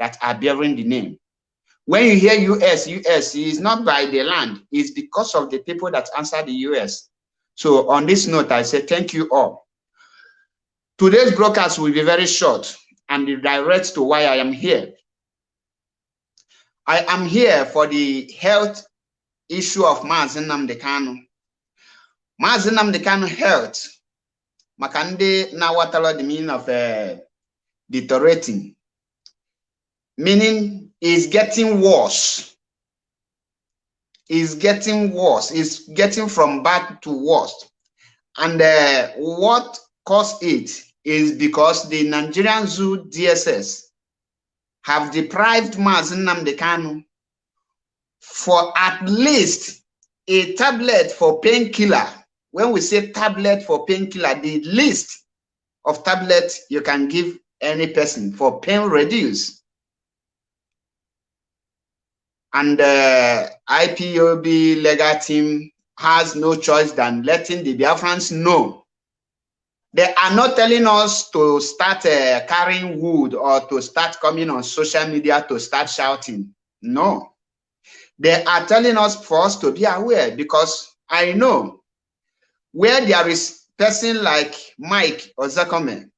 that are bearing the name. When you hear US, US is not by the land, it's because of the people that answer the US. So on this note, I say thank you all. Today's broadcast will be very short and direct to why I am here. I am here for the health issue of Mazi Nnamdi Kanu. Kanu health maka ndị na-awatara the meaning of uh, deteriorating meaning is getting worse is getting worse is getting from bad to worse and uh, what caused it is because the Nigerian Zoo DSS have deprived Mazi Nnamdi Kanu for at least a tablet for painkiller. When we say tablet for painkiller, the list of tablets you can give any person for pain reduce. And uh, IPOB legal team has no choice than letting the Biafrans know. They are not telling us to start uh, carrying wood or to start coming on social media to start shouting. No. They are telling us for us to be aware because I know where there is person like Mike Ozekhome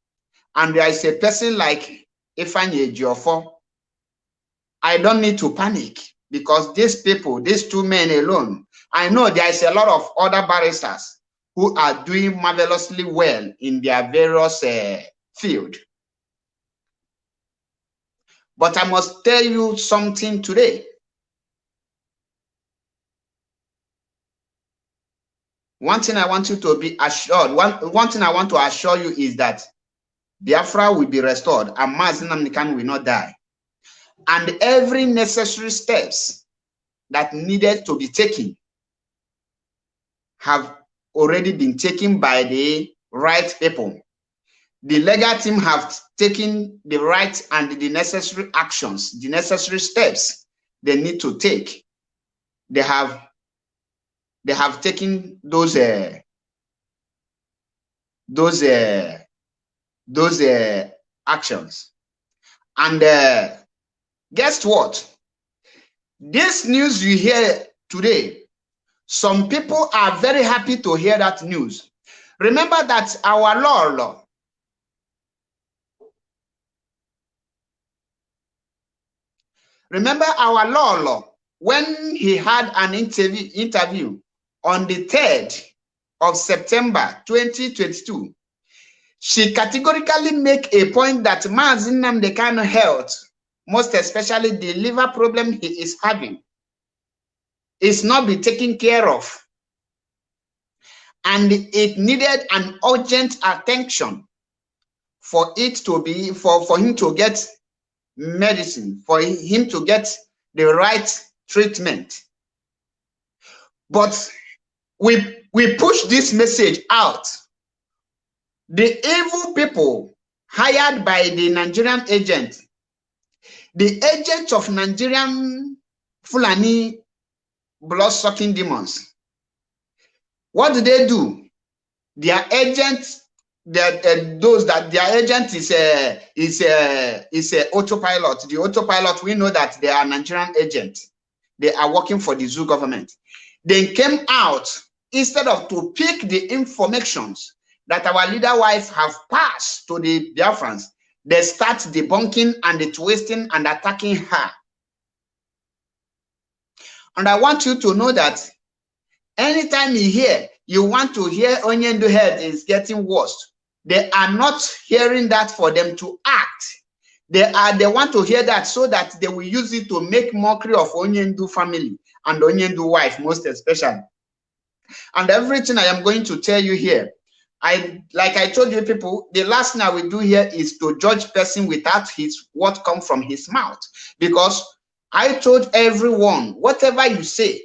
and there is a person like Ifeanyi Ejiofor, I don't need to panic because these people, these two men alone, I know there is a lot of other barristers who are doing marvelously well in their various uh, field. But I must tell you something today. One thing I want you to be assured, one, one thing I want to assure you is that Biafra will be restored and Mazi Nnamdi will not die. And every necessary steps that needed to be taken have already been taken by the right people. The legal team have taken the right and the necessary actions, the necessary steps they need to take. They have they have taken those uh, those uh, those uh, actions. And uh, guess what? This news you hear today some people are very happy to hear that news. Remember that our Lord, remember our Lord, when he had an interview, interview on the 3rd of September 2022, she categorically make a point that Mazi Nnamdi Kanu health, most especially the liver problem he is having, is not be taken care of. And it needed an urgent attention for it to be, for, for him to get medicine, for him to get the right treatment. But we, we push this message out. The evil people hired by the Nigerian agent, the agent of Nigerian Fulani blood-sucking demons. What do they do? Their agent, that uh, those that their agent is a is a is a autopilot. The autopilot, we know that they are Nigerian agent. They are working for the zoo government. They came out instead of to pick the informations that our leader wife have passed to the Biafrans, they start debunking and the twisting and attacking her and I want you to know that anytime you hear, you want to hear Onyendu head is getting worse. They are not hearing that for them to act. They are they want to hear that so that they will use it to make mockery of Onyendu family and Onyendu wife, most especially. And everything I am going to tell you here, I like I told you people, the last thing I will do here is to judge person without his what come from his mouth. Because I told everyone, whatever you say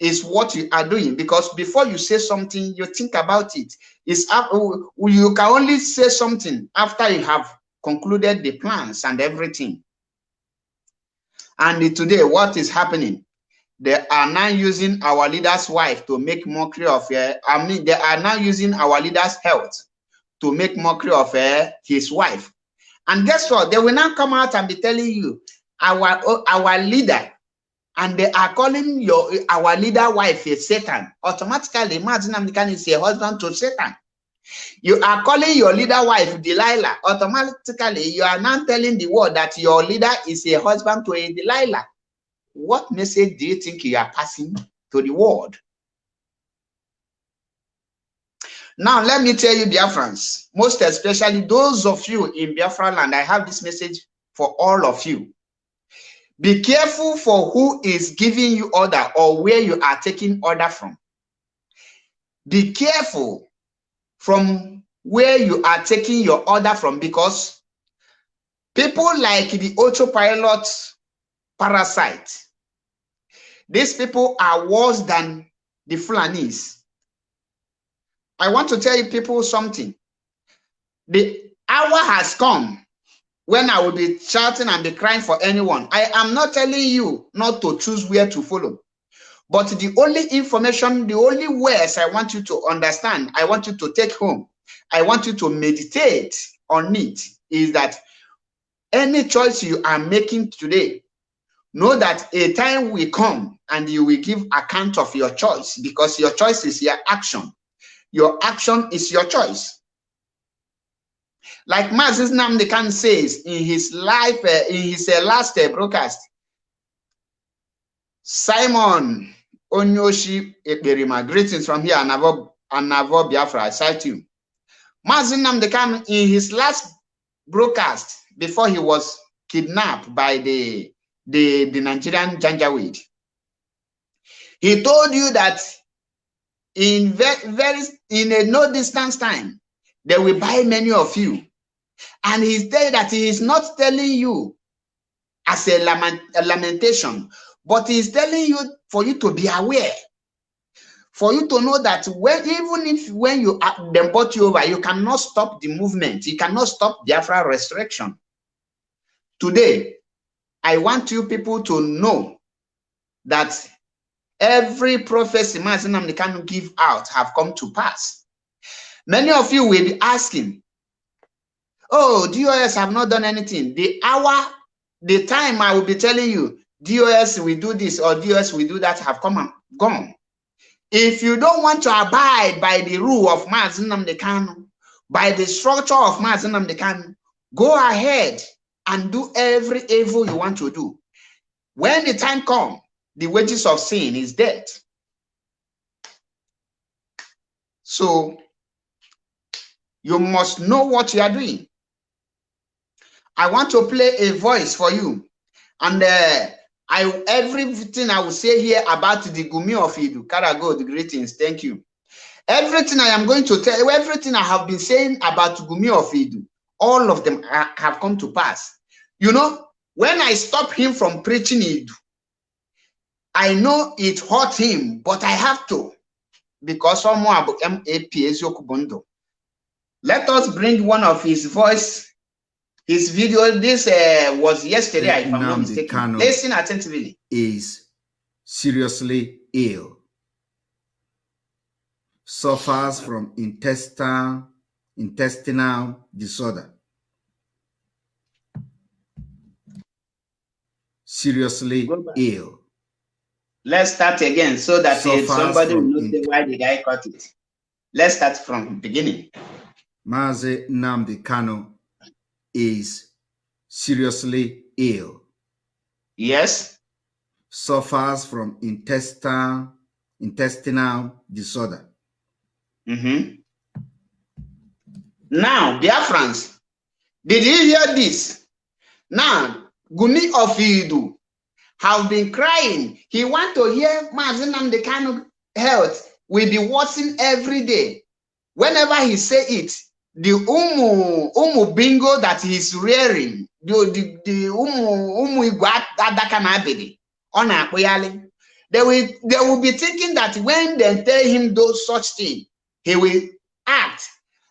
is what you are doing because before you say something, you think about it. It's oh, oh, you can only say something after you have concluded the plans and everything. And today, what is happening? They are now using our leader's wife to make mockery of her. I mean, they are now using our leader's health to make mockery of her, his wife. And guess what? They will now come out and be telling you our oh, our leader and they are calling your our leader wife a Satan, automatically imagine Nnamdi is a husband to Satan. You are calling your leader wife Delilah, automatically you are now telling the world that your leader is a husband to a Delilah. What message do you think you are passing to the world? Now, let me tell you, Biafrans, most especially those of you in Biafra land, I have this message for all of you. Be careful for who is giving you order or where you are taking order from. Be careful from where you are taking your order from because people like the autopilot parasite, these people are worse than the Fulanis. I want to tell you people something. The hour has come when I will be shouting and be crying for anyone. I am not telling you not to choose where to follow. But the only information, the only words I want you to understand, I want you to take home, I want you to meditate on it, is that any choice you are making today, know that a time will come and you will give account of your choice because your choice is your action. Your action is your choice. Like Mazis Namdekan says in his life, uh, in his uh, last uh, broadcast, Simon Onyoshi Ekberima, greetings from here, Anavo, Anavo Biafra, I cite you. Mazin Namdekan, in his last broadcast, before he was kidnapped by the, the, the Nigerian Janjaweed, he told you that in very, in a no distance time, they will buy many of you. And he said that he is not telling you as a, lament, a lamentation, but he is telling you for you to be aware, for you to know that when even if when you uh, them bought you over, you cannot stop the movement, you cannot stop the Biafra restriction. Today, I want you people to know that every prophecy Mazinam can give out have come to pass. Many of you will be asking, oh, DOS have not done anything. The hour, the time I will be telling you, DOS will do this or DOS will do that have come and gone. If you don't want to abide by the rule of Mazinam Kanu, by the structure of Mazinam Kanu, go ahead and do every evil you want to do. When the time comes, the wages of sin is death. So you must know what you are doing. I want to play a voice for you. And uh, I everything I will say here about the Gumi of Idu, Karago, the greetings, thank you. Everything I am going to tell, you, everything I have been saying about Gumi of Idu, all of them have come to pass. You know, when I stop him from preaching Idu, I know it hurt him, but I have to because someone about MAP Let us bring one of his voice, his video. This uh, was yesterday, if I'm not mistaken. Listen attentively. Is seriously ill, suffers from intestinal intestinal disorder. Seriously ill Let's start again so that so somebody will know why the guy caught it. Let's start from beginning. Mazi Nnamdi Kanu is seriously ill. Yes. Suffers from intestinal intestinal disorder. Mm -hmm. Now, dear friends, did you hear this? Now, Guni of Idu have been crying. He want to hear Mazinam the kind of health will be worsening every day. Whenever he say it, the umu umu bingo that he's rearing, the the, the umu umu igwa adakanabidi on a they will they will be thinking that when they tell him those such things, he will act.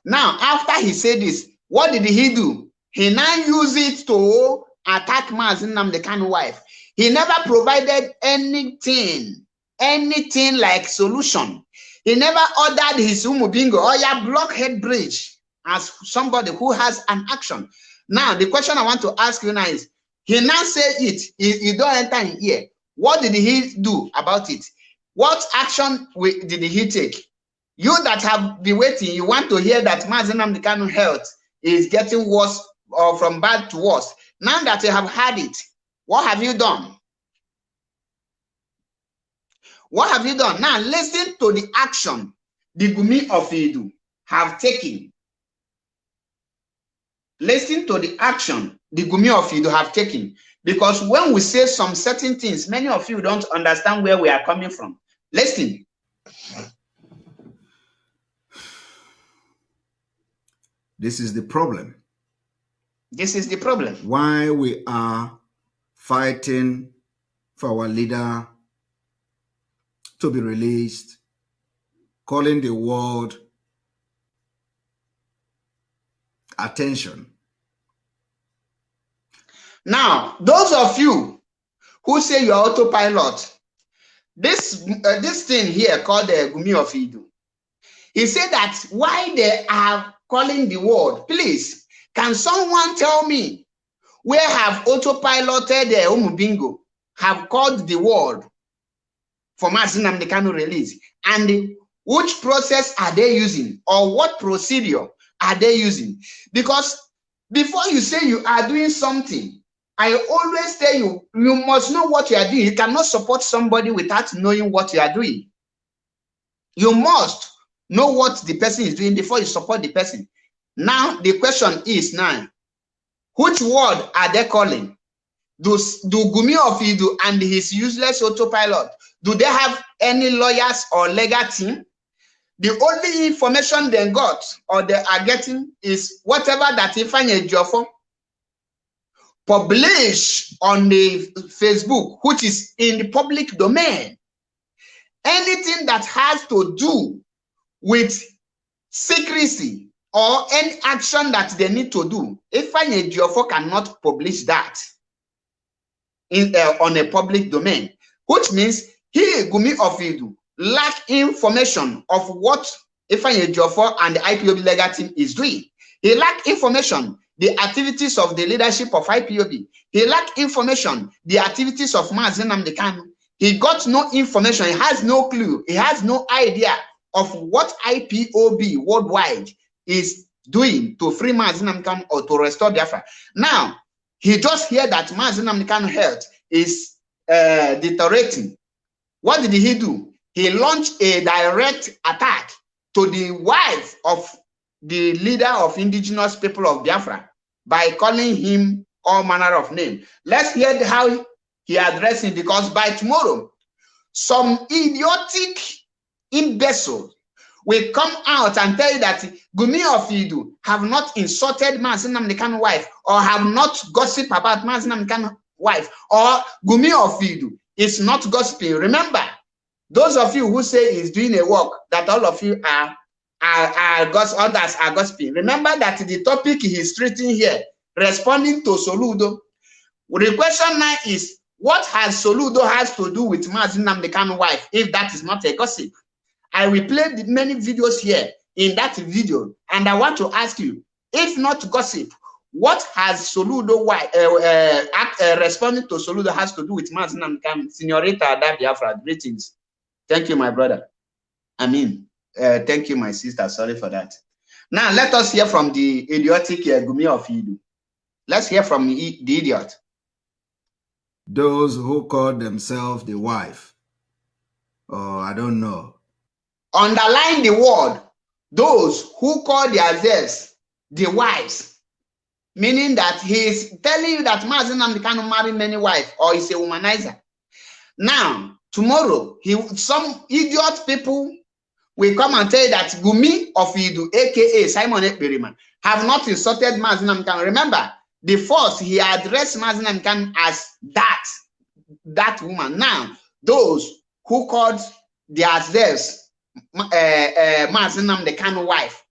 Now, after he said this, what did he do? He now use it to attack kind of wife. He never provided anything, anything like solution. He never ordered his umubingo or oh, your blockhead bridge as somebody who has an action. Now, the question I want to ask you now is, He now say it. He, don't enter in here. What did he do about it? What action did he take? You that have been waiting, you want to hear that Mazi Nnamdi Kanu health is getting worse or from bad to worse. Now that you have had it, what have you done? What have you done? Now listen to the action the Gumi of Idu have taken. Listen to the action the Gumi of Idu have taken. Because when we say some certain things, many of you don't understand where we are coming from. Listen. This is the problem. This is the problem. Why we are fighting for our leader to be released, calling the world attention. Now, those of you who say you are autopilot, this uh, this thing here called the uh, Gumi of Idu, he said that why they are calling the world, please, can someone tell me where have autopiloted the uh, Umubingo have called the world for Nnamdi Kanu release? And which process are they using or what procedure are they using? Because before you say you are doing something, I always tell you, you must know what you are doing. You cannot support somebody without knowing what you are doing. You must know what the person is doing before you support the person. Now, the question is now, which word are they calling? Do, do Gumi of Idu and his useless autopilot, do they have any lawyers or legal team? The only information they got or they are getting is whatever that Ifeanyi Ejiofor publish on the Facebook, which is in the public domain. Anything that has to do with secrecy or any action that they need to do, If Ifeanyi Ejiofor cannot publish that in, uh, on a public domain, which means he, Gumi Ofidu, lack information of what Ifeanyi Ejiofor and the IPOB legal team is doing. He lack information, the activities of the leadership of IPOB. He lack information, the activities of Mazi Nnamdi Kanu. He got no information. He has no clue. He has no idea of what IPOB worldwide is doing to free Mazi Nnamdi Kanu or to restore Biafra. Now, he just heard that Mazi Nnamdi Kanu health is uh, deteriorating. What did he do? He launched a direct attack to the wife of the leader of indigenous people of Biafra by calling him all manner of name. Let's hear how he addressed him because by tomorrow, some idiotic imbecile will come out and tell you that Gumi of Idu have not insulted Mazinam Nikan wife or have not gossip about Mazinam Nikan wife or Gumi of Idu is not gossiping. Remember, those of you who say he's doing a work that all of you are are, are others are gossiping. Remember that the topic he's treating here, responding to Soludo. The question now is, what has Soludo has to do with Mazin Namdekan wife, if that is not a gossip? I play many videos here in that video, and I want to ask you, if not gossip, what has Soludo wife, uh, uh, uh, responding to Soludo has to do with Mazin Namdekan? Senorita Adabiafra, greetings. Thank you, my brother. I mean, uh, thank you, my sister. Sorry for that. Now, let us hear from the idiotic uh, Gumi of Idu. Let's hear from the, the idiot. Those who call themselves the wife. Oh, I don't know. Underline the word. Those who call themselves the wives. Meaning that he is telling you that Mazin can marry many wives or is a womanizer. Now, tomorrow, he some idiot people will come and tell you that Gumi of Idu, aka Simon Ekberiman, have not insulted Mazinam Khan. Remember, the first he addressed Mazinam Khan as that, that woman. Now, those who called themselves uh, uh, Mazinam the Khan wife,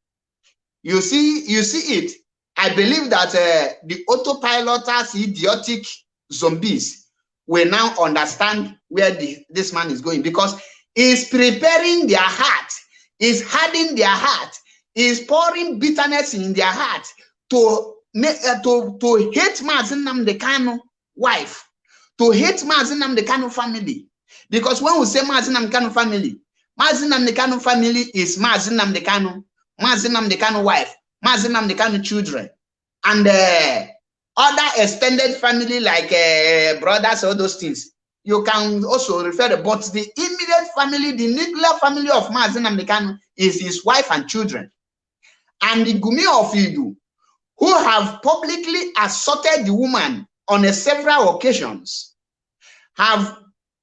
you see, you see it. I believe that uh, the autopiloters, idiotic zombies, will now understand where the, this man is going because is preparing their heart, is hardening their heart, is pouring bitterness in their heart to uh, to to hate Mazin Namdekano wife to hate Mazi Nnamdi Kanu family. Because when we say Mazi Nnamdi Kanu family, Mazi Nnamdi Kanu family is Mazi Nnamdi Kanu, Mazi Nnamdi Kanu wife, Mazi Nnamdi Kanu children, and uh, other extended family like uh, brothers, all those things. You can also refer to, but the immediate family, the nuclear family of Mazi Nnamdi Kanu is his wife and children. And the Gumi of Idu, who have publicly assaulted the woman on several occasions, have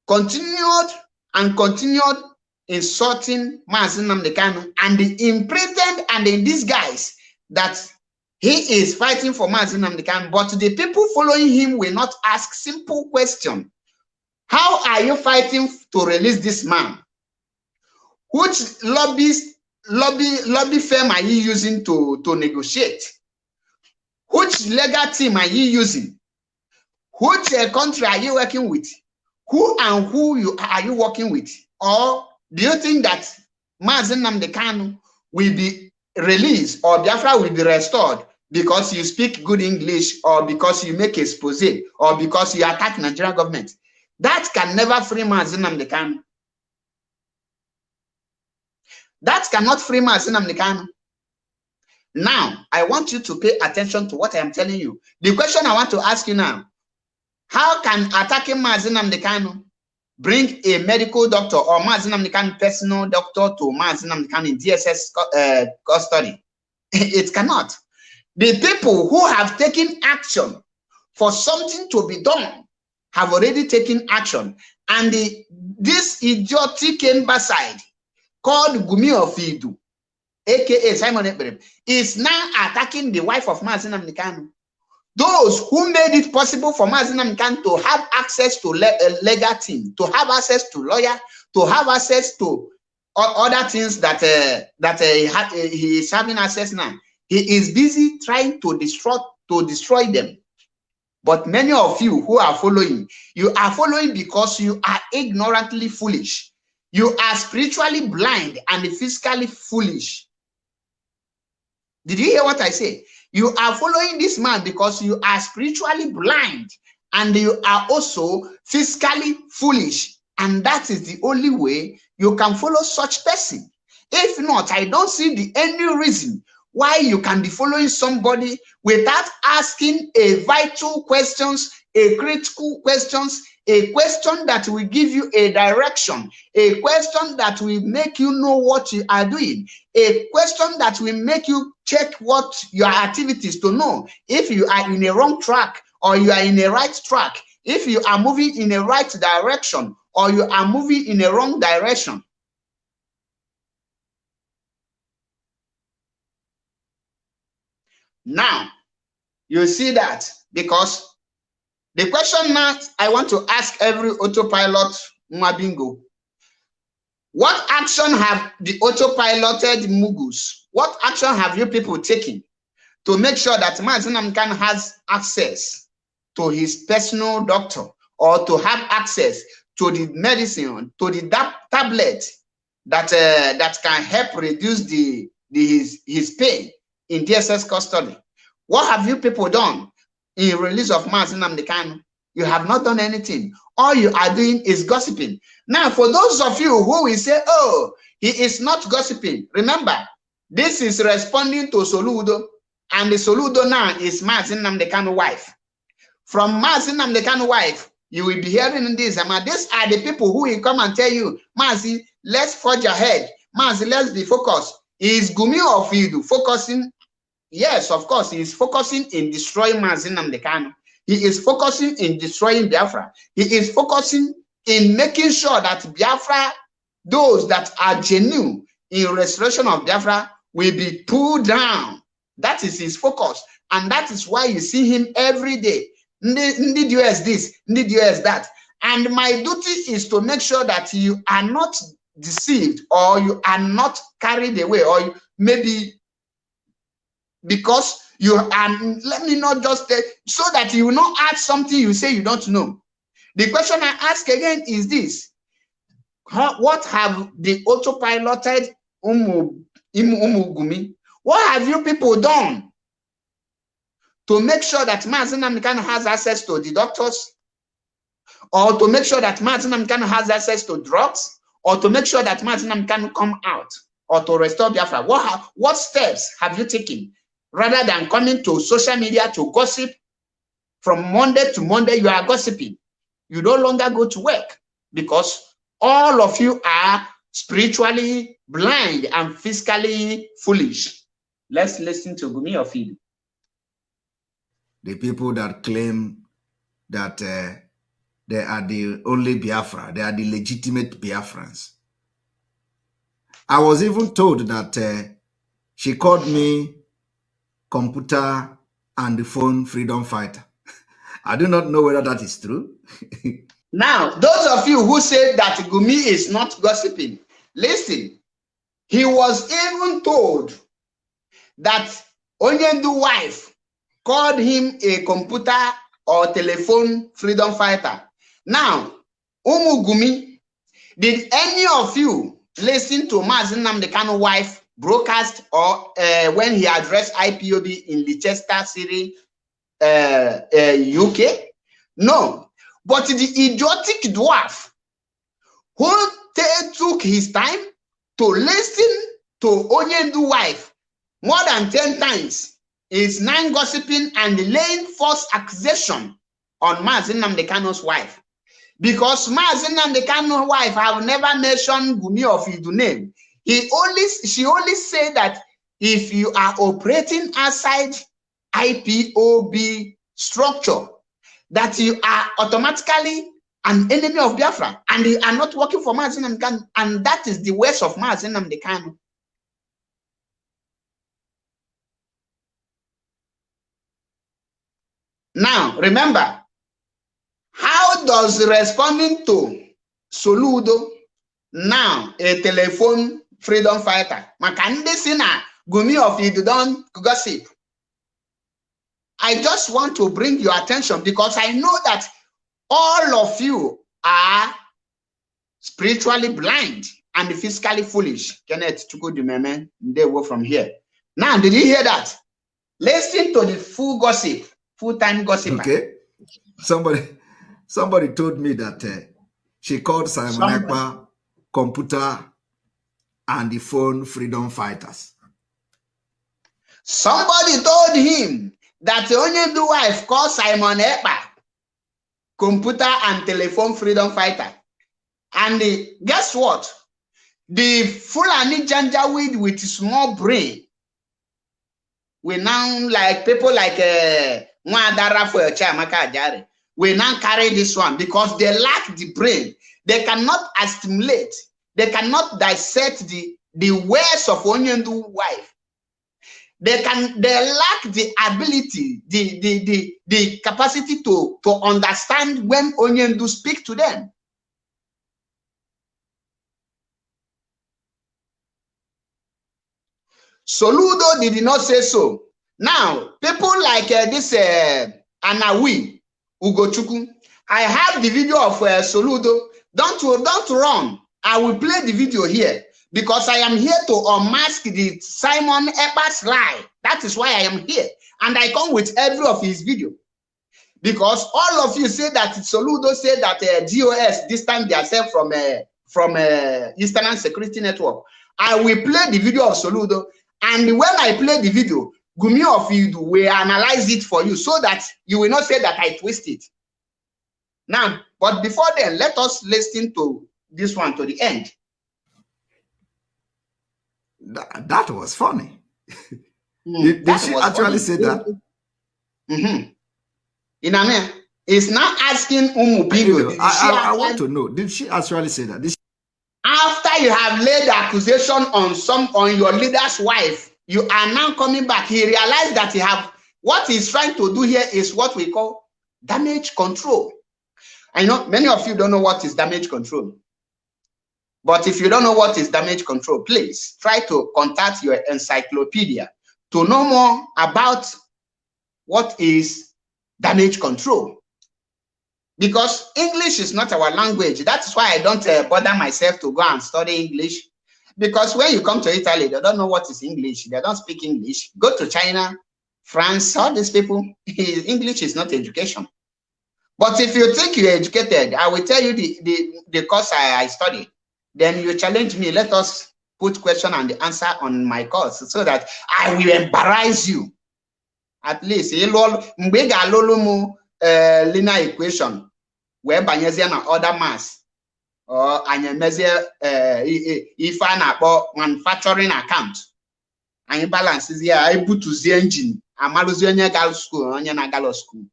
continued and continued insulting Mazi Nnamdi Kanu and in pretend and in disguise that he is fighting for Mazi Nnamdi Kanu, but the people following him will not ask simple question. How are you fighting to release this man? Which lobbies, lobby, lobby firm are you using to, to negotiate? Which legal team are you using? Which uh, country are you working with? Who and who you are you working with? Or do you think that Mazi Nnamdi Kanu will be released or Biafra will be restored because you speak good English or because you make expose or because you attack Nigerian government? That can never free Mazi Nnamdi Kanu. That cannot free Mazi Nnamdi Kanu. Now, I want you to pay attention to what I am telling you. The question I want to ask you now, how can attacking Mazi Nnamdi Kanu bring a medical doctor or Mazi Nnamdi personal doctor to Mazi Nnamdi in DSS uh, custody? it cannot. The people who have taken action for something to be done have already taken action. And the, this idiotic embassy called Gumi of Idu aka Simon Ekberem, is now attacking the wife of Mazi Nnamdi Kanu. Those who made it possible for Mazi Nnamdi Kanu to have access to le a legal team, to have access to lawyer, to have access to other things that uh, that uh, he is having access now. He is busy trying to destroy to destroy them. But many of you who are following, you are following because you are ignorantly foolish. You are spiritually blind and physically foolish. Did you hear what I say? You are following this man because you are spiritually blind and you are also physically foolish. And that is the only way you can follow such person. If not, I don't see the any reason why you can be following somebody without asking a vital questions, a critical questions, a question that will give you a direction, a question that will make you know what you are doing, a question that will make you check what your activities to know. If you are in a wrong track or you are in a right track, if you are moving in a right direction or you are moving in a wrong direction. Now, you see that because the question now I want to ask every autopilot Mwabingo. What action have the autopiloted Mugus, what action have you people taken to make sure that Mazinam can has access to his personal doctor or to have access to the medicine, to the tablet that uh, that can help reduce the, the his, his pain in DSS custody? What have you people done in release of Mazi Nnamdi Kanu. You have not done anything. All you are doing is gossiping. Now, for those of you who will say, oh, he is not gossiping, remember, this is responding to Soludo, and the Soludo now is Mazi Nnamdi wife. From Mazi Nnamdi wife, you will be hearing this. These are the people who will come and tell you, Mazi, let's forge ahead. Mazi, let's be focused. Is Gumi of Idu focusing Yes, of course, he is focusing in destroying Mazi Nnamdi Kanu. He is focusing in destroying Biafra. He is focusing in making sure that Biafra, those that are genuine in restoration of Biafra, will be pulled down. That is his focus. And that is why you see him every day. Need you US this, need you US that. And my duty is to make sure that you are not deceived or you are not carried away or maybe because you and let me not just uh, so that you will not add something you say you don't know. The question I ask again is this: How, What have the autopiloted Umu, Umugumi? What have you people done to make sure that Mazin Amikano has access to the doctors, or to make sure that Martin Namkano has access to drugs, or to make sure that Martin Namkano come out, or to restore Biafra? What, what steps have you taken rather than coming to social media to gossip from Monday to Monday, you are gossiping. You no longer go to work because all of you are spiritually blind and physically foolish. Let's listen to Gumi Ofidi. The people that claim that uh, they are the only Biafra, they are the legitimate Biafrans. I was even told that uh, she called me computer and the phone freedom fighter. I do not know whether that is true. now, those of you who say that Gumi is not gossiping, listen. He was even told that Onyendu wife called him a computer or telephone freedom fighter. Now, Umu Gumi, did any of you listen to Mazi Nnamdi Kanu wife broadcast or uh, when he addressed IPOB in Leicester City, uh, uh, UK? No. But the idiotic dwarf who took his time to listen to Onyendu wife more than 10 times is now gossiping and laying false accusation on Mazi Nnamdi Kanu's wife. Because Mazi Nnamdi Kanu's wife have never mentioned Gumi of his name. He only she only said that if you are operating outside IPOB structure, that you are automatically an enemy of Biafra and you are not working for Mazin Namdekan, and that is the worst of Mazin Namdekan. Now, remember, how does responding to Soludo now a telephone freedom fighter maka ndị si na Gumi of Idudon gossip I just want to bring your attention because I know that all of you are spiritually blind and physically foolish. Kenneth Chukudumeme, they were from here. Now, did you hear that? Listen to the full gossip, full-time gossip. Okay. Somebody somebody told me that uh, she called Simon Ekpa computer and the phone freedom fighters. Somebody told him that the only the wife called Simon Ekpa computer and telephone freedom fighter. And the, guess what? The Fulani Janjaweed with small brain we now like people like uh, Mwadara for Chamaka Ajare. We now carry this one because they lack the brain. They cannot assimilate they cannot dissect the, the words of Onyendu wife. They can they lack the ability, the, the, the, the capacity to, to understand when Onyendu speak to them. Soludo did not say so. Now, people like uh, this uh, Anawi Ugochukwu, I have the video of uh, Soludo. Don't, don't run. I will play the video here because I am here to unmask the Simon Ekpa's lie. That is why I am here. And I come with every of his video. Because all of you say that Soludo said that uh, DOS distance themselves from uh, from uh, Eastern Security Network. I will play the video of Soludo. And when I play the video, Gumi of you will analyze it for you so that you will not say that I twist it. Now, but before then, let us listen to this one to the end. That, that was funny. Mm, did, did she actually funny. say that? Mm -hmm. In Amen, it's not asking Umu Bigo. I, I, I, want to know, did she actually say that? She... After you have laid the accusation on some on your leader's wife, you are now coming back. He realized that he have what he's trying to do here is what we call damage control. I know many of you don't know what is damage control. But if you don't know what is damage control, please try to contact your encyclopedia to know more about what is damage control. Because English is not our language. That's why I don't uh, bother myself to go and study English. Because when you come to Italy, they don't know what is English. They don't speak English. Go to China, France, all these people, English is not education. But if you think you're educated, I will tell you the, the, the course I, I studied. Then you challenge me. Let us put question and the answer on my course so that I will embarrass you. At least, mgbe ị ga-alụlụ m eh, linear equation wee banyezie na other mass or anyị emezie eh, ife a na-akpọ manufacturing account balansizie ya anyị butuzie engine amarụzie onye gara school onye na-agala school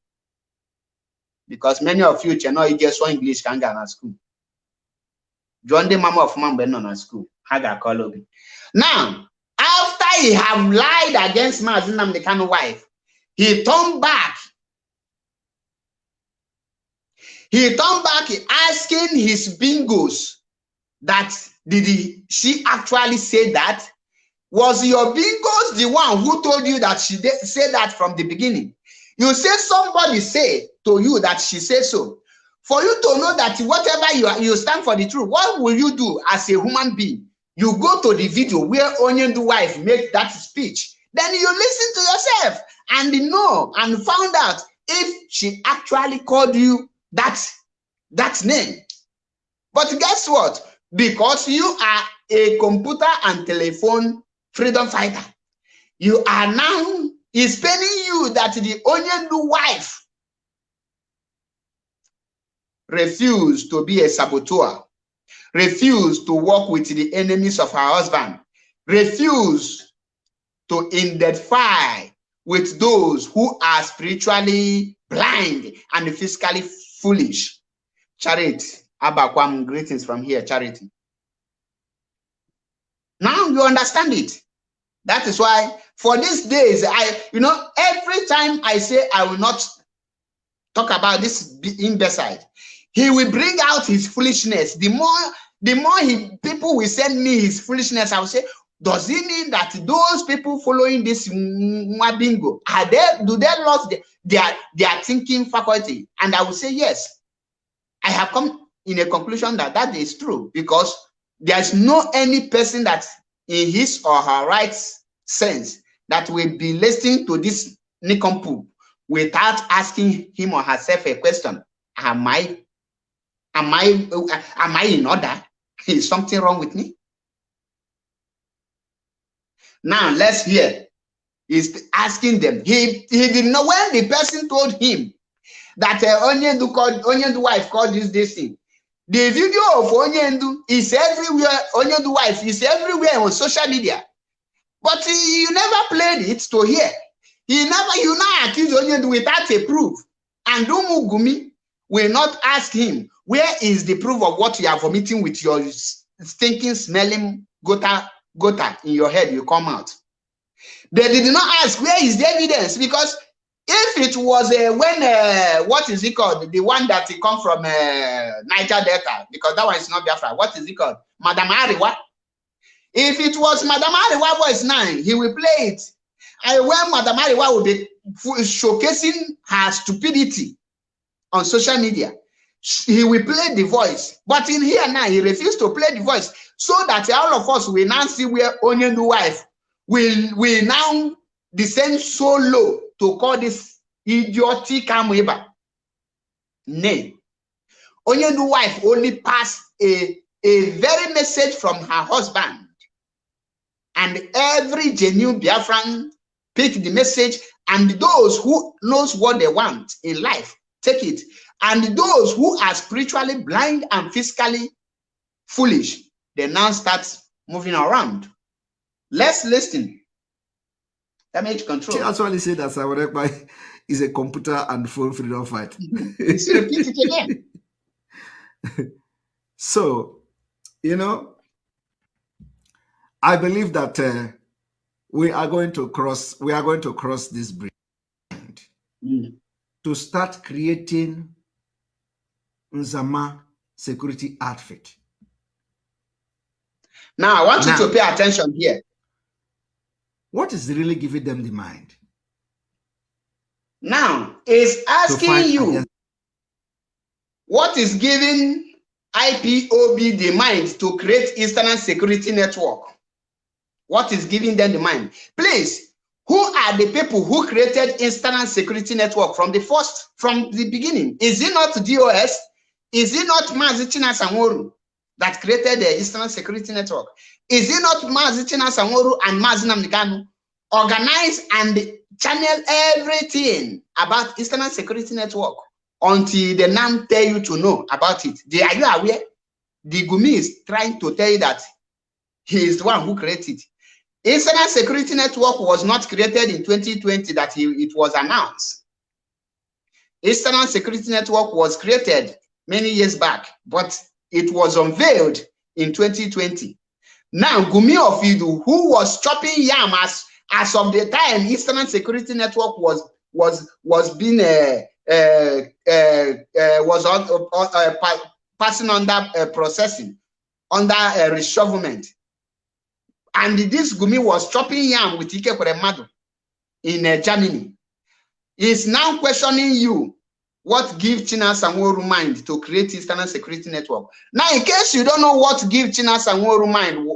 because many of you che nọ ije sụọ English m gara na school jụọ ndị mama ọfụma mgbe nọ na school. Ha ga-akọla now after he have lied against Maazị Nnamdi Kanu wife he turned back. He turned back asking his bingos that did he, she actually say that? Was your bingos the one who told you that she said that from the beginning? You say somebody say to you that she said so for you to know that whatever you are you stand for the truth what will you do as a human being? You go to the video where Onyendu wife make that speech. Then you listen to yourself and know and found out if she actually called you that that name. But guess what? Because you are a computer and telephone freedom fighter you are now is paying you that the Onyendu wife refused to be a saboteur refuse to work with the enemies of her husband, refuse to identify with those who are spiritually blind and physically foolish. Charity, Abakwam, greetings from here, Charity. Now you understand it. That is why for these days, I, you know, every time I say I will not talk about this imbecile, he will bring out his foolishness. The more the more he people will send me his foolishness, I will say, does it mean that those people following this bingo are they do they lost their, their their thinking faculty? And I will say yes. I have come in a conclusion that that is true because there is no any person that in his or her right sense that will be listening to this nincompoop without asking him or herself a question. Am I am I am I in order? Is something wrong with me? Now let's hear. He's asking them. He he didn't know when the person told him that uh, Onyendu called Onyendu wife called this this thing. The video of Onyendu is everywhere. Onyendu wife is everywhere on social media, but he, you never played it to hear. He never you now accuse Onyendu without a proof, and Dumugumi will not ask him where is the proof of what you are vomiting with your stinking, smelling gota, gota in your head? You come out. They did not ask where is the evidence because if it was uh, when uh, what is it called the one that it come from uh, Niger Delta because that one is not Biafra. What is it called, Madam Ariwa? If it was Madam Ariwa voice nine, he will play it. And when Madam Ariwa will be showcasing her stupidity on social media, he will play the voice. But in here now, he refused to play the voice so that all of us will now see where Onyendu wife will, will now descend so low to call this idiotic Amoeba. Nay. Onyendu wife only passed a, a very message from her husband. And every genuine Biafran pick the message and those who knows what they want in life, take it and those who are spiritually blind and physically foolish, they now start moving around. Let's listen. Damage control. She actually said that Sawarekba is a computer and phone freedom fight. Repeat it again. so, you know, I believe that uh, we are going to cross, we are going to cross this bridge mm. To start creating Nzama security outfit. Now, I want now, you to pay attention here. What is really giving them the mind? Now, is asking you what is giving IPOB the mind to create Eastern Security Network? What is giving them the mind? Please, who are the people who created Eastern Security Network from the first, from the beginning? Is it not DOS? Is it not Mazichina Sanworu that created the Eastern Security Network? Is it not Mazichina Sanworu and Mazinam Nikanu organize and channel everything about Eastern Security Network until the NAM tell you to know about it? They, are you aware? The Gumi is trying to tell you that he is the one who created it. Eastern Security Network was not created in 2020 that it was announced. Eastern Security Network was created many years back, but it was unveiled in 2020. Now, Gumi Ofidu, who was chopping yam as, as of the time Eastern Security Network was was was being uh, uh, uh, uh was on, uh, uh, passing under processing under uh, and this Gumi was chopping yam with Ike Kweremadu in uh, Germany. He's now questioning you what give China Sanworu mind to create Eastern Security Network. Now, in case you don't know what give China Sanworu mind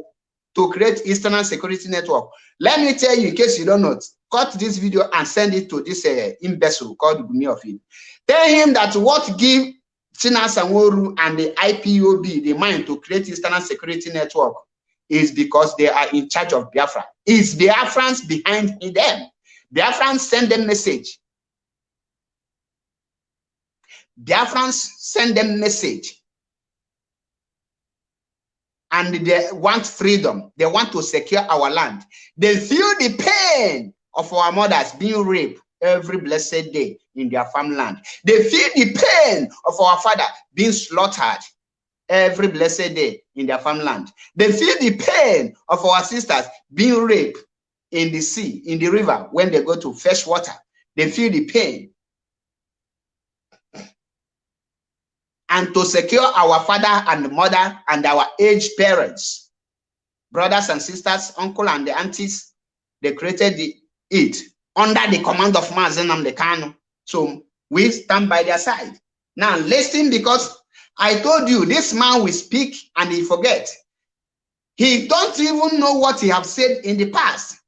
to create Eastern Security Network, let me tell you in case you don't know, cut this video and send it to this uh, imbecile called Gumi of it. Tell him that what give China Sanworu and the IPOB the mind to create Eastern Security Network is because they are in charge of Biafra. Is Biafrans behind them? Biafrans send them message. Biafrans send them message. And they want freedom. They want to secure our land. They feel the pain of our mothers being raped every blessed day in their farmland. They feel the pain of our father being slaughtered every blessed day in their farmland. They feel the pain of our sisters being raped in the sea, in the river, when they go to fetch water. They feel the pain. And to secure our father and mother and our aged parents, brothers and sisters, uncle and the aunties, they created the, it under the command of Mazen Kanu. So we stand by their side. Now listen because I told you this man will speak and he forget. He don't even know what he have said in the past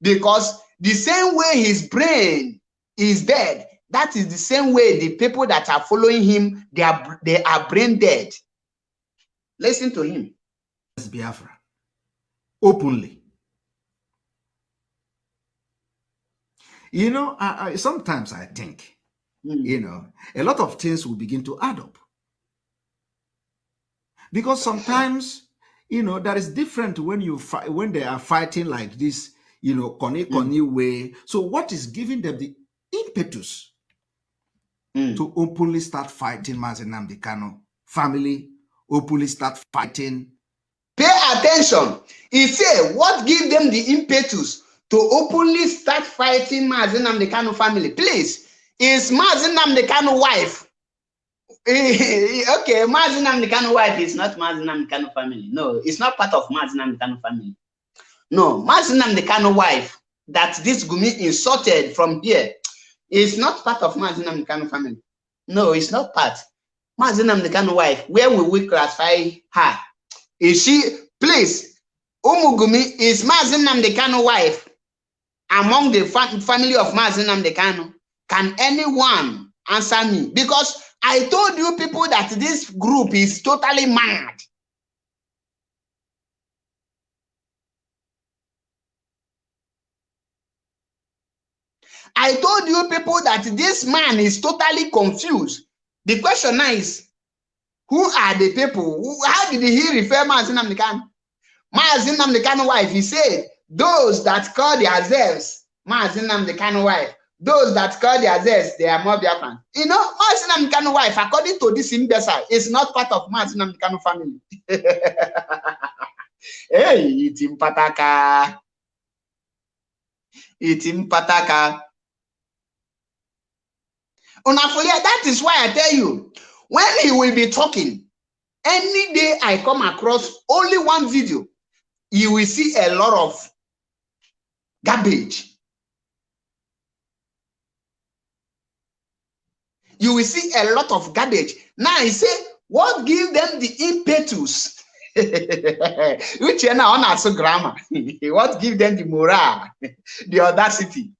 because the same way his brain is dead, that is the same way the people that are following him, they are, they are brain dead. Listen to him. Biafra, openly. You know, I, I, sometimes I think, mm. you know, a lot of things will begin to add up. Because sometimes, you know, that is different when you fight when they are fighting like this, you know, koni koni mm. way. So what is giving them the impetus mm. to openly start fighting Mazi Nnamdi Kanu family, openly start fighting? Pay attention. He said, what give them the impetus to openly start fighting Mazi Nnamdi Kanu family? Please, is Mazi Nnamdi Kanu wife okay, Mazi Nnamdi Kanu wife is not Mazi Nnamdi Kanu family. No, it's not part of Mazi Nnamdi Kanu family. No, Mazi Nnamdi Kanu wife that this Gumi insulted from here is not part of Mazi Nnamdi Kanu family. No, it's not part. Mazi Nnamdi Kanu wife, where will we classify her? Is she, please, Umugumi is Mazi Nnamdi Kanu wife among the fa family of Mazi Nnamdi Kanu? Can anyone answer me? Because I told you people that this group is totally mad. I told you people that this man is totally confused. The question now is, who are the people? how did he refer Mazi Nnamdi Kanu? Mazin Namdekan wife, he said, those that call themselves Mazi Nnamdi Kanu wife, those that call themselves, they are more Biafran. You know, Martin Kanu wife, according to this imbecile, is not part of Martin Kanu family. hey, itim pataka. Itim pataka. Unafolia, that is why I tell you, when he will be talking, any day I come across only one video, you will see a lot of garbage you will see a lot of garbage. Now he say, what give them the impetus Which you now on grammar. what give them the morale, the audacity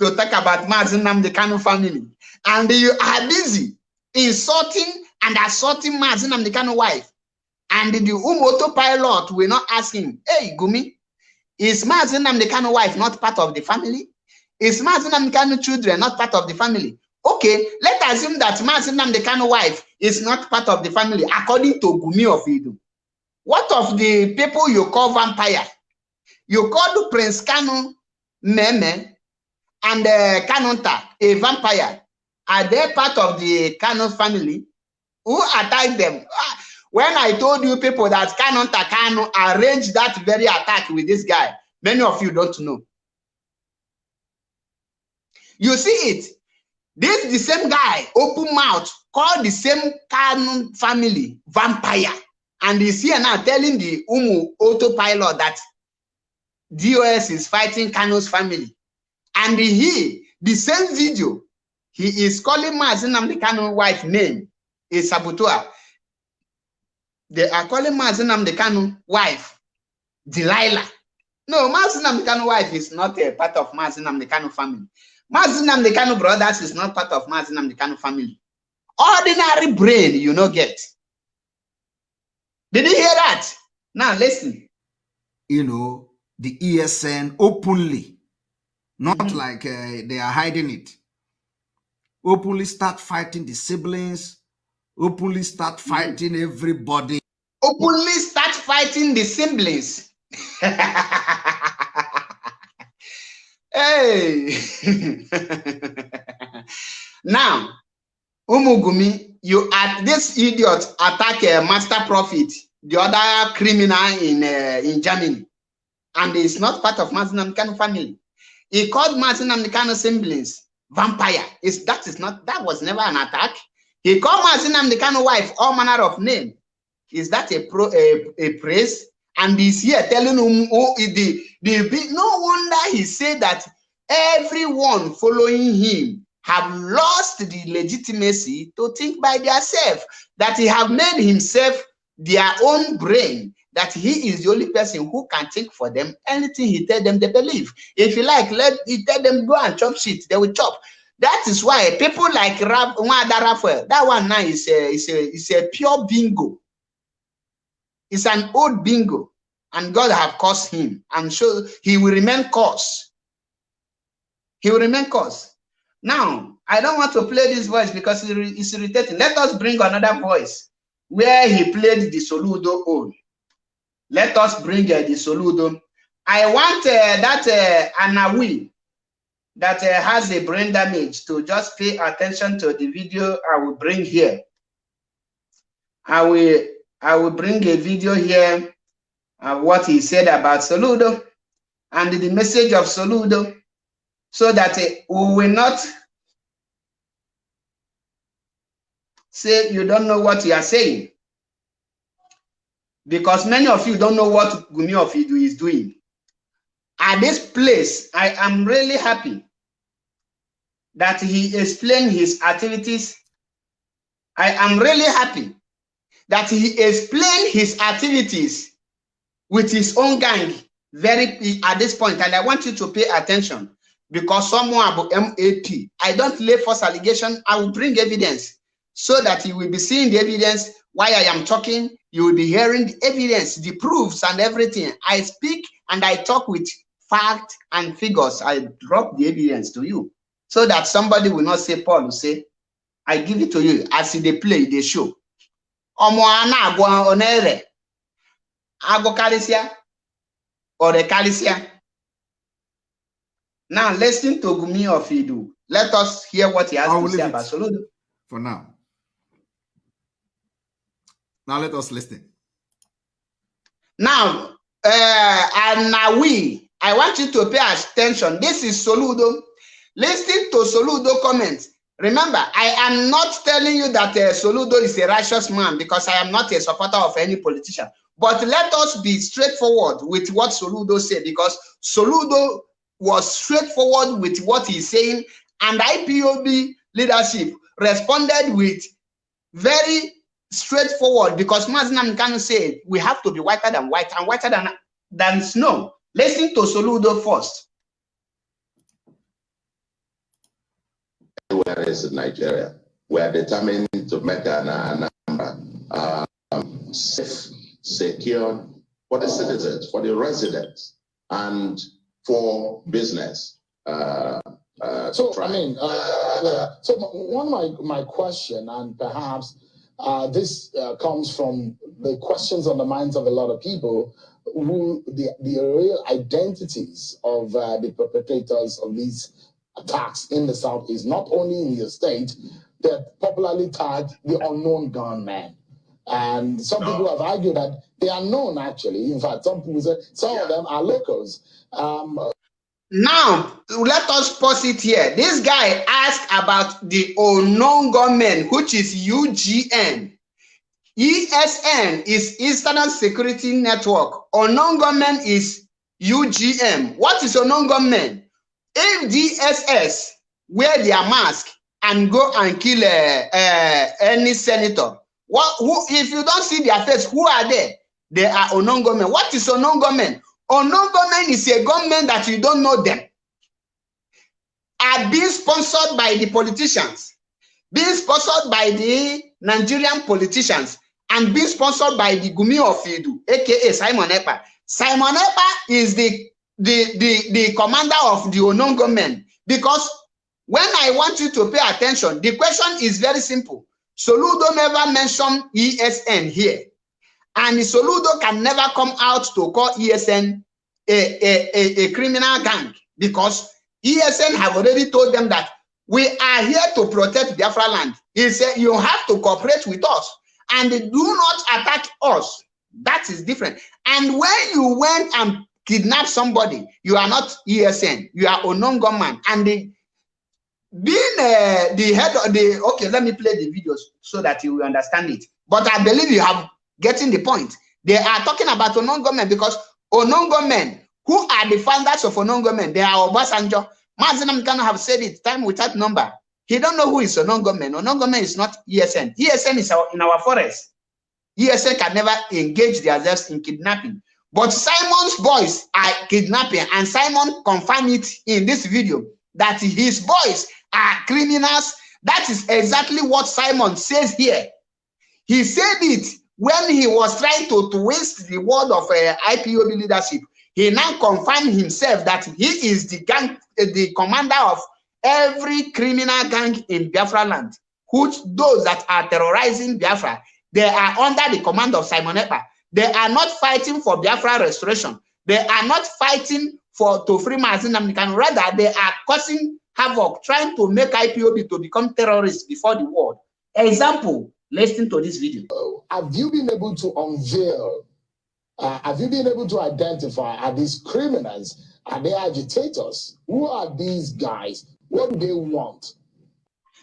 to talk about Mazi Nnamdi Kanu family. And you are busy insulting and assaulting Mazi Nnamdi Kanu wife. And the Umoto pilot will not ask him, hey, Gumi, is Mazi Nnamdi Kanu wife not part of the family? Is Mazi Nnamdi Kanu children not part of the family? Okay, let's assume that Nnamdi Kanu wife is not part of the family according to Gumi of Idu. What of the people you call vampire? You call Prince Kanu Meme and uh, Kanunta a vampire. Are they part of the Kanu family? Who attacked them? Ah, when I told you people that Kanunta Kanu arranged that very attack with this guy, many of you don't know. You see it. This the same guy, open mouth, called the same Kanu family vampire. And he's here now telling the Umu autopilot that DOS is fighting Kanu's family. And he, the same video, he is calling Mazi Nnamdi Kanu wife name is Sabutua. They are calling Mazi Nnamdi Kanu wife Delilah. No, Mazi Nnamdi Kanu wife is not a part of Mazi Nnamdi Kanu family. Mazin Amdekano brothers is not part of Mazin Amdekano family. Ordinary brain, you know, get. Did you hear that? Now listen. You know, the ESN openly, not mm -hmm. like uh, they are hiding it, openly start fighting the siblings, openly start mm-hmm. fighting everybody. Openly start fighting the siblings. hey. now, Umugumi, you at this idiot attack a master prophet, the other criminal in uh, in Germany, and it's not part of Martin family. He called Martin siblings vampire. Is that is not that was never an attack. He called Martin wife all manner of name. Is that a pro a, a praise? And he's here telling him oh, the, the no wonder he said that everyone following him have lost the legitimacy to think by themselves, that he have made himself their own brain, that he is the only person who can think for them. Anything he tell them, they believe. If you like, let he tell them go and chop shit, they will chop. That is why people like Rab, that one now is a, is a, is a pure bingo. It's an old bingo. And God have caused him. And so he will remain cause. He will remain cause. Now, I don't want to play this voice because it's irritating. Let us bring another voice where he played the Soludo on. Let us bring uh, the Soludo. I want uh, that uh, Anawi that uh, has a brain damage to just pay attention to the video I will bring here. I will I will bring a video here of what he said about Soludo and the message of Soludo so that uh, we will not say you don't know what you are saying. Because many of you don't know what Gumi of Idu is doing. At this place, I am really happy that he explained his activities. I am really happy that he explained his activities with his own gang very at this point, and I want you to pay attention because someone about MAP, I don't lay false allegation, I will bring evidence so that you will be seeing the evidence while I am talking, you will be hearing the evidence, the proofs and everything. I speak and I talk with fact and figures. I drop the evidence to you so that somebody will not say, Paul will say, I give it to you as they play, they show. Ọmọ ana-agwa onere agụ karịsịa ore karịsịa now, listen to Gumi of Idu. Let us hear what he has to say about Soludo. For now. Now let us listen. Now, uh, and now we, I want you to pay attention. This is Soludo. Listen to Soludo comments. Remember, I am not telling you that uh, Soludo is a righteous man because I am not a supporter of any politician. But let us be straightforward with what Soludo said because Soludo was straightforward with what he's saying, and IPOB leadership responded with very straightforward because Mazi Nnamdi Kanu say we have to be whiter than white and whiter than, than snow. Listen to Soludo first. Where is Nigeria? We are determined to make an, an uh, um, safe, secure for the citizens, for the residents, and for business. Uh, uh, so I mean, uh, so one my my question, and perhaps uh, this uh, comes from the questions on the minds of a lot of people, who the the real identities of uh, the perpetrators of these attacks in the south is not only in your state, they're popularly tagged the unknown gunman. And some people have argued that they are known actually. In fact, some people say some yeah. of them are locals. Um, now, let us pause it here. This guy asked about the unknown government, which is UGN. ESN is Eastern Security Network. Unknown government is UGM. What is unknown government? If DSS wear their mask and go and kill uh, uh, any senator, what, who, if you don't see their face, who are they? They are unknown government. What is unknown government? Unknown government is a government that you don't know them. Are being sponsored by the politicians, being sponsored by the Nigerian politicians, and being sponsored by the Gumi of Idu, aka Simon Ekpa. Simon Ekpa is the, the, the, the commander of the unknown government because when I want you to pay attention, the question is very simple. Soludo never mentioned ESN here. And Soludo can never come out to call ESN a, a, a, a criminal gang because ESN have already told them that we are here to protect Biafra land. He said, you have to cooperate with us and do not attack us. That is different. And when you went and kidnapped somebody, you are not ESN, you are unknown gunman. And the, being uh, the head of the, okay, let me play the videos so that you will understand it. But I believe you have getting the point. They are talking about unknown government because unknown government, who are the founders of unknown government? They are Obasanjo. Mazi Nnamdi Kanu have said it time without number. He don't know who is unknown government. Unknown government is not ESN. ESN is our, in our forest. ESN can never engage themselves in kidnapping. But Simon's boys are kidnapping, and Simon confirmed it in this video that his boys are criminals. That is exactly what Simon says here. He said it when he was trying to twist the word of uh, IPOB leadership. He now confirmed himself that he is the gang, uh, the commander of every criminal gang in Biafra land, which those that are terrorizing Biafra, they are under the command of Simon Ekpa. They are not fighting for Biafra restoration. They are not fighting for to free Mazi Nnamdi Kanu. Rather, they are causing havoc, trying to make IPOB to become terrorists before the world. Example, listen to this video. Have you been able to unveil, uh, have you been able to identify, are these criminals, are they agitators? Who are these guys? What do they want?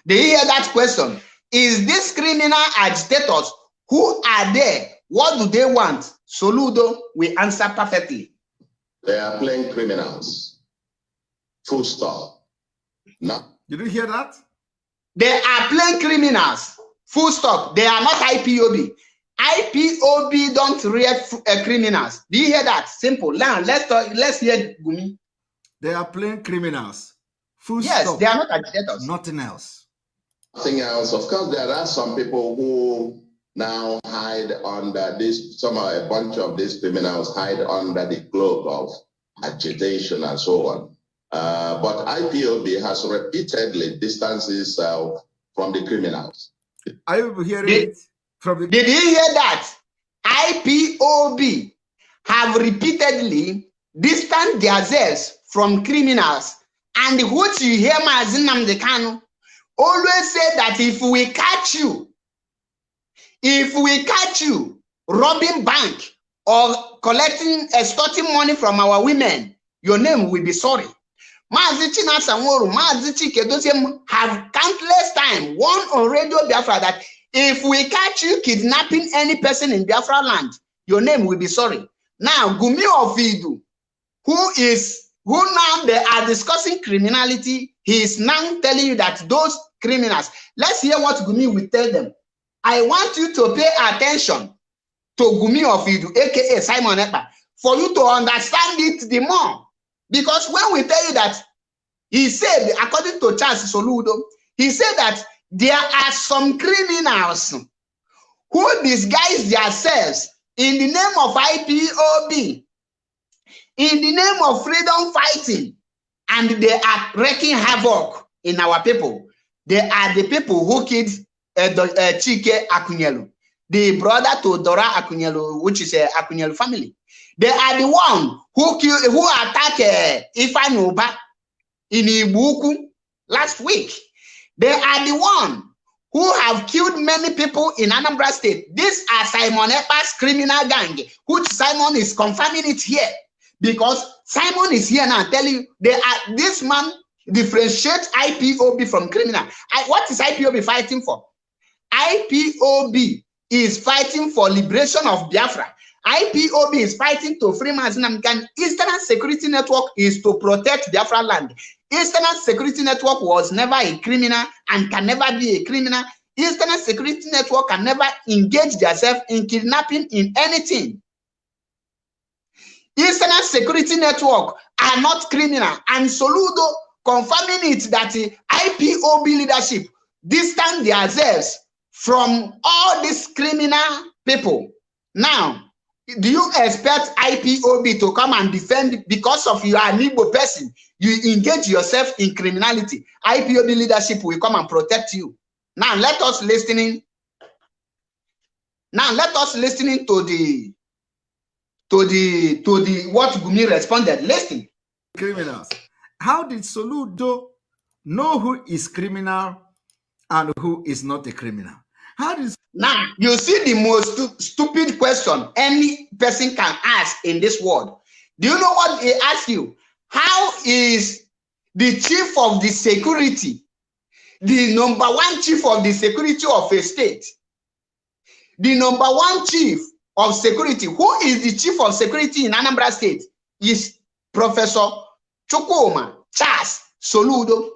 They hear that question? Is this criminal agitators? Who are they? What do they want? Soludo will answer perfectly. They are playing criminals. Full stop. No. Did you hear that? They are playing criminals. Full stop. They are not IPOB. IPOB don't react uh, criminals. Do you hear that? Simple. Now let's talk, let's hear Gumi. They are playing criminals. Full yes, stop. they are not agitators. Nothing else. Nothing else. Of course, there are some people who now hide under this, some a bunch of these criminals hide under the cloak of agitation and so on. Uh, but IPOB has repeatedly distanced itself from the criminals. Are you hearing did, it from the Did you hear that? IPOB have repeatedly distanced themselves from criminals and what you hear Mazi Nnamdi Kanu always say that if we catch you, if we catch you robbing bank or collecting, extorting money from our women, your name will be sorry. Mazi Chinasa Nworu, Mazi Chike have countless time warned on Radio Biafra that if we catch you kidnapping any person in Biafra land, your name will be sorry. Now, Gumi Ovidu, who is who now they are discussing criminality, he is now telling you that those criminals, let's hear what Gumi will tell them. I want you to pay attention to Gumi of Idu, aka Simon Ekpa, for you to understand it the more. Because when we tell you that he said, according to Charles Soludo, he said that there are some criminals who disguise themselves in the name of IPOB, in the name of freedom fighting, and they are wreaking havoc in our people. They are the people who killed Chike Akunyili, the brother to Dora Akunyili, which is a uh, Akunyili family. They are the one who kill, who attacked uh, Ifan in Ibuku last week. They are the one who have killed many people in Anambra State. These are Simon Ekpa's criminal gang, which Simon is confirming it here. Because Simon is here now telling you they are this man differentiates IPOB from criminal. I, what is IPOB fighting for? IPOB is fighting for liberation of Biafra. IPOB is fighting to free Mazi Nnamdi Kanu. Eastern Security Network is to protect Biafra land. Eastern Security Network was never a criminal and can never be a criminal. Eastern Security Network can never engage themselves in kidnapping in anything. Eastern Security Network are not criminal. And Soludo confirming it that IPOB leadership distance themselves from all these criminal people. Now, do you expect IPOB to come and defend because of you are an Igbo person? You engage yourself in criminality. IPOB leadership will come and protect you. Now let us listening. Now let us listening to the to the to the what Gumi responded. Listen. Criminals. How did Soludo know who is criminal and who is not a criminal? How does now you see the most stu stupid question any person can ask in this world? Do you know what he asked you? How is the chief of the security, the number one chief of the security of a state, the number one chief of security, who is the chief of security in Anambra State, is Professor Chukwuma Charles Soludo,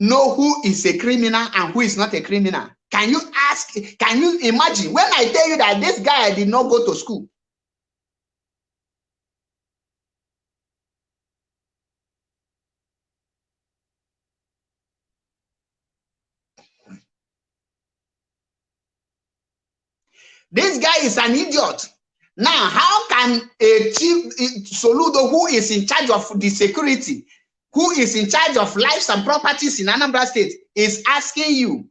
know who is a criminal and who is not a criminal. Can you ask, can you imagine when I tell you that this guy did not go to school? This guy is an idiot. Now, how can a chief Soludo, who is in charge of the security, who is in charge of lives and properties in Anambra State, is asking you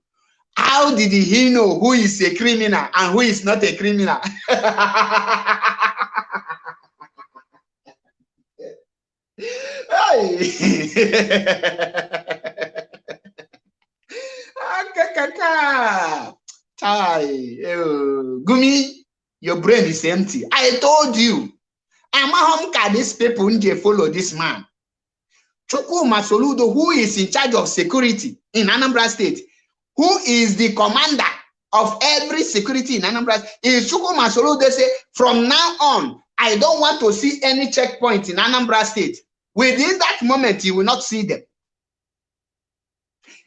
how did he know who is a criminal and who is not a criminal? Gumi, your brain is empty. I told you. I'm Amahom ka these people they follow this man. Chukwu Soludo, who is in charge of security in Anambra State, who is the commander of every security in Anambra, is Chukwuma Soludo say, from now on, I don't want to see any checkpoint in Anambra State. Within that moment, you will not see them.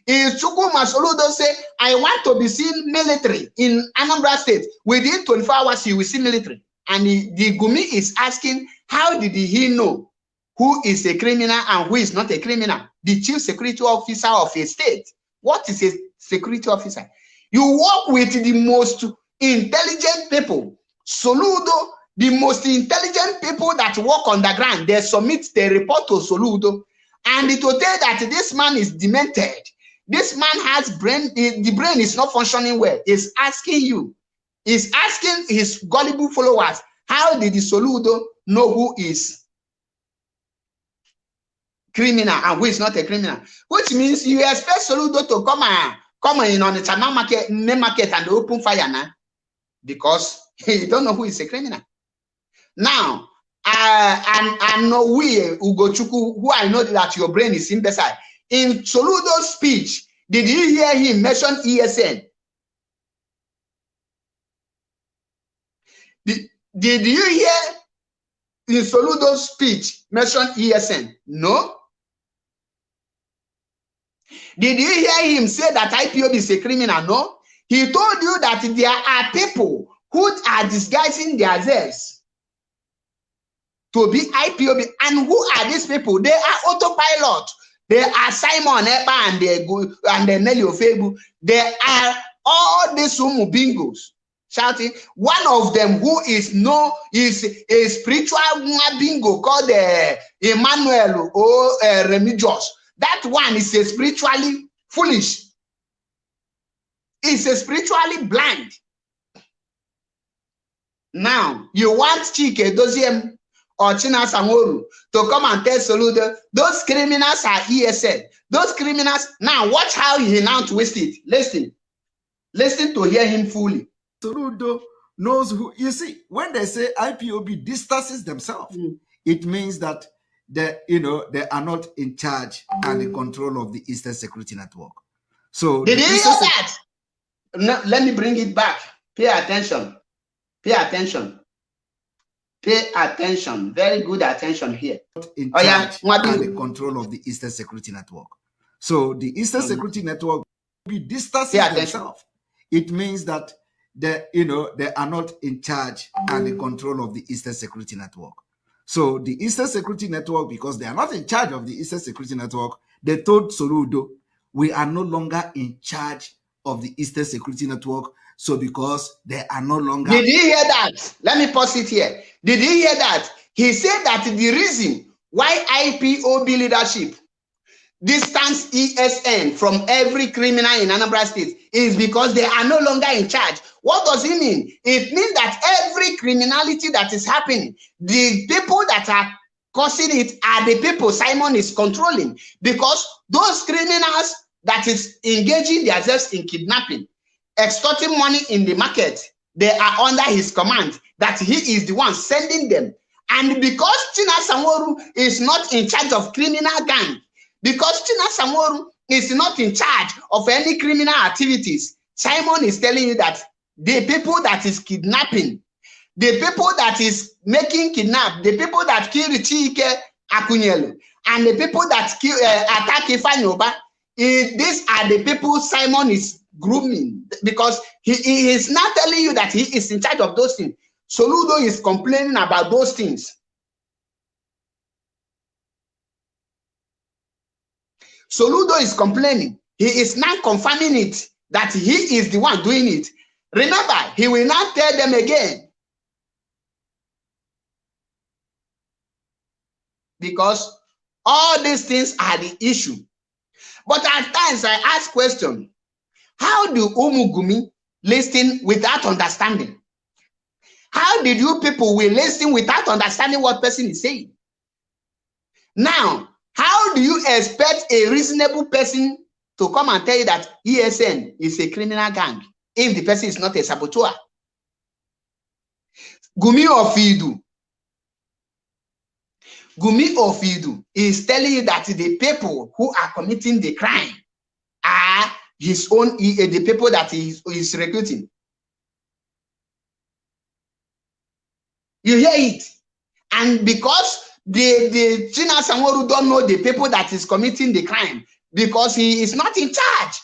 Is Chukwuma Soludo say, I want to be seen military in Anambra State. Within 24 hours, you will see military. And the, the Gumi is asking, how did he know who is a criminal and who is not a criminal? The chief security officer of a state. What is a security officer? You work with the most intelligent people. Soludo, the most intelligent people that work on the ground, they submit their report to Soludo. And it will tell that this man is demented. This man has brain, the brain is not functioning well. Is asking you, is asking his gullible followers, how did the Soludo know who is criminal and who is not a criminal, which means you expect Soludo to come and come in on the China market, main market and open fire now because you don't know who is a criminal. Now, uh, and and no we Ugochukwu, who I know that your brain is imbecile. In Soludo's speech, did you hear him mention ESN? Did, did you hear in Soludo's speech mention ESN? No. Did you hear him say that IPOB is a criminal? No. He told you that there are people who are disguising themselves to be IPOB. And who are these people? They are autopilot. They are Simon Epa and they go and the Nelly Ofebu. They are all these Umu bingos shouting. One of them who is no is a spiritual bingo called uh, Emmanuel or uh, Remigious. That one is a spiritually foolish. Is a spiritually blind. Now you want Chike Doziem or China Samoru to come and tell Soludo those criminals are ESN. Those criminals now watch how he now twist it. Listen, listen to hear him fully. Soludo knows who you see when they say IPOB distances themselves, mm. it means that they you know they are not in charge and in control of the Eastern Security Network. So did you hear that? No, let me bring it back. Pay attention. Pay attention. Pay attention. Very good attention here. In oh, yeah. and the control of the Eastern Security Network. So the Eastern mm -hmm. Security Network be distancing themselves. It means that they, you know, they are not in charge and in control of the Eastern Security Network. So the Eastern Security Network, because they are not in charge of the Eastern Security Network, they told Sorudo, we are no longer in charge of the Eastern Security Network. So because they are no longer. Did he hear that? Let me pause it here. Did he hear that? He said that the reason why IPOB leadership distance ESN from every criminal in Anambra State is because they are no longer in charge. What does it mean? It means that every criminality that is happening, the people that are causing it are the people Simon is controlling because those criminals that is engaging themselves in kidnapping, extorting money in the market, they are under his command, that he is the one sending them. And because Chinasa Nworu is not in charge of criminal gang, because Chinasa Nworu is not in charge of any criminal activities, Simon is telling you that the people that is kidnapping, the people that is making kidnap, the people that kill Chike Akunyili, and the people that kill, uh, attack Ifanyoba, these are the people Simon is grooming because he, he is not telling you that he is in charge of those things. Soludo is complaining about those things. Soludo is complaining. He is not confirming it that he is the one doing it. Remember, he will not tell them again. Because all these things are the issue. But at times I ask question, how do Umugumi listen without understanding? How did you people will listen without understanding what person is saying? Now, how do you expect a reasonable person to come and tell you that ESN is a criminal gang if the person is not a saboteur? Gumi Ofidu Gumi Ofidu is telling you that the people who are committing the crime are his own, the people that he is recruiting. You hear it? And because the, the Chinasa Nworu don't know the people that is committing the crime because he is not in charge.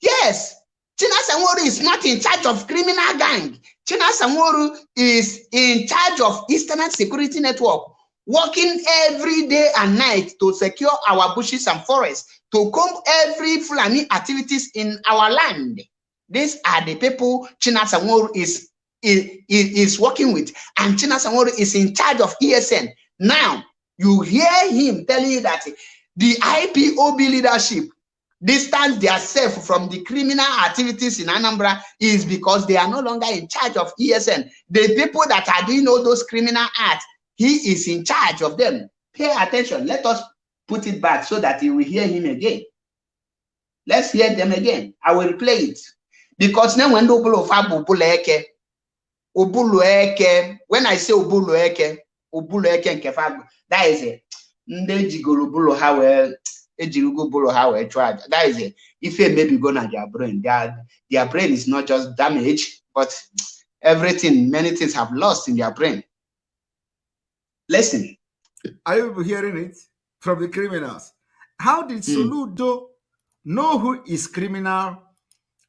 Yes, Chinasa Nworu is not in charge of criminal gang. Chinasa Nworu is in charge of Eastern Security Network working every day and night to secure our bushes and forests, to comb every Fulani activities in our land. These are the people Chinasa Nworu is, is, is working with, and Chinasa Nworu is in charge of ESN. Now, you hear him telling you that the IPOB leadership distance themselves from the criminal activities in Anambra is because they are no longer in charge of ESN. The people that are doing all those criminal acts he is in charge of them. Pay attention. Let us put it back so that you will hear him again. Let's hear them again. I will play it. Because when when I say Obulu Eke and Kefabu, that is it. Ndị jigoro bụlụ ha wee ejirigo bụlụ ha wee chụọ aja. That is it. If it maybe go na their brain, their, their brain is not just damaged, but everything, many things have lost in their brain. Listen. Are you hearing it from the criminals? How did mm. Soludo know who is criminal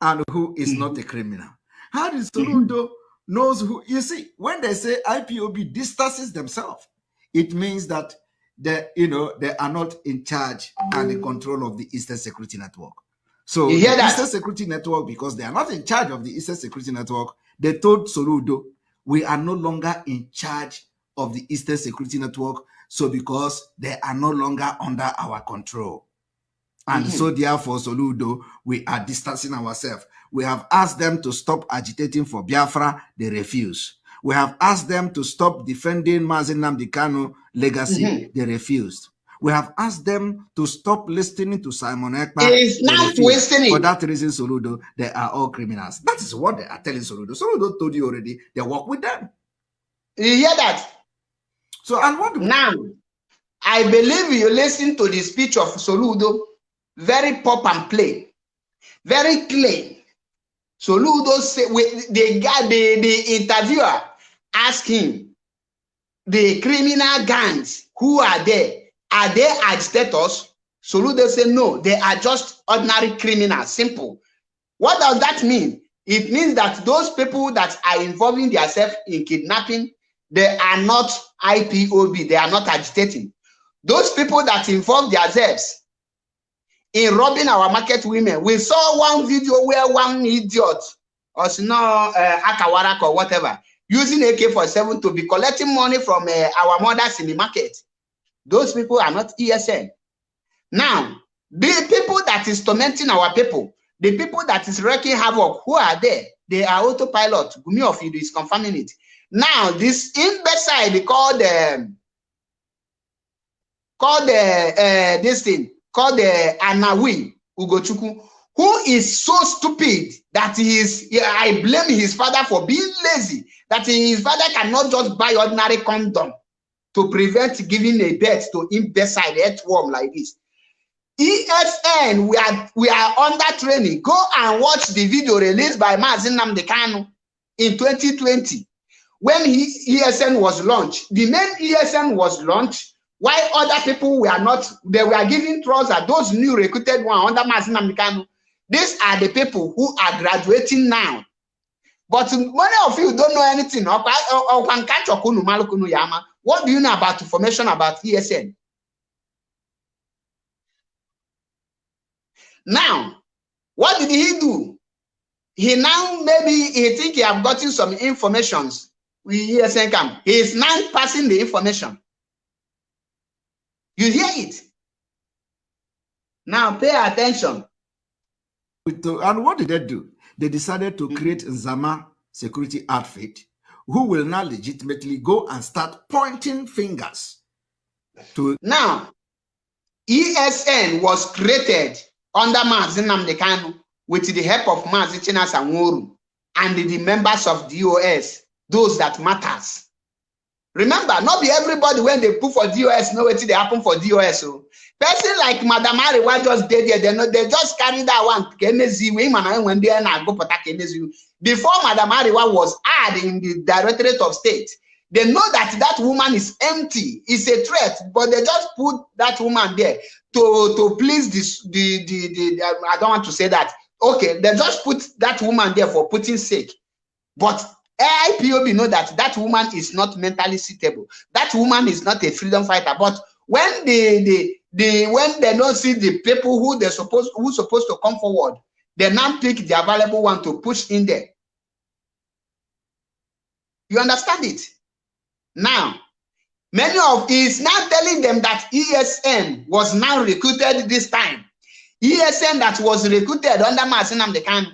and who is not a criminal? How did Soludo knows who? You see, when they say IPOB distances themselves, it means that they, you know, they are not in charge and in control of the Eastern Security Network. So You hear the that? Eastern Security Network, because they are not in charge of the Eastern Security Network, they told Soludo, we are no longer in charge of the Eastern Security Network. So because they are no longer under our control. And Mhm. so therefore, Soludo, we are distancing ourselves. We have asked them to stop agitating for Biafra, they refuse. We have asked them to stop defending Mazi Nnamdi Kanu legacy, Mhm. they refused. We have asked them to stop listening to Simon Ekpa. It's not refused. wasting For that reason, Soludo, they are all criminals. That is what they are telling Soludo. Soludo told you already, they work with them. You hear that? So, and what Now, I believe you listen to the speech of Soludo, very pop and play, very clean. Soludo say we, the guy, the, the interviewer asked him, the criminal gangs who are there, are they agitators? Soludo said no, they are just ordinary criminals, simple. What does that mean? It means that those people that are involving themselves in kidnapping, they are not IPOB, they are not agitating. Those people that involve themselves in robbing our market women, we saw one video where one idiot, or no, uh, Akawarak or whatever, using AK-47 to be collecting money from uh, our mothers in the market. Those people are not ESN. Now, the people that is tormenting our people, the people that is wreaking havoc, who are there? They are autopilot. Gumi of you is confirming it. Now, this imbecile called um, called uh, uh, this thing called uh, Anawi Ugochukwu, who is so stupid that he is. I blame his father for being lazy. That his father cannot just buy ordinary condom to prevent giving a birth to imbecile earthworm like this. ESN, we are we are under training. Go and watch the video released by Mazin Namdekanu in 2020 when he, ESN was launched. The main ESN was launched while other people were not. They were giving trousers. Those new recruited one under Mazin Namdekanu. These are the people who are graduating now. But many of you don't know anything. What do you know about information about ESN? Now, what did he do? He now maybe he think he have gotten some informations with ESN camp. He is now passing the information. You hear it? Now pay attention. and what did they do? They decided to create Zama security outfit who will now legitimately go and start pointing fingers to Now, ESN was created under Mazin Namdekanu with the help of Mazi Chinas Anworu and the members of DOS, those that matters. Remember, not be everybody when they put for DOS know what they happen for DOS. So, person like Madam Ariwa just did there, they know they just carry that one. Kenezi, we man when they na go pata Kenezi. Before Madam Ariwa was added in the Directorate of State, they know that that woman is empty, is a threat, but they just put that woman there to to please this the the, the, the I don't want to say that. Okay, they just put that woman there for putting sake, but IPOB know that that woman is not mentally suitable. That woman is not a freedom fighter. But when they, they, the when they don't see the people who they're supposed who supposed to come forward, they now pick the available one to push in there. You understand it? Now, many of is now telling them that ESN was now recruited this time. ESN that was recruited under Mazi Nnamdi Kanu.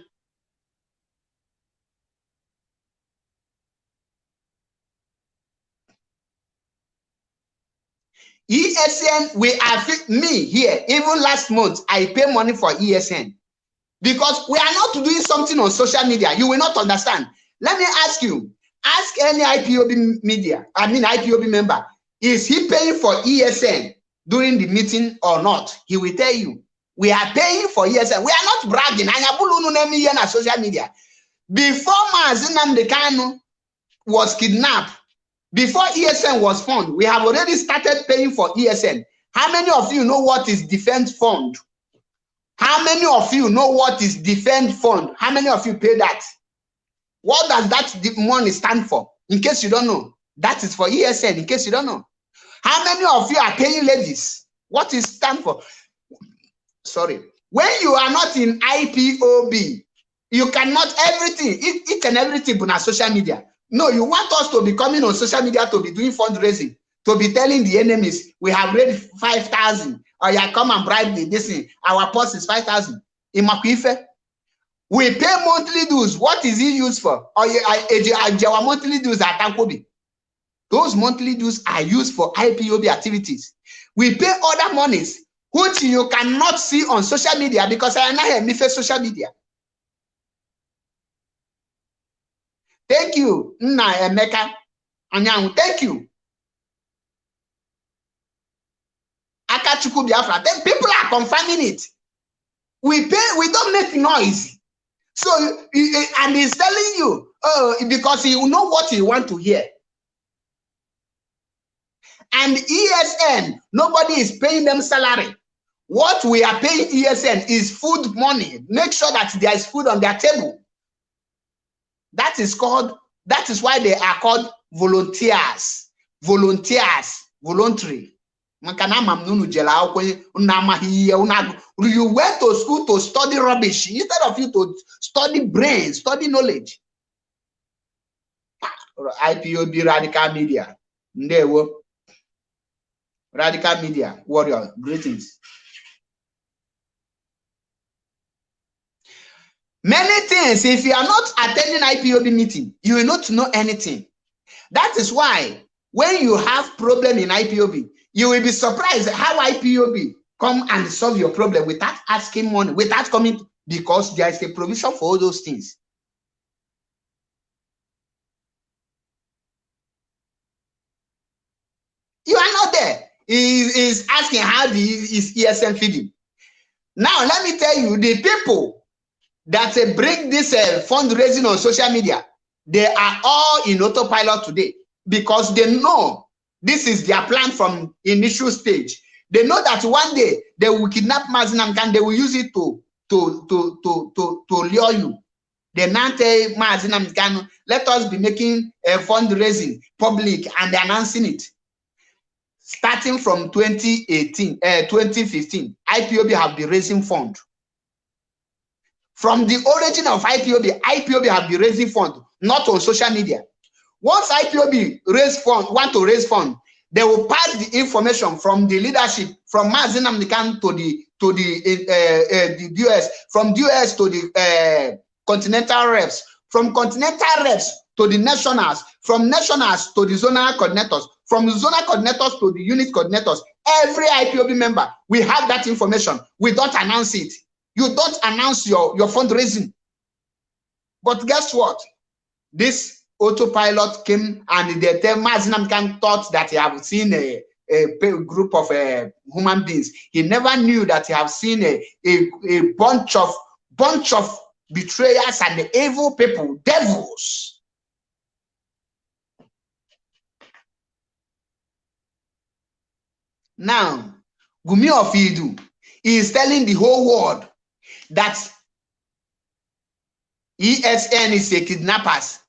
ESN, we are me here, even last month, I pay money for ESN because we are not doing something on social media. You will not understand. Let me ask you, ask any IPOB media, I mean IPOB member, is he paying for ESN during the meeting or not? He will tell you. We are paying for ESN. We are not bragging. Na social media. Before Mazinam Dekanu was kidnapped, before ESN was formed, we have already started paying for ESN. How many of you know what is defense fund? How many of you know what is defend fund? How many of you pay that? What does that money stand for? In case you don't know, that is for ESN. In case you don't know, how many of you are paying ladies? What is stand for? Sorry, when you are not in IPOB, you cannot everything, each, each and everything on social media. No, you want us to be coming on social media to be doing fundraising, to be telling the enemies we have raised 5,000 or you come and bribe the this thing. Our post is 5,000. In Maquife, we pay monthly dues. What is it used for? Or our monthly dues at Tankobi. Those monthly dues are used for IPOB activities. We pay other monies, which you cannot see on social media because I am not here social media. Thank you, Nna Emeka Anyanwụ. Thank you. Akachukwu Biafra. Then people are confirming it. We pay, we don't make noise. So, and he's telling you, oh, because you know what you want to hear. And ESN, nobody is paying them salary. What we are paying ESN is food money. Make sure that there is food on their table. That is called, that is why they are called volunteers. Volunteers, voluntary. You went to school to study rubbish instead of you to study brain, study knowledge. Ah, IPOB Radical Media. Ndewo. Radical Media Warrior, greetings. Many things, if you are not attending IPOB meeting, you will not know anything. That is why when you have problem in IPOB, you will be surprised how IPOB come and solve your problem without asking money, without coming, because there is a provision for all those things. You are not there. He is asking how the, is ESN feeding. Now, let me tell you, the people that uh, bring this uh, fundraising on social media, they are all in autopilot today because they know this is their plan from initial stage. They know that one day they will kidnap Mazinam and they will use it to to to to to, to lure you. They now tell Mazinam let us be making a fundraising public and announcing it. Starting from 2018, uh, 2015, IPOB have been raising fund from the origin of IPOB, IPOB have been raising fund, not on social media. Once IPOB raise fund, want to raise fund, they will pass the information from the leadership, from Mazinam Nikan to the to the uh, uh, the US, from US to the uh, continental reps, from continental reps to the nationals, from nationals to the zonal coordinators, from zonal coordinators to the unit coordinators. Every IPOB member, we have that information. We don't announce it. You don't announce your, your fundraising. But guess what? This autopilot came and they tell Mazinam Khan thought that he have seen a, a group of uh, human beings. He never knew that he have seen a, a, a bunch of bunch of betrayers and evil people, devils. Now, Gumi of Idu is telling the whole world that ESN is a kidnappers.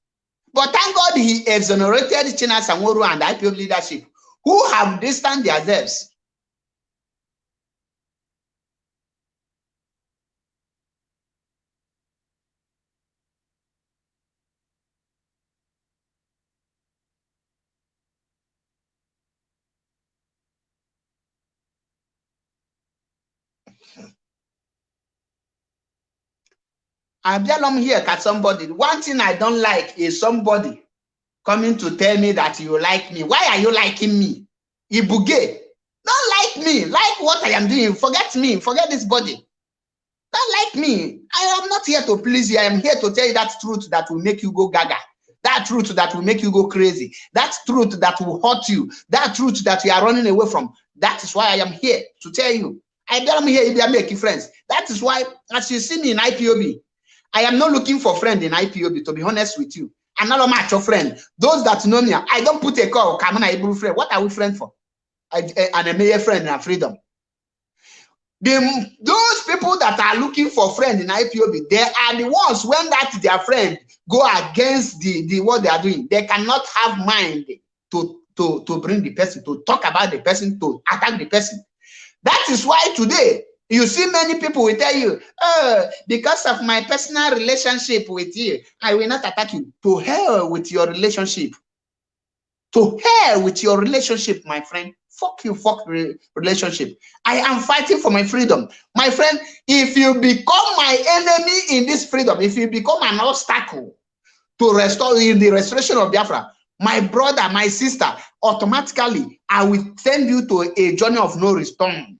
But thank God he exonerated Chinasa Nworu and IPOB leadership who have distanced themselves. Belong here at somebody. One thing I don't like is somebody coming to tell me that you like me. Why are you liking me? Ibuge. Don't like me. Like what I am doing. Forget me. Forget this body. Don't like me. I am not here to please you. I am here to tell you that truth that will make you go gaga. That truth that will make you go crazy. That truth that will hurt you. That truth that you are running away from. That is why I am here to tell you. I don't here if you are making friends. That is why, as you see me in IPOB, I am not looking for friend in IPOB, to be honest with you. I'm not a match of friend. Those that know me, I don't put a call, come on, I friend. What are we friend for? I, I, and a mayor friend and freedom. The, those people that are looking for friends in IPOB, they are the ones when that their friend go against the, the what they are doing. They cannot have mind to, to, to bring the person, to talk about the person, to attack the person. That is why today you see many people will tell you, oh, because of my personal relationship with you, I will not attack you. To hell with your relationship. To hell with your relationship, my friend. Fuck you, fuck re relationship. I am fighting for my freedom. My friend, if you become my enemy in this freedom, if you become an obstacle to restore in the restoration of Biafra, my brother, my sister, automatically I will send you to a journey of no return.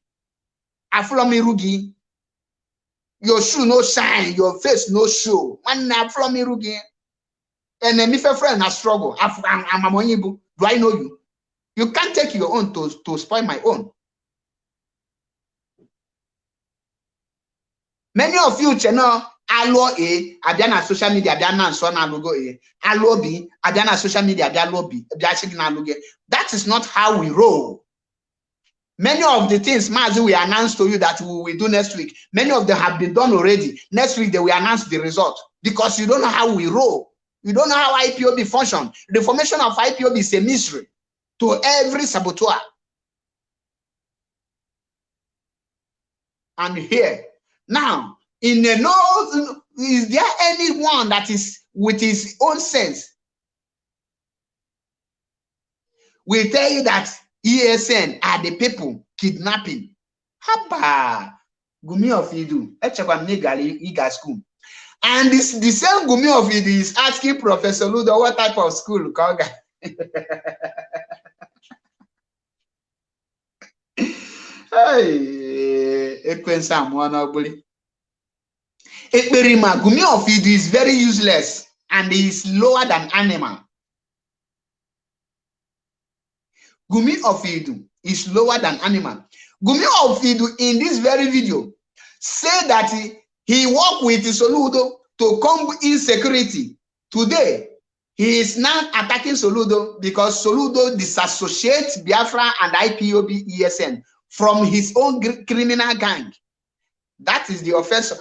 Aflomirugi, your shoe no shine, your face no show. One Aflomirugi. Enemy friend a struggle. I'm, I'm Do I know you? You can't take your own to, to spoil my own. Many of you, know, alụọ a abịa na social media abịa na nsọ na-alụgo a alụọ b abịa na social media abịa lụọ b bịa sị gị na-alụ gị that is not how we roll many of the things Mazi we announce to you that we will do next week many of them have been done already. Next week they will announce the result. Because you don't know how we roll. You don't know how IPOB function. The formation of IPOB is a mystery to every saboteur. And here now in the no is there anyone that is with his own sense will tell you that ESN are ah, the people kidnapping. Haba! Gumi of Idu echekwa m ịga school. And this the same Gumi of Idu is asking Professor Ludo what type of school ka ọ ga. Ekwensu amụọ n'ọgbụlị Ekperima, Gumi of Idu is very useless and is lower than animal. Gumi of Idu is lower than animal. Gumi of Idu in this very video say that he, he worked with Soludo to combat insecurity. Today, he is now attacking Soludo because Soludo disassociates Biafra and IPOB ESN from his own criminal gang. That is the offense.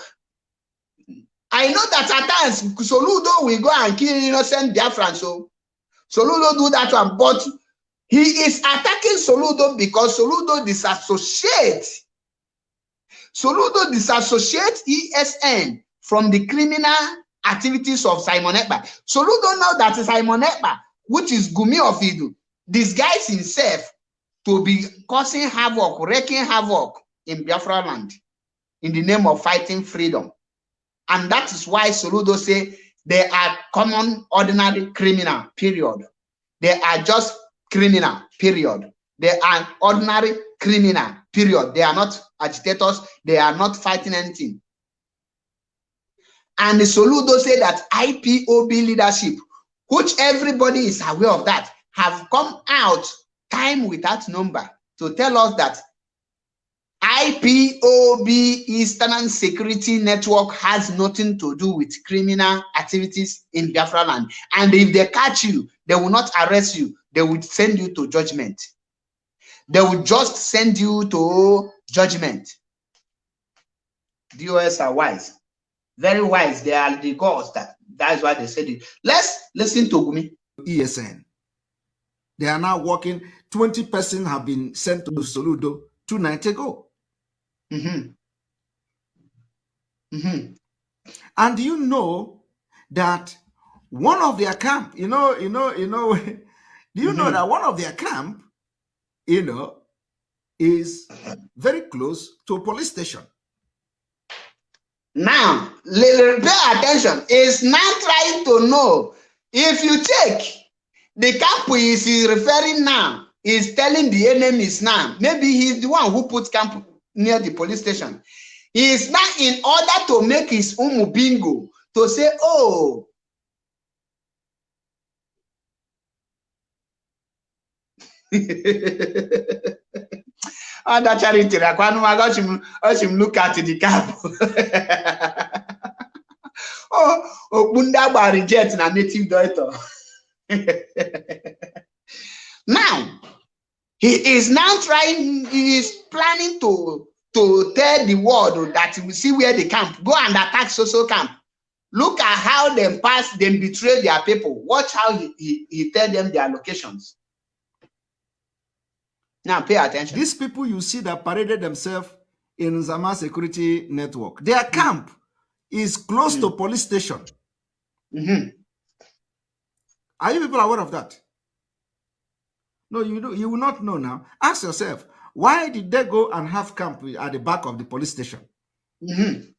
I know that at times Soludo will go and kill innocent Biafran. So Soludo do that one, but he is attacking Soludo because Soludo disassociates. Soludo disassociates ESN from the criminal activities of Simon Ekpa. Soludo know that Simon Ekpa, which is Gumi of Idu, disguise himself to be causing havoc, wreaking havoc in Biafra land in the name of fighting freedom. And that is why Soludo say they are common, ordinary criminal, period. They are just criminal, period. They are ordinary criminal, period. They are not agitators. They are not fighting anything. And the Soludo say that IPOB leadership, which everybody is aware of that, have come out time without number to tell us that IPOB Eastern Security Network has nothing to do with criminal activities in Biafra land. And if they catch you, they will not arrest you. They will send you to judgment. They will just send you to judgment. DOS are wise. Very wise. They are the gods. That, that's why they said it. Let's listen to Gumi. ESN. They are now working. 20 persons have been sent to Soludo two nights ago. Mm -hmm. Mm -hmm. And you know that one of their camp, you know, you know, you know, do you mm -hmm. know mm-hmm. that one of their camp, you know, is very close to a police station. Now, pay attention. Is now trying to know if you check the camp He is referring now, he is telling the enemies now. Maybe he's the one who put camp near the police station. He is now in order to make his own bingo to say, oh, Ada charity rakwanụ ma ọchị m look at the cap. oh, okpu ndị agba reject na native doctor. now, he is now trying, he is planning to, to tell the world that we see where the camp go and attack social camp. Look at how them pass, them betray their people. Watch how he, he, he tell them their locations. Now pay attention. These people you see that paraded themselves in Zama security network, their camp is close mm. to police station. Mm -hmm. Are you people aware of that? No, you do, you will not know now. Ask yourself, why did they go and have camp at the back of the police station? Mm -hmm.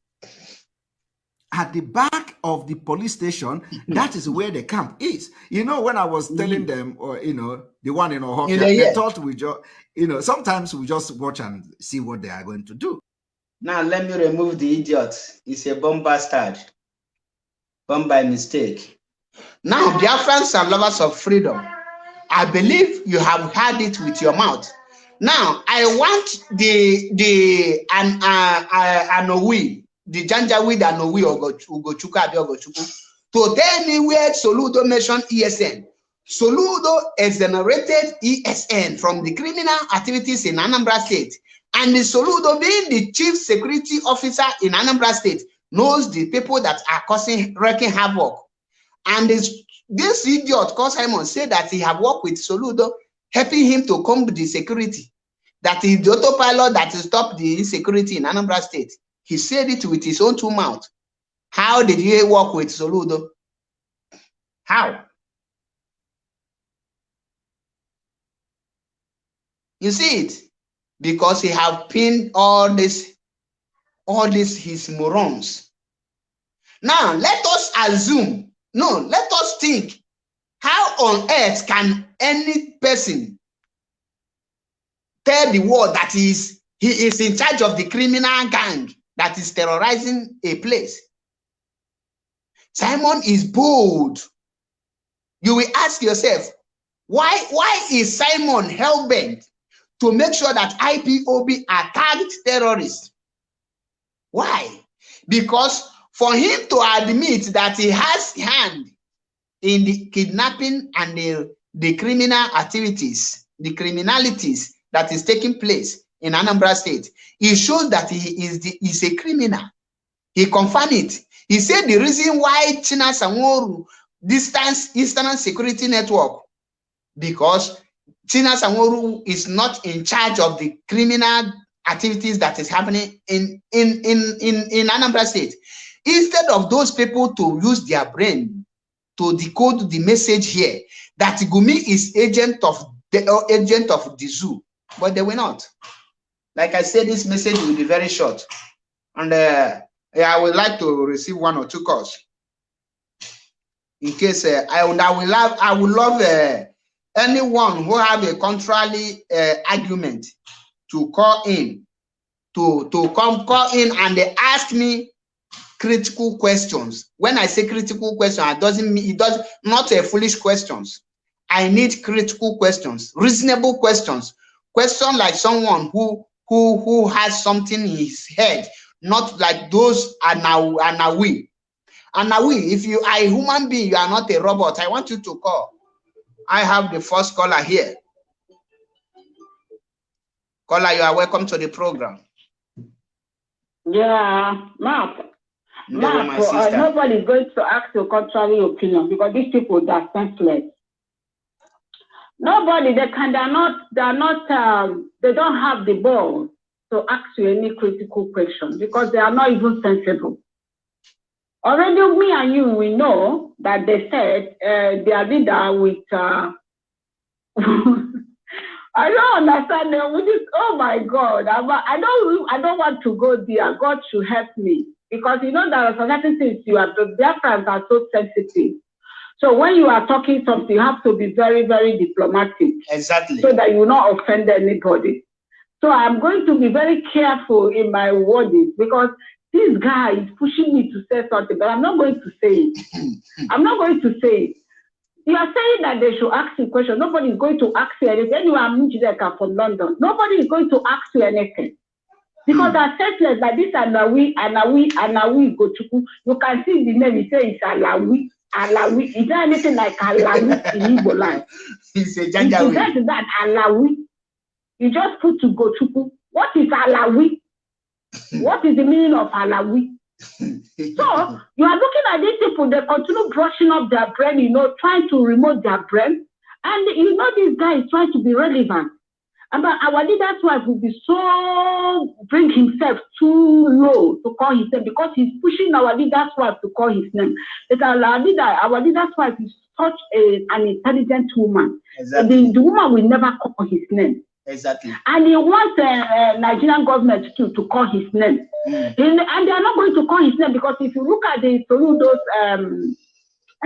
At the back of the police station, that is where the camp is. You know, when I was telling mm -hmm. them, or you know, the one in Ohio, you know, they thought we just, you know, sometimes we just watch and see what they are going to do. Now let me remove the idiot. He's a bomb bastard. Bomb by mistake. Now, Biafrans are lovers of freedom. I believe you have had it with your mouth. Now, I want the the an uh, uh, Anowi, the Janjaweed Anowi Ugochukwu Abi Ogochukwu to go. To tell me where Soludo mentioned ESN. Soludo exonerated ESN from the criminal activities in Anambra State. And the Soludo, being the chief security officer in Anambra State, knows the people that are causing wrecking havoc. And this, this idiot, called Simon, said that he have worked with Soludo, helping him to comb the security. That is the autopilot that stopped the insecurity in Anambra State. He said it with his own two mouths. How did he work with Soludo? How? You see it? Because he have pinned all this, all this his morons. Now let us assume, no, let us think, how on earth can any person tell the world that he is, he is in charge of the criminal gang that is terrorizing a place? Simon is bold. You will ask yourself, why, why is Simon hell-bent to make sure that IPOB target terrorists. Why? Because for him to admit that he has hand in the kidnapping and the, the criminal activities, the criminalities that is taking place in Anambra State, it shows that he is, the, is a criminal. He confirmed it. He said the reason why Chinasa Nworu distance Eastern Security Network because Chinasa Nworu is not in charge of the criminal activities that is happening in, in, in, in, in Anambra State. Instead of those people to use their brain to decode the message here, that Gumi is agent of the uh, agent of the zoo, but they were not. Like I said, this message will be very short. And uh, I would like to receive one or two calls. In case uh, I would, I will love, I would love uh, anyone who have a contrary uh, argument to call in to to come call in and they ask me critical questions when i say critical question it doesn't mean it does not a foolish questions i need critical questions reasonable questions question like someone who who who has something in his head not like those are now are now we and now we if you are a human being you are not a robot i want you to call I have the first caller here. Caller, you are welcome to the program. Yeah, Mark. Mark, uh, nobody is going to ask your contrary opinion because these people are senseless. Nobody, they can, they're not, they're not, um, they don't have the ball to ask you any critical question because they are not even sensible. Already, me and you, we know that they said uh, their leader with. Uh, I don't understand them. We just, oh my God, I'm, I don't, I don't want to go there. God should help me because you know there are certain things you are. The Biafrans are so sensitive. So when you are talking something, you have to be very, very diplomatic. Exactly. So that you will not offend anybody. So I'm going to be very careful in my wording because this guy is pushing me to say something, but I'm not going to say it. I'm not going to say it. You are saying that they should ask you questions. Nobody is going to ask you anything. You are Njideka from London. Nobody is going to ask you anything. Because mm. are senseless like this Anawi, Anawi, Anawi Gochuku. You can see the name, he says it's Alawi. Alawi. Is there anything like Alawi in Igbo land? It's a Janjawi. That, that Alawi. You just put to Gochuku. What is Alawi? what is the meaning of Alawi? so you are looking at these people, they continue brushing up their brain, you know, trying to remove their brain. And you know, this guy is trying to be relevant. And our leader's wife will be so bring himself too low to call his name because he's pushing our leader's wife to call his name. That our leader, our leader's wife is such a, an intelligent woman. Exactly. The, the woman will never call his name. Exactly. And he wants the uh, Nigerian government to, to call his name. Mm. And, and, they are not going to call his name because if you look at the Soludo's um,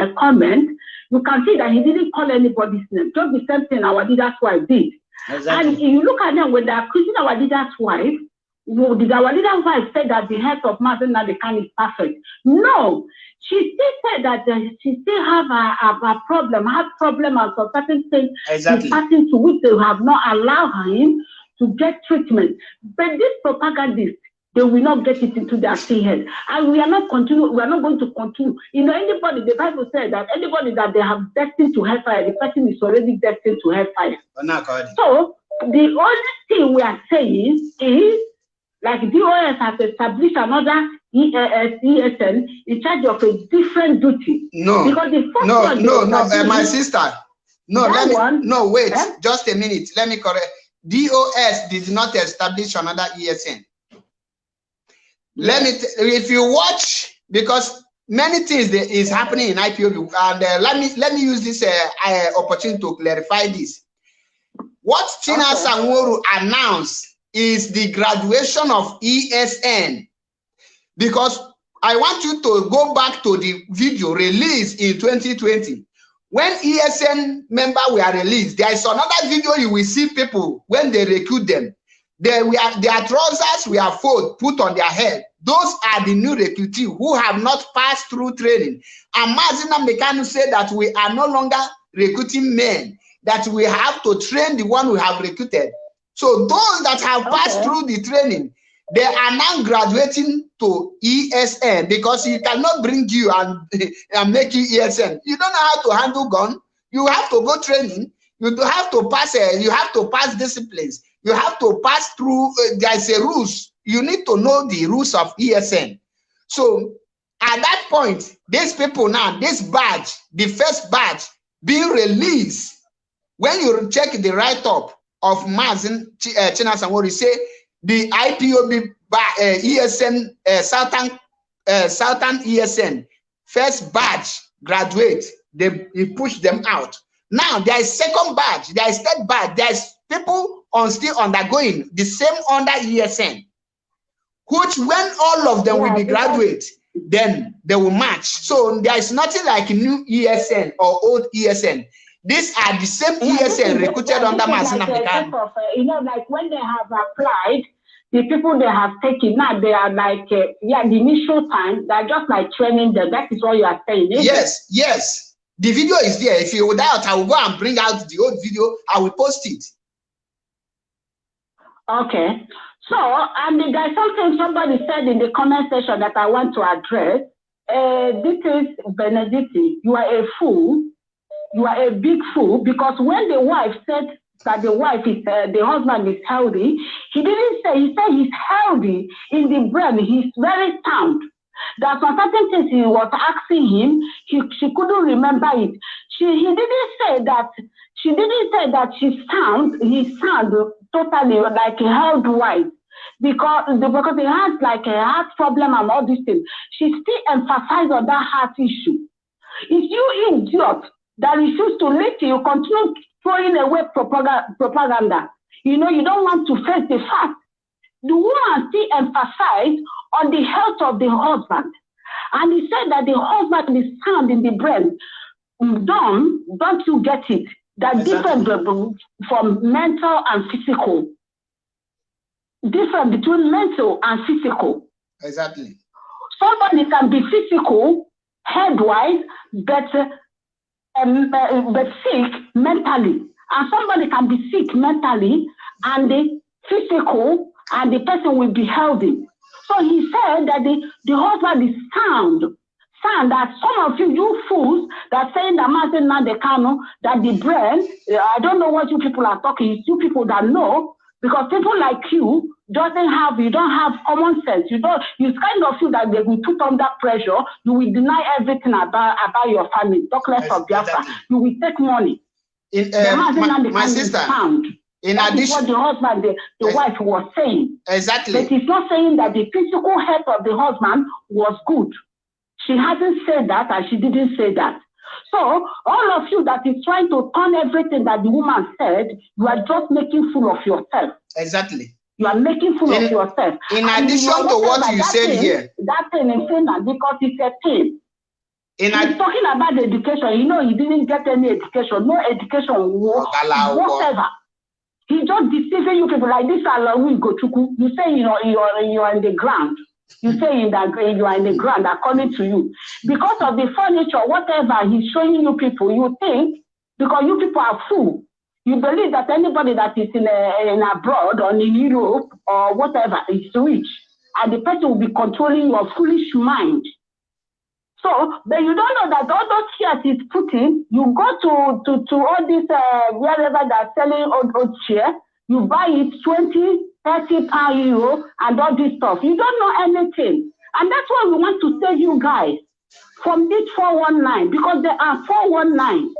uh, comment, you can see that he didn't call anybody's name. Just the same thing our leader's wife did. Exactly. And you look at them when they are accusing our leader's wife, well, did our leader's wife say that the health of Mazi Nnamdi Kanu is perfect? No. She still said that uh, she still have a, a, a problem, have problem and so certain things exactly. passing to which they have not allowed him to get treatment. But this propagandist, they will not get it into their head. And we are not continue, we are not going to continue. You know, anybody, the Bible says that anybody that they have destined to hellfire, the person is already destined to hellfire. So the only thing we are saying is like DOS has established another EAS, ESN in charge of a different duty. No, because the first no, one no, no, uh, my sister. No, let me, one, no, wait, eh? just a minute. Let me correct. DOS did not establish another ESN. Let me, if you watch, because many things that is happening in IPOB, and uh, let me let me use this uh, uh, opportunity to clarify this. What Tina okay. Sanworu announced is the graduation of ESN because I want you to go back to the video released in 2020. When ESN member were released, there is another video you will see people when they recruit them. They were, their trousers were fold, put on their head. Those are the new recruitees who have not passed through training. And Mazi Nnamdi Kanu said that we are no longer recruiting men, that we have to train the one we have recruited. So those that have passed through the training, they are now graduating to ESN because he cannot bring you and, and make you ESN. You don't know how to handle gun. You have to go training. You have to pass. Uh, you have to pass disciplines. You have to pass through. Uh, there is a rules. You need to know the rules of ESN. So at that point, these people now, this badge, the first badge being released, when you check the write up of Mazin uh, Chinasa Nworu, say the IPOB uh, ESN, uh, Southern, uh, Southern ESN, first badge graduate, they, he pushed them out. Now there is second badge, there is third badge, there is people on still undergoing the same under ESN, which when all of them yeah, will be graduate, then they will match. So there is nothing like new ESN or old ESN. These are the same ESN recruited under Masina like uh, You know, like when they have applied, the people they have taken now, they are like, uh, yeah, the initial time, they're just like training them. That is what you are saying. Yes, it? yes. The video is there. If you doubt, I will go and bring out the old video. I will post it. Okay. So, and there's something somebody said in the comment section that I want to address. Uh, this is Benedetti. You are a fool you are a big fool because when the wife said that the wife is uh, the husband is healthy, he didn't say he said he's healthy in the brain. He's very sound. There are certain things he was asking him. He she couldn't remember it. She he didn't say that she didn't say that she sound he sound totally like a held wise because because he has like a heart problem and all these things. She still emphasized on that heart issue. If you idiot that refuse to listen, you continue throwing away propaganda. You know, you don't want to face the fact. The woman still emphasized on the health of the husband. And he said that the husband is sound in the brain. Don't, don't you get it? That exactly. different from mental and physical. Different between mental and physical. Exactly. Somebody can be physical, head-wise, but um, uh, but sick mentally. And somebody can be sick mentally and the physical, and the person will be healthy. So he said that the, the husband is sound. Sound that some of you, you fools, that saying that Martin Nadekano, that the brain, uh, I don't know what you people are talking, it's you people that know, because people like you, doesn't have, you don't have common sense. You don't, you kind of feel that they will put under pressure. You will deny everything about, about your family. Talk less Yes, of Biafra. exactly. You will take money. In, uh, my, my sister, found. in That is what addition, the husband, the, the Yes. wife was saying. But exactly, it's not saying that the physical health of the husband was good. She hasn't said that and she didn't say that. So all of you that is trying to turn everything that the woman said, you are just making fool of yourself. exactly. You are making fool In- of yourself. In And addition to what you said thing- here, That thing in Finland because it's a thing. in He's talking about education. You know, he didn't get any education. No education whatever. He just deceiving you people like this. Alawi Gochuku. You say you know you are you are in the ground. You say in that you are in the ground according to you because of the furniture, whatever he's showing you people. You think because you people are fool. You believe that anybody that is in a, in abroad or in Europe or whatever is rich, and the person will be controlling your foolish mind. So, but you don't know that all those chairs is putting, you go to, to, to all these, uh, wherever they're selling old, old chair, you buy it 20, 30 per euro and all this stuff. You don't know anything. And that's why we want to save you guys from this 419 because there are 419.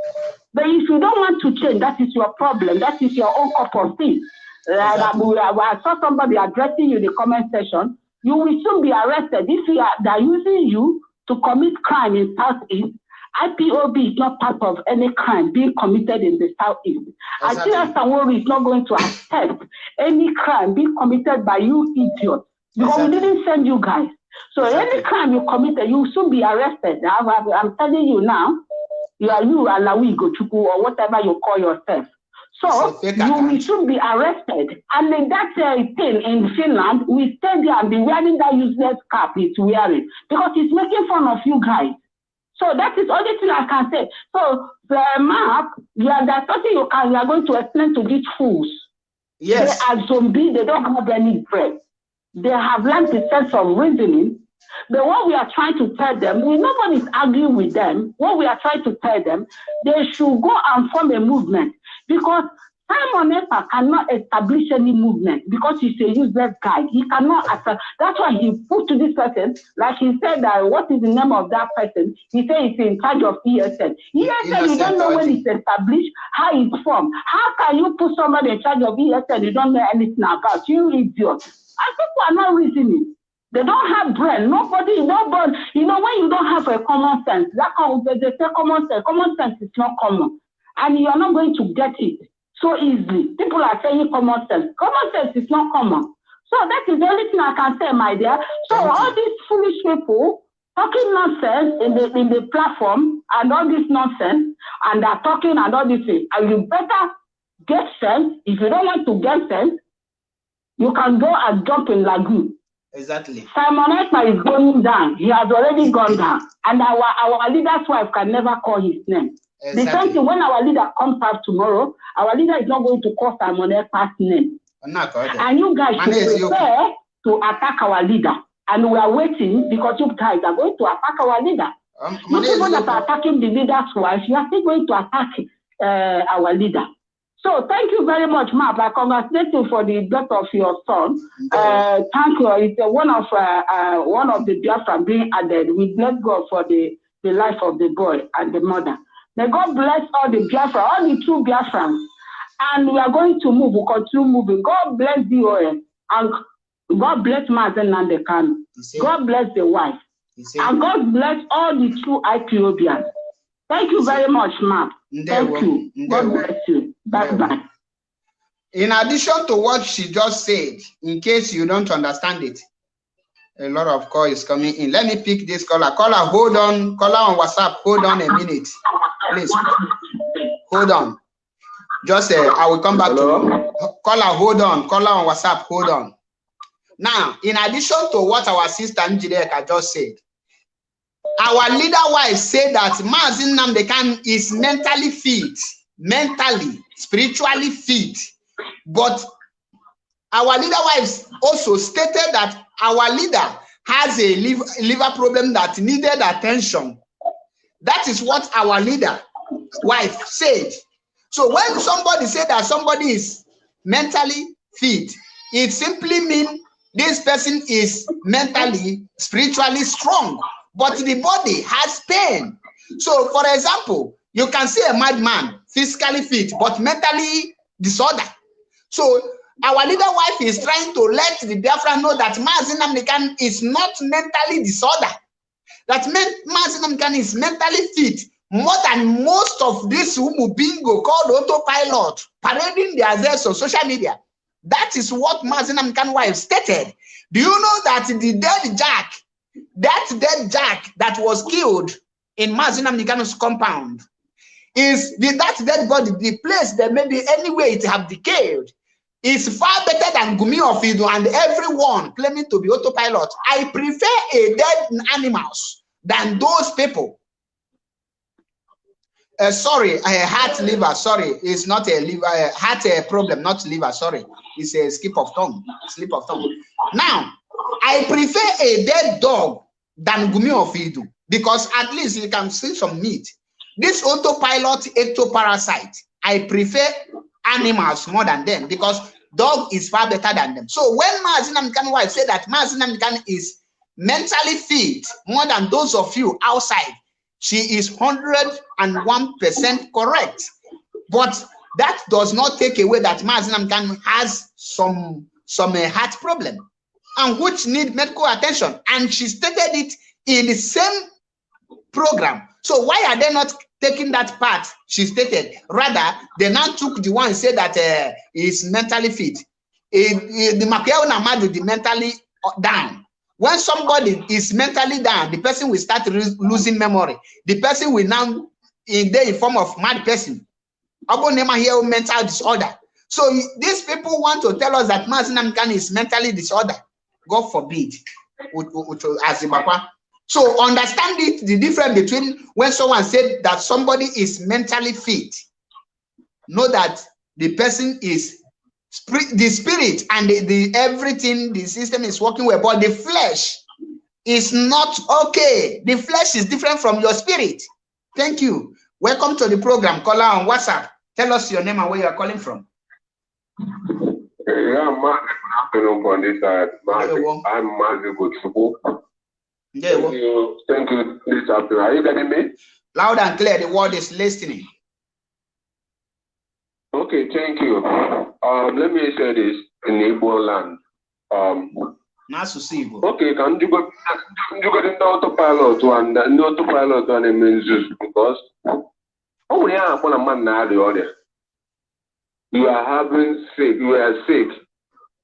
But if you don't want to change, that is your problem. That is your own cup of tea. Exactly. I, I saw somebody addressing you in the comment section. You will soon be arrested if you are, they're using you to commit crime in Southeast. IPOB is not part of any crime being committed in the Southeast. Exactly. Atila Sanwori is not going to accept any crime being committed by you idiots because we Exactly. didn't send you guys. So Exactly. any crime you committed, you will soon be arrested. I'm, I'm- telling you now, you are you Alawi Gochuku or whatever you call yourself. So It's you will soon be arrested. And in that uh, thing in Finland, we stay there and be wearing that useless cap he's wearing because he's making fun of you guys. So that is only thing I can say. So uh, the map, you are there's nothing you can you are going to explain to these fools. yes, They are zombies, they don't have any brain. They have learned the sense of reasoning. But what we are trying to tell them, we nobody's arguing with them. What we are trying to tell them, they should go and form a movement because Simon Ekpa cannot establish any movement because he's a useless guy. He cannot. esta- That's why he put to this person, like he said that what is the name of that person? He said he's in charge of ESN. ESN, you don't know when it's established, how it's formed. How can you put somebody in charge of ESN you don't know anything about? You idiot. And people are not reasoning. They don't have brain. Nobody, nobody. You know, when you don't have a common sense, that comes, they say common sense. Common sense is not common. And you are not going to get it so easily. People are saying common sense. Common sense is not common. So that is the only thing I can say, my dear. So Thank you. all these foolish people talking nonsense in the in the platform and all this nonsense, and they're talking and all this thing, and you better get sense. If you don't want to get sense, you can go and jump in lagoon. exactly. Simon Ekpa is going down. He has already gone down. And our, our leader's wife can never call his name. The same Exactly. thing when our leader comes out tomorrow, our leader is not going to call Simon Ekpa's name. And you guys Man, should prepare to attack our leader. And we are waiting because you guys are going to attack our leader. Um, You people that are attacking the leader's wife, you are still going to attack uh, our leader. So thank you very much, Mark. I congratulate you for the death of your son. Uh, thank you. It's uh, one of uh, uh, one of the Biafra being added. We bless God for the, the life of the boy and the mother. May God bless all the Biafra, all the true Biafrans. And we are going to move. We'll continue moving. God bless DOS. And God bless Mazen said, God bless the wife. And God bless all the true IPOBians. Thank you very much, Mark. Thank you. God bless you. Bye bye. In addition to what she just said, in case you don't understand it, a lot of call is coming in. Let me pick this caller. Caller, hold on. Caller on WhatsApp, hold on a minute. Please, hold on. Just uh, I will come back to you. Caller, hold on. Caller on WhatsApp, hold on. Now, in addition to what our sister Njideka just said, our leader wife said that Mazi Nnamdi Kanu is mentally fit, mentally, spiritually fit. But our leader wives also stated that our leader has a liver, liver problem that needed attention. That is what our leader wife said. So when somebody said that somebody is mentally fit, it simply means this person is mentally, spiritually strong, but the body has pain. So, for example, you can see a madman physically fit, but mentally disorder. So, our leader wife is trying to let the Biafra know that Mazi Nnamdi Kanu is not mentally disorder. That Mazi Nnamdi Kanu is mentally fit more than most of this Umu bingo called autopilot parading their address on social media. That is what Mazi Nnamdi Kanu wife stated. Do you know that the dead Jack, that dead Jack that was killed in Mazi Nnamdi compound, is the, that dead body, the place that maybe anyway it have decayed, is far better than Gumi of Idu and everyone claiming to be autopilot. I prefer a dead animals than those people. Uh, sorry, a heart liver. Sorry, it's not a liver. Uh, heart a problem, not liver. Sorry, it's a skip of tongue. Slip of tongue. Now, I prefer a dead dog than Gumi of Idu because at least you can see some meat. This autopilot ectoparasite, I prefer animals more than them because dog is far better than them. So when Mazi Nnamdi Kanu wife said that Mazi Nnamdi is mentally fit more than those of you outside, she is 101% correct. But that does not take away that Mazi Nnamdi has some, some uh, heart problem and which need medical attention. And she stated it in the same program. So why are they not taking that part she stated? Rather, they now took the one said that uh, is mentally fit. In, the Namadu, the mentally down. When somebody is mentally down, the person will start losing memory. The person will now in the form of mad person. Abonema here mental disorder. So these people want to tell us that Mazi Nnamdi is mentally disorder. God forbid. So understand it, the difference between when someone said that somebody is mentally fit, know that the person is the spirit and the, the everything, the system is working well, but the flesh is not okay. The flesh is different from your spirit. Thank you. Welcome to the program. Call on WhatsApp. Tell us your name and where you are calling from. Yeah, Mark, good afternoon side. I'm Mazi Gutsubu. Yeah, thank you. Thank you. This afternoon. Are you getting me? Loud and clear. The word is listening. Okay, thank you. Um, let me say this in Igbo land. Um, okay, can you go you go into autopilot and the autopilot on a menzus because oh yeah, I'm a man now the order. You are having sick, you are sick.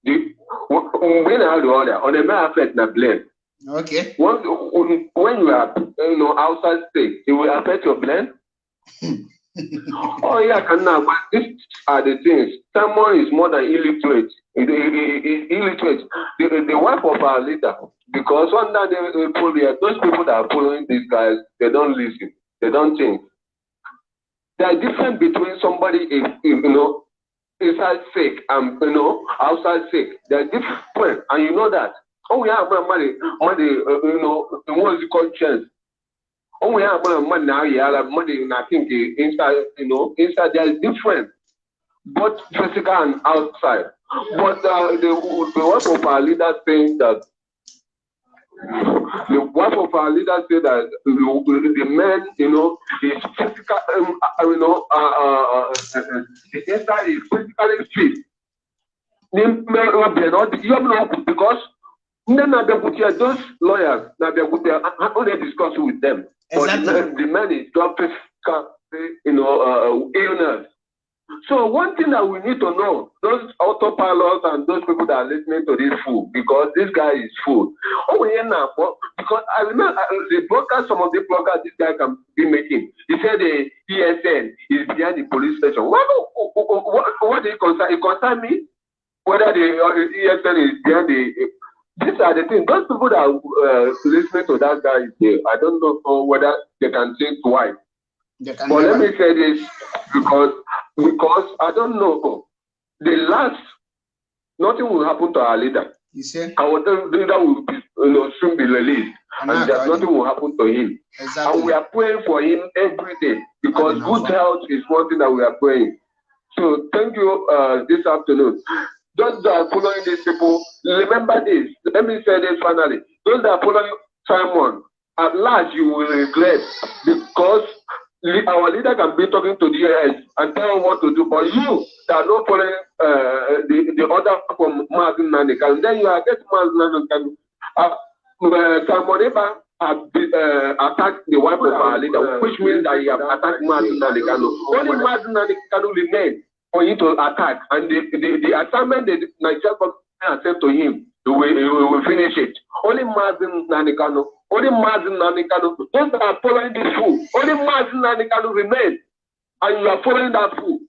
The when I the order on a matter affect the blame. Okay. When, when you are you know outside state, it will affect your blend. oh yeah, can now. But these are the things. Someone is more than illiterate. It, it, it, illiterate. The, the wife of our leader, because under the the those people that are following these guys, they don't listen. They don't think. There are difference between somebody, if, if you know, inside sick and you know outside sick. They are different, and you know that. Oh yeah, but money, money, uh, you know, the ones you call chance. Oh yeah, but money now, yeah, like money, and I think inside, you know, inside there is different, both physical and outside. But uh, the the one of our leaders saying that the wife of our leader said that the man, you know, is physical, um, uh, you know, uh, uh, uh, the inside is physically fit. The man, you have no because then na Bebutia, those lawyers, Bebutia, how they discuss with them? Exactly. But the, the man is dropping, you know, uh, illness. So one thing that we need to know, those autopilots and those people that are listening to this fool, because this guy is fool. Oh, yeah, now, because I remember uh, the broadcast, some of the broadcasts this guy can be making. He said the ESN is behind the police station. What, what, what, what did it concern? It concern me? Whether the uh, ESN is behind the these are the things. Those people that are uh, listening to that guy here, I don't know whether they can think twice. But let me say this because because I don't know. The last nothing will happen to our leader. You see? Our leader will be, you know, soon be released, and, and nothing will happen to him. Exactly. And we are praying for him every day because good health is one thing that we are praying. So thank you uh, this afternoon. Those that are following these people, remember this. Let me say this finally. Those that are following Simon, at last you will regret because our leader can be talking to the US and tell them what to do, but you that are not following uh, the, the order from Martin Nanikan, then you are getting Martin Nanikan. Uh, uh, Simon uh, attacked the wife of our leader, which means that he have attacked Martin Nanikano. Only Martin Nanikano remain for him to attack, and the, the, the assignment the Nigerian government sent to him, he will, will finish it. Only Martin Nanikano, only Martin Nanikano, those that are following this fool, only Martin Nanikano remain, and you are following that fool.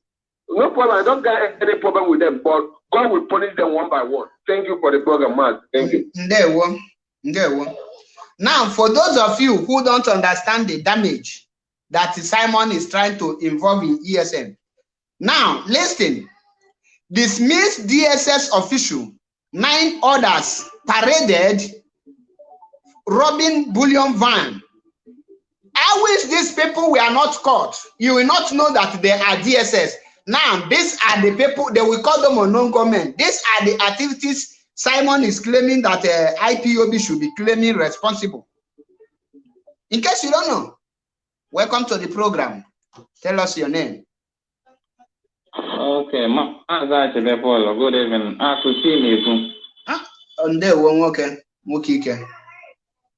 No problem, I don't get any problem with them, but God will punish them one by one. Thank you for the program, Mark. Thank you. Ndewo. Ndewo. Now, for those of you who don't understand the damage that Simon is trying to involve in ESN, now listen. Dismissed DSS official, nine others paraded robbing bullion van. I wish these people were not caught. You will not know that they are DSS. Now, these are the people, they will call them unknown government. These are the activities Simon is claiming that uh, IPOB should be claiming responsible. In case you don't know, welcome to the program. Tell us your name. Okay, Maazị Achebe Paul, good evening. Akụchi na-ekwu. Ndewo nwoke, nwoke ike.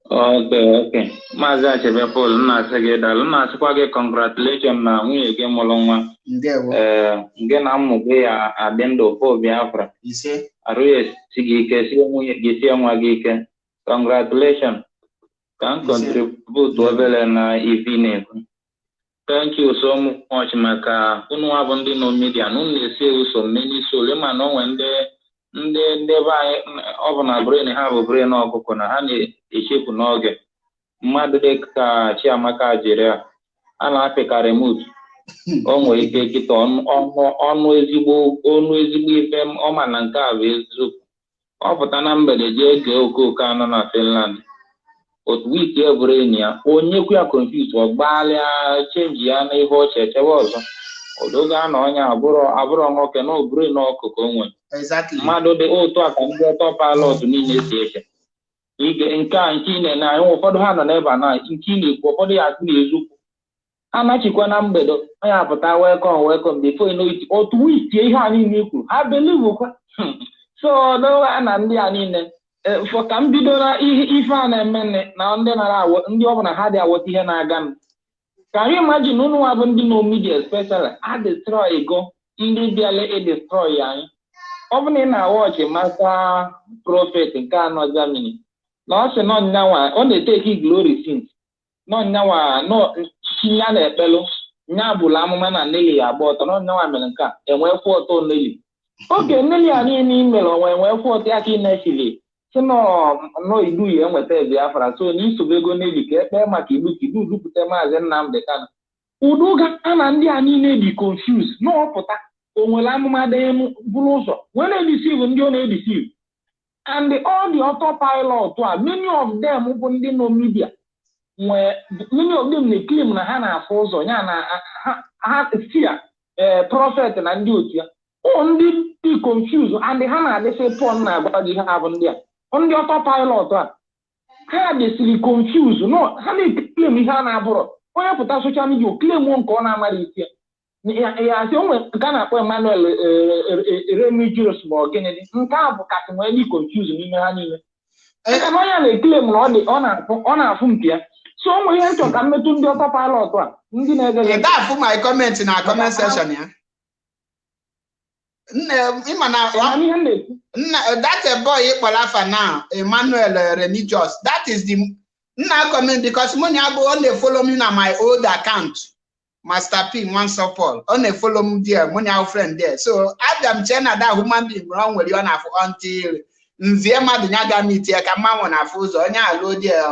Okay, okay. Maazị Achebe Paul, m na-asị gị daalụ. M na-asịkwa gị congratulation na nwunye gị mụrụ nwa. Ndewo. Ee, gị na mmụ gị ya adị ndụ po Biafra. Ise. Arụ ya esi gị ike, sie nwunye gị sie nwa gị ike. Congratulation. Ka m contribute obere na ivi na-ekwu. Thank you so much maka. Unu nwa bụ ndị nọ media na unu na-esi ụsọ mmeni sole mana onwe ndị ndị ndị be anyị ọ bụ na brain ha bụ brain ọkụkọ na ha na-echefu n'oge. Mmadụ dị ka Chiamaka jiri a a na-apịkarị mut o nwere ike kịta ọnụ ezigbo ọnụ ezigbo ife ọma na nke a bụ eziokwu. Ọ pụta na mgbede jee gee okooko anọ na Finland. Otu wiki e bụrụ enyi ya onye kwu ya confuse ọ gbaalịa chenji ya n'ihe ọchị echewe ọzọ. Odogo a na onye abụrụ abụrụ nwoke na oburu na ọkụkọ onwe. Exactly. mmadụ dị otu a ka ndị ọtọ pilot niile si eche. Ige nke a nke ị na-ene anyị ụfọdụ ha nọ n'ebe na nke na-ekwu ụfọdụ ya akụ na-ezukwu ha nachikwa na mgbede onye apụta before you know it otu witie ihe a niile kwuru. Ha belivukwa so dowa na ndị a niile fọ ka m bido na ihe ife a na-eme nne na ndị nara awọ ndị ọbụla ha dị awọta ihe na-aga m. Ka anyị imagine unu nwa bụ ndị nọ media especially a destroy go ndị bịala edestroy anyị? Ọ bụ na ị na-awọchị masa prọfet nke anọ Germany. Na ọ sị nọ nyanwa ọ na-eteki glory since. Nọ nyanwa nọ ya na-ekpelụ nya bụrụ amụma na Nelly ya agba ọtọ. Nọ nyanwa mere nke a enwee kwụ ọtọ Nelly. Oge Nelly a niile i mere onwe enwee kwụ ọtọ ya ka ị na-echili si nọ nọ idu ya enweta Biafra so na isobe ego Nelly ka ekpee maka ilu ka idu dupụta maazị Nnamdi Kanu. Udo ga na ndị a niile dị confuse n'ọpụta. O nwere amụma dị bụrụ ụzọ. Wee na-edisiv ndị ọ na-edisiv and all the auto pilot a many of them bụ ndị nọ media. Nwee many of them na-eklim na ha na-afụ ụzọ ya na ha ee prọfet na ndị otu ya. Ọ ndị dị confuse and ha na-adịsị pọn na-agwa gị ha bụ ndị a. ndị auto pilot a ha dịsịrị confuse. No ha na-eklim ihe a na-abụrọ onye pụta soshal midia klem nke ọ na-amara isi ya. Asị o nwere nke a na-akpọ Emmanuel Remigius ma ọ gịnị dị? Nke a bụ kasị nwee dị confuse n'ime ha niile. Aka na onye na-ekele m na ọ na-afụ nke ya. So o nwere ihe nchọ ka mmetụ ndị ọtọ pilot a ndị na-ege Ị ga-afụ my comment na comment section ya. Nne ịma na ihe m na-ekwu nna that a boy ịkpọrọ afa now Emmanuel Remigius that is the nna comment because money abụ ọ na-follow me na my old account Master P Nwanso Paul. Ọ na-follow m there money our friend there. So abịa m chee na that human being ọ nwere ọ na-afụ until nzie mmadụ ya ga meet ya ka mmanwụ na-afụ ụzọ. Onye alụ there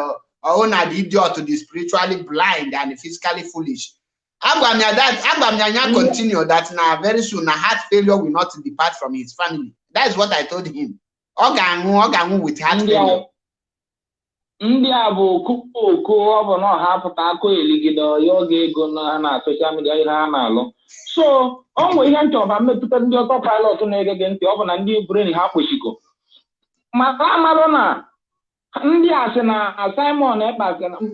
ọhụ na the idiot the spiritually blind and physically foolish. Agwa m ya that agwa m ya ya continue that na very soon na heart failure will not depart from his family. That is what I told him. Ọ ga-anwụ ọ ga-anwụ with heart failure. Ndị a bụ okooko ọ bụ na ọha pụta akụ eligide ọya oge ego na na soshal midia ihe ha na-alụ. So ọ nwere ihe nchọba mmetụta ndị ọtọ pilot na-ege gị ntị ọ bụ na ndị bren ha kpochiko maka amalụ na ndị a sị na simon ekpa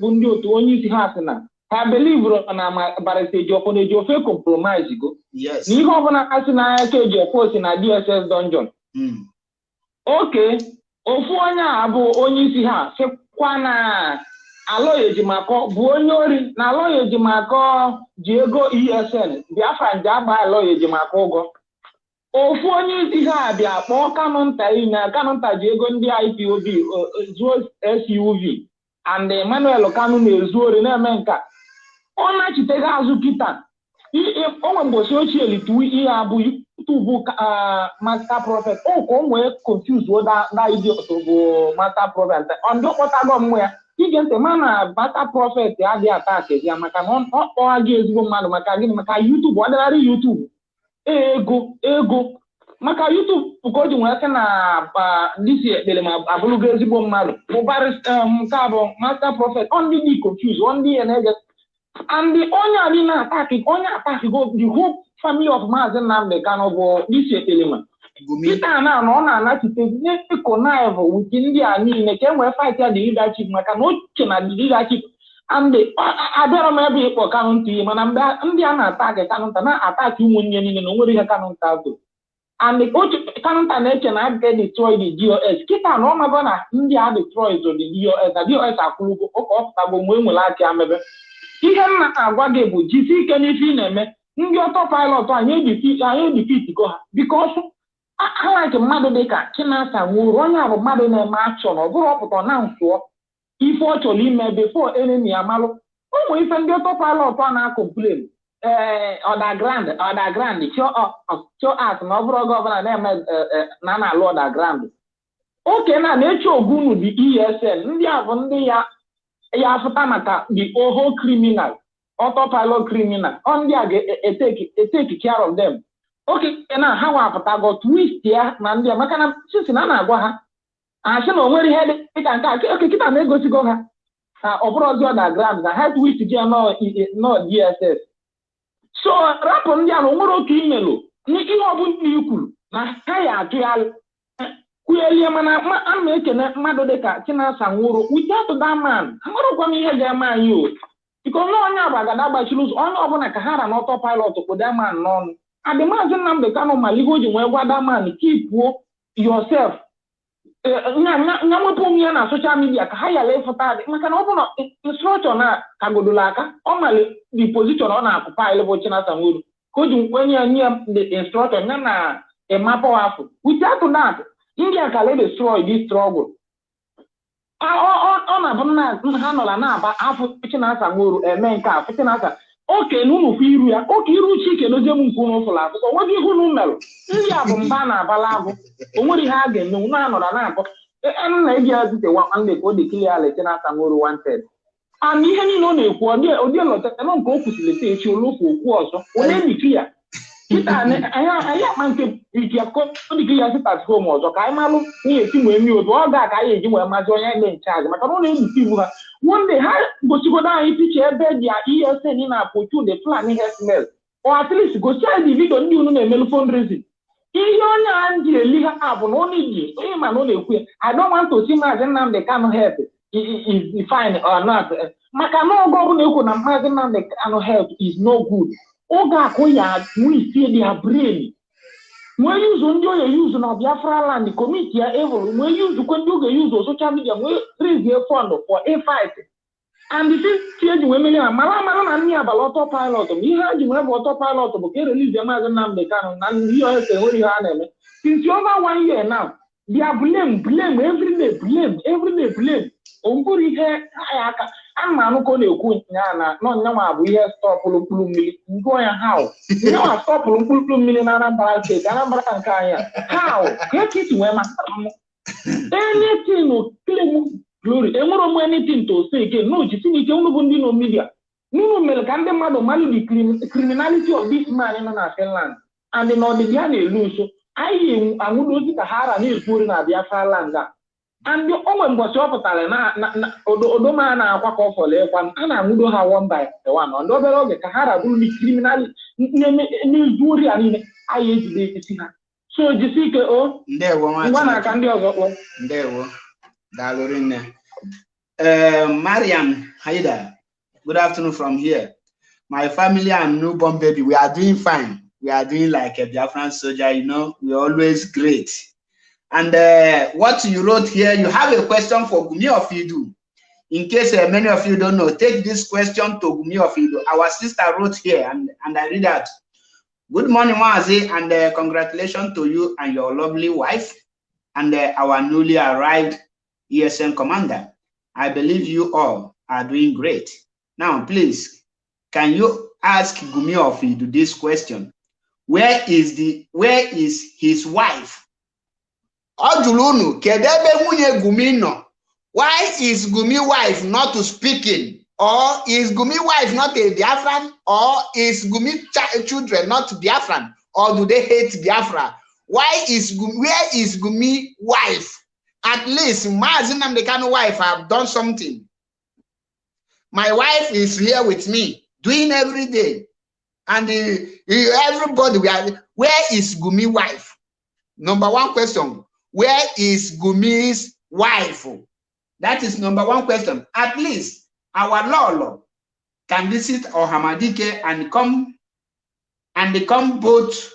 bụ ndị otu onye isi ha sị na ha belivro na barista ejiọfọ na ejiọfọ compromise go Yes. na ihe ọbụla ha si n'anya ka ejiọfọ si na dss dungeon Mm. oke ofu onye a bụ onye isi ha sịkwa na alọya ejimakọ bụ onye ori na alọya ejimakọ ji ego esn biafra nje agba alọya ejimakọ ụgwọ ofu onye isi ha bịa kpọọ kanụ nta iyi na kanụ nta ji ego ndị ipob o- o- zuo suv and emmanuel kanu na-ezu ori na-eme nka ọ nachiteghị azụ kịta I- i- o nwe mgbochi ochie litu ihe abụ tubu master prophet. O ka o nwee confuse da idiot bụ master prophet. Ndị ọkpọtago mmụ ya ige ntị ma na master prophet adịghị atak ya maka na ọ kpọwa gị ezigbo mmadụ maka gịnị maka YouTube ọ dịgharị YouTube. Ego ego. Maka YouTube ka o ji nwee sị na disi ekpere ma abụrụgo ezigbo mmadụ. Bụ barista nke a bụ master prophet. Ọ ndị dị confuse ọ ndị ya na-ege and the onye a dị na-ataki onye ataki go the whole family of Maazị Nnamdi Kanu bụ disi ekpelema Gumi. Peter na na ọ na-anachite na-ekonive witi ndị a niile ka e nwee fight ya the leadership maka na oche na the leadership. And abịara m ebe ịkpọ Kanu nta ihe mana mgbe ndị a na-ataki Kanu nta na-ataki ụmụnne niile na o nwere ihe Kanu nta bụ. And oche Kanu nta na-eche na a ga-destroy the DOS kịta na ọ mago na ndị a destroy the DOS na DOS akwụrụgo ụka ọ pụtago mgbe e nwere aka amebe ihe m na-agwa gị bụ jisi ike n'ife ị na-eme. Ndị ọtọ pilot anyị edifitigo ha. Ha like mmadụ dịka chinasa nwuru onye a bụ mmadụ na-eme achọ na ọ bụrụ ọpụta na nsụọ ife ọ chọrọ ime befo enemi ya ụmụ ife ndị ọtọ pilot a na-akọmplen ee ọdagrand ọdagrand chọ at na ọ bụrụ ọbụla na-eme na na-alụ ọdagrand oke na na-eche ogunu dị esn ndị a bụ ndị ya ya afụta maka the oho criminal autopilot criminal. Ọ ndị a ga-eteki care of them. Oke na ha wapụtago twist ya na ndị a. Maka na sisi na na-agwa ha asị na o nwere ihe dịka nke a oke kịta na-egosigo ha na ọ bụrụ ọzọ underground na ha twist ya nọ dss so rapụ ndị a na o nwere oke imelụ ihe ọbụla i kwuru na ha ya atụgharị kwuelie mana a na-ekene mmadụ dịka chinasa nwụrụ without that man amarụkwa m ihe ga-eme anyị o. Biko na onye agbagada gbachiri ụzọ onye ọbụla ka ha ra n'ọtọ pilot kpụ daman n'ọnụ. Adị maazị Nnamdi Kanu mala ihe o ji nwee gwa daman kipuo yourself. Nya nwepụ onwe ya na soshal midia ka ha yala ịfụta adị maka na ọ bụ na kagodola aka ọ mali di pozishọn ọ na-akụ paịlụ bụ chinasa nwụrụ. Ka o ji nkwenye ya nye the instrọktọ ya na ịmapụ afọ. Without that ndị a ka destroy this struggle ọ na-abụ nna ha nọla na-aba afọ chinasa Nworu eme nke a. Chinasa oke na unu fụ iru ya. Oke iru chike dozie m nke unu fụrụ akụkọ nweghị ihe unu merụ ndị a bụ mba na-abala agụ o nwere ihe a ga-eme unu anọla na-akọ nna eji ya zite nwanne ka o dekili ya le chinasa Nworu wanted. And ihe niile ọ na-ekwu ụdị elọtara nke o kwụsịrị ta echi olofu okwu ọzọ? Onye ndiki ya? kịta anyị akpa nke dịka ya sitat hom ọzọ ka anyị malụ ihe esi wee mie otu. Ọ ga ka anyị eji wee mazi onye dị nchaji maka na ọ na-ebufe iwu ha. Wonde ha gosigodo anyị picha ebe dị esn na-apụchu the plan hesmel or at least gosi anyị vidio ndị unu na-emelu fundraising. Ihe onye a ji eli ha bụ na ọ na-eji onye ma na ọ na-ekwu ya i don't want to see maazị Nnamdi Kanu health is fine or not. Maka na oge ọbụla ekwu na maazị Nnamdi Kanu health is no good. Oge akụ ya nwee dia brain. Nwee yuzu ndị oye yuzu na biafra land komiti ya evil nwee yuzukwe ndị oge yuzu soshal midia nwee rizie fund for a fight and si eji wee meri ha mara amara na ndị abalị ọtọ pilot bụ ihe ha ji nwee bụ ọtọ pilot bụ ka erelize maazị Nnamdi Kanu na ihe ose nwere ihe ha na-eme. Since over one year now dia blame blame everyday blame everyday blame. Ihe ya aka. A ma anụ ka ọ na-ekwu ya na nọnyanwa bụ ihe stọpụrụ mkpụrụ mmiri. Ngụọ ya how? Nyanwa stọpụrụ mkpụrụ mmiri na Anambra steeti Anambra nke anyị how? Ka ka isi wee maka m claim glory. Enwere m anything to say again. No jisi n'ike unu bụ ndị nọ media. N'unu mere ka ndị mmadụ malụ the criminality of this man nọ na Finland. And na ọdịdị ya na-elu nso anyị anwụrụ ozi ka ha ara na-ekwu ori na Biafra land a. and onwe mbọchị ọ pụtara na na- na odoma na-akwa ka ọ fọrọ ịkwa a na-anwụdo ha one by one ndị obere oge ka ha rabụrụ ndị kriminal n'izu ori a niile anyị ejide isi ha so jisi ike o ngwa Chineke. na-aka ndị ọzọ Ndewo. Uh, Mariam Haida, good afternoon from here. My family and newborn baby, we are doing fine. We are doing like a Biafran soldier, you know, we're always great. And uh, what you wrote here, you have a question for Gumi Ofidu. In case uh, many of you don't know, take this question to Gumi Ofidu. Our sister wrote here, and, and I read that. Good morning, Mazi, and uh, congratulations to you and your lovely wife and uh, our newly arrived ESN commander. I believe you all are doing great. Now, please, can you ask Gumi Ofidu this question? Where is the where is his wife? Ọ jụrụ unu Gumi nọ? Why is Gumi wife not speaking? Or is Gumi wife not a Biafran? Or is Gumi ch children not Biafran? Or do they hate Biafra? Why is Gumi, where is Gumi wife? At least Mazi Nnamdi Kanu wife have done something. My wife is here with me, doing every day. And uh, everybody, are, where is Gumi wife? Number one question, where is Gumi's wife? That is number one question. At least our Lolo can visit Ohamadike and come and come both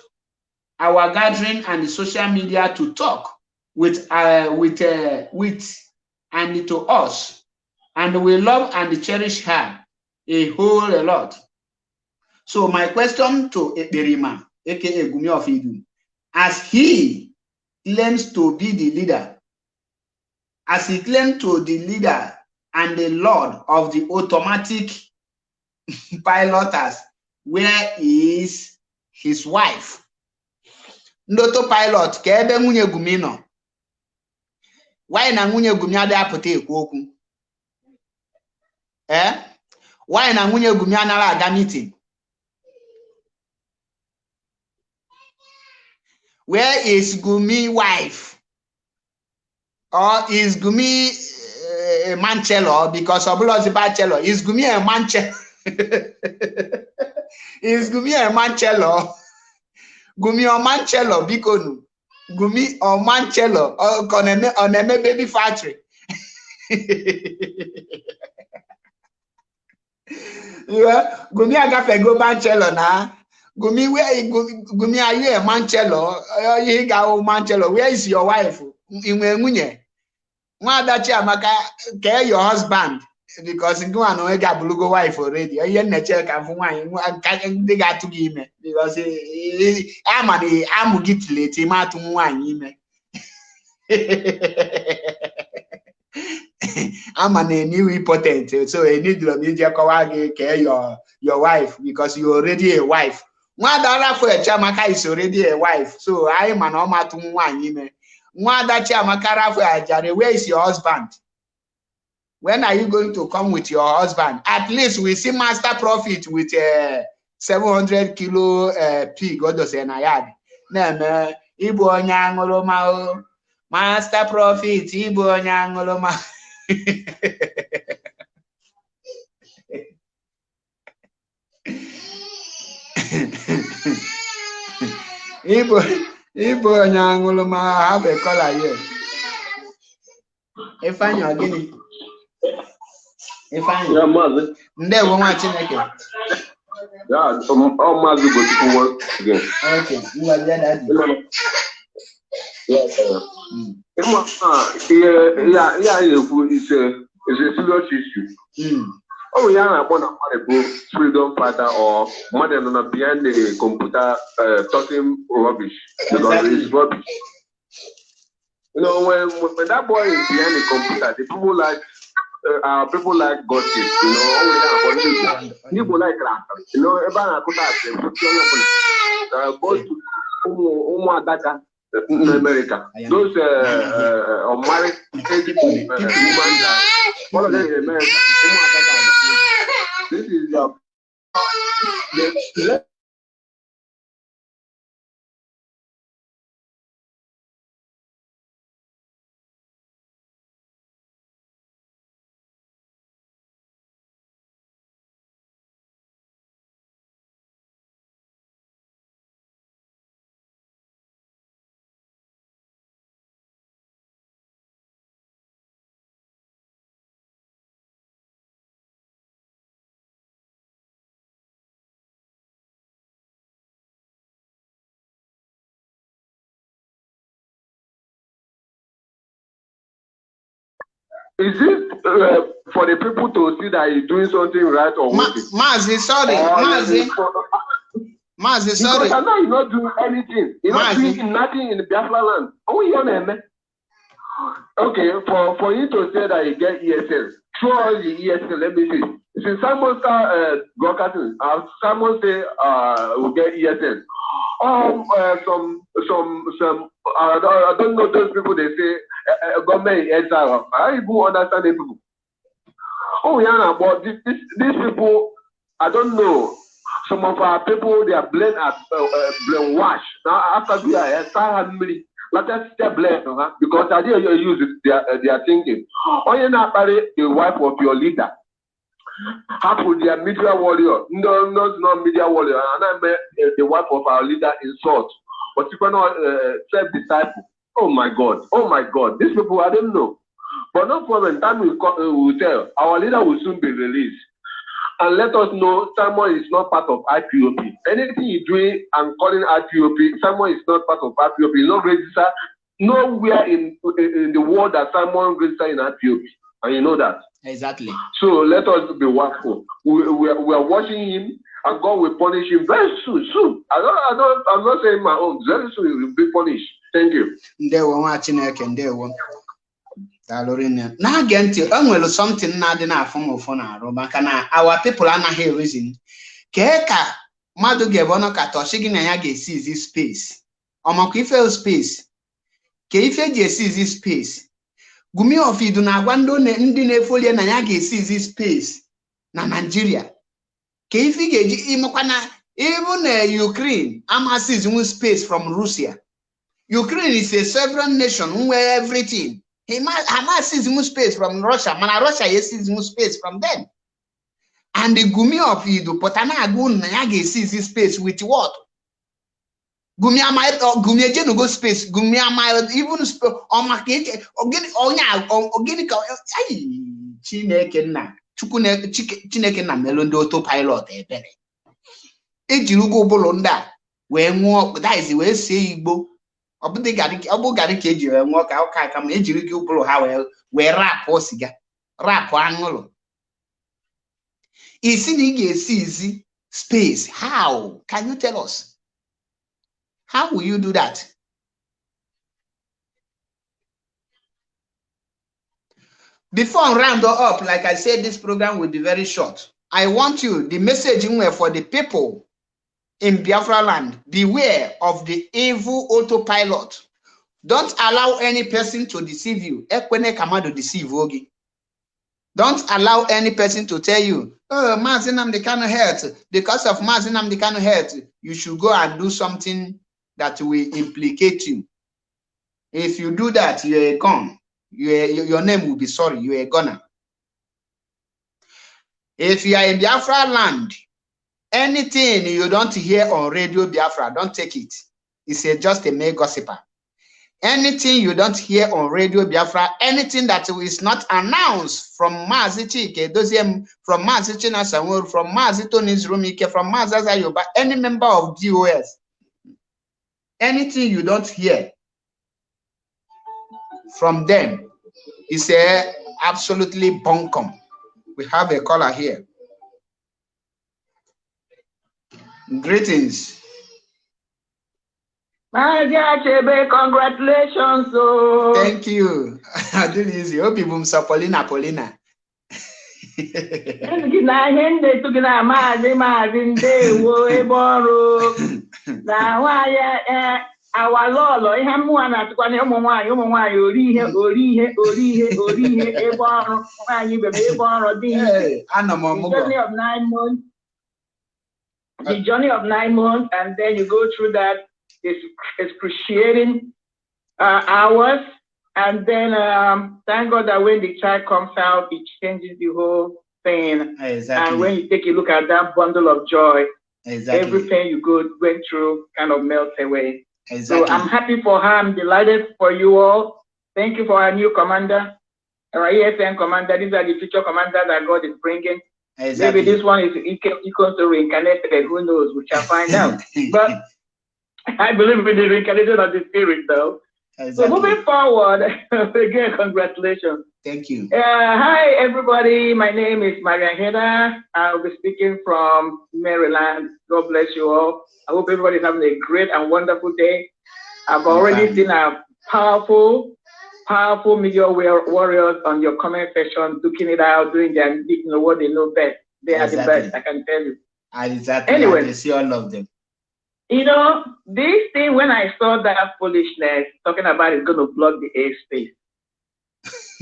our gathering and the social media to talk with uh with uh with and to us and we love and cherish her a whole lot so my question to Ekperima aka Gumi of Idu as he claims to be the leader. As he claims to the leader and the lord of the automatic piloters where is his wife. Ndị auto pilot ka ebe nwunye Gumi nọ. Na nwunye Gumi adịghị apụta ee eh? nwanyị na nwunye Gumi anaghị meeting where is Gumi wife? Or is Gumi uh, a manchelo because ọbụla bachelor is Gumi a manchelo is Gumi a manchelo Gumi ọ manchelo biko nu Gumi ọ manchelo ọ ka ọ na-eme ọ na-eme baby factory. Yeah, Gumi agafego manchelo na Gumi where Gumi, are you a manchelo? Ihe ga-ahụ manchelo? Where is your wife? Ị nwere nwunye nwada Chiamaka kee your husband? Because nwa na onwe ga-abụrụgo wife already. Ihe nneche ka mfụ nwaanyị ndị ga-atụ gị ime because ama na amụ gị tileti ma atụ nwaanyị ime ama na eniwe impotent so enidiro m ije kọwa gị kee your your wife. Because you a wife. Nwada Rafael Chiamaka is already a wife. So anyị ma na ọ matụ nwaanyị ime. Nwada Chiamaka Rafael Ajare where is your husband? When are you going to come with your husband? At least we see master profit with uh, 700 kilo uh, pig odose na yard na-eme ịbụ onye aṅụrụma o master profit ịbụ onye aṅụrụma ịbụ ịbụ onye aṅụrụma have a color here. Ifeanyị ọ gịnị Ifeanyị Ya maazị. ndewo nwa Chineke. Ya ọ maazị Ugochukwu once again. okay ngwazie dadi Mm, Ịma ah, ihe ihe a- ihe anyị na-ekwu is a is a serious issue. Ya a na-akpọ na mmadụ bụ freedom fighter or na behind the computer uh, talking rubbish because it's rubbish. You know, when, when that boy is behind the computer, the people like uh, uh, people like gossip, you know, akpọ ndị Igbo. Ndị Igbo like asịrị, you know, ebe a na-akụta asịrị, pụta onye ọbụla. Uh, go to ụmụ adaka in America. Those uh, uh, unmarried age uh, women all of them in America. adaka. This is your the, is it uh, for the people to see that he's doing something right or Ma? Mazi, sorry, Or Mazi, is Mazi, Because sorry. I know he's not doing anything. He's not doing nothing in the Biafra land. Oh, you know, Okay, for, for you to say that you get ESL, throw all the ESL, let me see. Since someone start uh, broadcasting, uh, someone say uh, we get ESL. Um, uh, some, some, some, uh, I don't know those people, they say uh, uh, government in exile. I even understand the people. Oh, yeah, but this, this, these people, I don't know. Some of our people, they are blame as uh, uh, brainwashed. Now, after we are start having let us stay blame, huh? because I didn't use it, they are, uh, they are thinking. Oh, you're not marry the wife of your leader. Happen their media warrior. No, no, it's not media warrior. And I met uh, the wife of our leader insult. But you cannot uh, self disciple. Oh my God. Oh my God. These people, I don't know. But no problem. Time will, co- uh, will tell. Our leader will soon be released. And let us know Simon is not part of IPOP. Anything you're doing and calling IPOP, Simon is not part of IPOP. He's not registered nowhere in, in, the world that Simon registered in IPOP. And you know that. Exactly. So let us be watchful. We, we, are, we are watching him, and God will punish him very soon. Soon. I don't, I don't, I'm not saying my own. Very soon he will be punished. Thank you. Ndewo nwa Chineke, ndewo. Daalụ rinne. Na-age ntị, o nwere something na-adị na-afụ m ụfụ na-arụ maka na our people anaghị erizin. Kee ka mmadụ ga-ebe ọnụ ka tọchị gị na ya ga-esi izi space. Ọmakwa ife space. Ka ife eji esi izi space. Gumi Ofidu na-agwa ndị na-efolie na ya ga-esi izi space na Nigeria. Ka ife ga-eji ịmakwa na even na Ukraine amasizinwu space from Russia. Ukraine is a sovereign nation where everything. Hamas sees more space from Russia, mana Russia sees more space from them. And the Gumi of Idu, Potana Agun Nayagi sees this space with what? Gumi ama Gumi Ejenu space, Gumi ama even sp- or market or get or nya or organic ay Chineke na Chineke na melondo autopilot ebere. Ejiri ụgwọ ụbụlụ ndị a wee nwụọ that is wee sie Igbo ọ bụ dị garị ka eji wee ṅụọ ka ụka aka ma ejiri gị ụbụrụ ha wee rapụ siga rapụ aṅụrụ isi na ị ga-esi izi space how? Can you tell us? How will you do that? Before round up like i said this program will be very short. I want you the message were for the people in Biafra land, beware of the evil autopilot. Don't allow any person to deceive you. Ekwene kamado deceive ogi. Don't allow any person to tell you, oh, Mazi Nnamdi Kanu of hurt. Because of Mazi Nnamdi Kanu of hurt, you should go and do something that will implicate you. If you do that, you're a gun. You're, your name will be sorry. You're a gunner. If you are in Biafra land, anything you don't hear on radio biafra don't take it it's a, just a mere gossiper anything you don't hear on radio biafra anything that is not announced from Mazi Chike from Mazi Chinasa Nworu, from Mazi Tony Zrumike, from Mazi any member of DOS, anything you don't hear from them is a absolutely bunkum. We have a caller here. Greetings. Maazị Achebe, congratulations. Oh. Thank you. I did easy. Obi bum sa Paulina Paulina. Ezi gị na ihe m na-etu gị na maazị maazị ndewo ebe ọrụ na nwaanyị eh, awalọlọ ihe mmụọ na-atụkwa na ụmụ nwaanyị ụmụ nwaanyị ori ihe ori ihe ori ihe ori ihe ebe ọrụ nwaanyị ibe m ebe ọrụ dị ihe m ọmụgwọ. Of nine months the journey of nine months and then you go through that ex- excruciating uh, hours. And then um, thank God that when the child comes out it changes the whole thing. Exactly. and when you take a look at that bundle of joy Exactly. every pain you go went through kind of melts away. So I'm happy for her. I'm delighted for you all. Thank you for our new commander our ESN commander. These are the future commanders that God is bringing Maybe this one is equal to reincarnated, who knows? We shall find out. But I believe in the reincarnation of the spirit, though. Exactly. So moving forward, again, congratulations. Thank you. Uh, hi, everybody. My name is Maria Heda. I'll be speaking from Maryland. God bless you all. I hope everybody's having a great and wonderful day. I've already seen a powerful, powerful media warriors on your comment section, looking it out, doing their, you know, what they know best. They are the best, I can tell you. Exactly. Anyway, I see all of them. You know, this thing, when I saw that foolishness talking about it's going to block the airspace,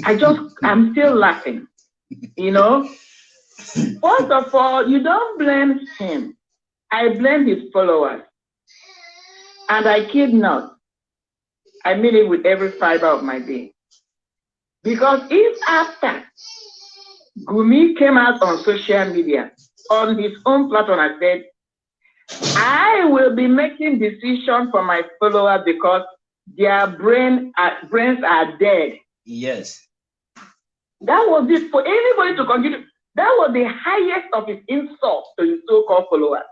I just, I'm still laughing. You know, first of all, you don't blame him. I blame his followers. And I kid not. I mean it with every fiber of my being. Because if after Gumi came out on social media, on his own platform, and said, I will be making decisions for my followers because their brain are, brains are dead. Yes. That was it for anybody to continue. That was the highest of his insults to his so-called followers.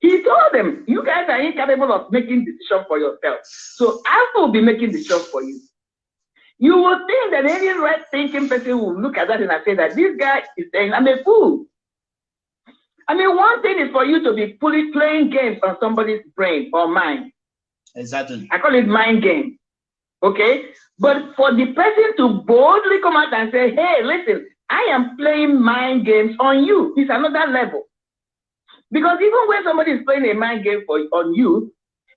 He told them, you guys are incapable of making decisions for yourself. So I will be making decisions for you. You would think that any right thinking person will look at that and I say that this guy is saying, I'm a fool. I mean, one thing is for you to be fully playing games on somebody's brain or mind. Exactly. I call it mind game. Okay? But for the person to boldly come out and say, hey, listen, I am playing mind games on you, it's another level. Because even when somebody is playing a mind game for on you,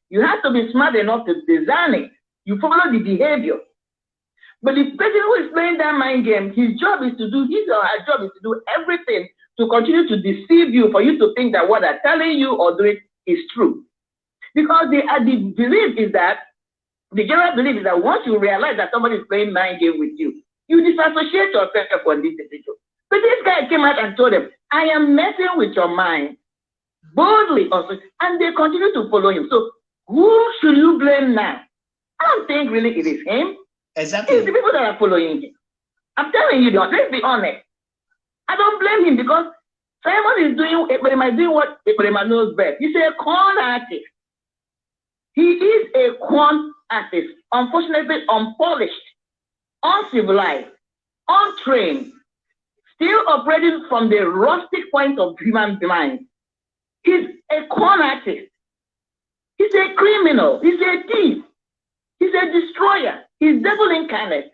you have to be smart enough to design it. You follow the behavior. But the person who is playing that mind game, his job is to do, his or her job is to do everything to continue to deceive you for you to think that what they're telling you or doing is true. Because the, uh, the belief is that, the general belief is that once you realize that somebody is playing mind game with you, you disassociate yourself from this individual. But this guy came out and told them, I am messing with your mind boldly also, and they continue to follow him. So who should you blame now? I don't think really it is him. Exactly. It's the people that are following him. I'm telling you, let's be honest. I don't blame him because Simon is doing Ekperima is doing what Ekperima knows best. He's a con artist. He is a con artist, unfortunately unpolished, uncivilized, untrained, still operating from the rustic point of human mind. He's a con artist. He's a criminal. He's a thief. He's a destroyer. He's devil incarnate.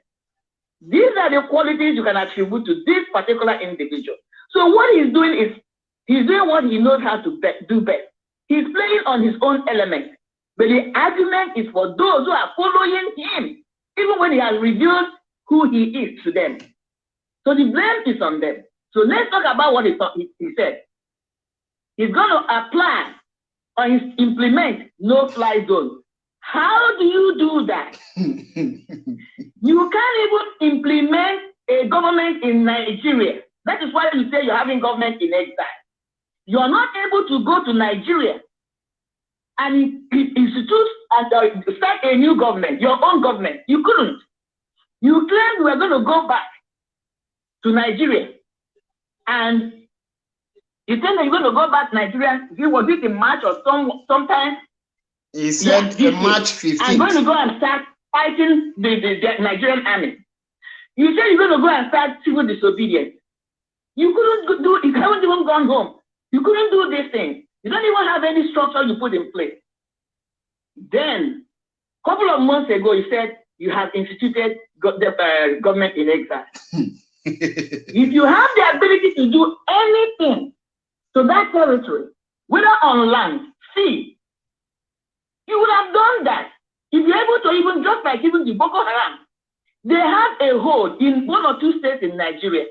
These are the qualities you can attribute to this particular individual. So what he's doing is he's doing what he knows how to be do best. He's playing on his own element. But the argument is for those who are following him, even when he has revealed who he is to them. So the blame is on them. So let's talk about what he, he, he said. He's going to apply or implement no fly zone. How do you do that? you can't even implement a government in Nigeria. That is why you say you're having government in exile. You're not able to go to Nigeria and institute and uh, start a new government, your own government. You couldn't. You claimed you were going to go back to Nigeria and you think that you're going to go back to Nigeria. Was it in March or some sometime he said yeah, March 15th. I'm going to go and start fighting the, the, the Nigerian army. You said you're going to go and start civil disobedience. You couldn't do, you haven't even gone home. You couldn't do this thing. You don't even have any structure you put in place. Then, a couple of months ago, you said you have instituted the uh, government in exile. if you have the ability to do anything to that territory, whether on land, sea, you would have done that. If you're able to even, just like even the Boko Haram, they have a hold in one or two states in Nigeria.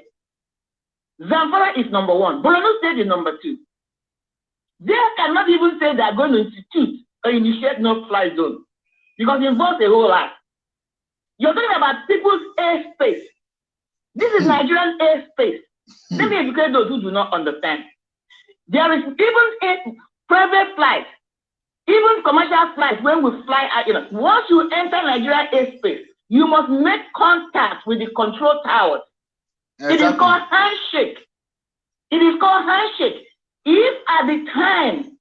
Zamfara is number one. Borno State is number two. They cannot even say they're going to institute or initiate no-fly zone because it involves a whole lot. You're talking about people's airspace. This is hmm. Nigerian airspace. Let me educate those who do not understand. There is even a private flight even commercial flights, when we fly you know, once you enter Nigeria airspace, you must make contact with the control towers. Exactly. It is called handshake. It is called handshake. If at the time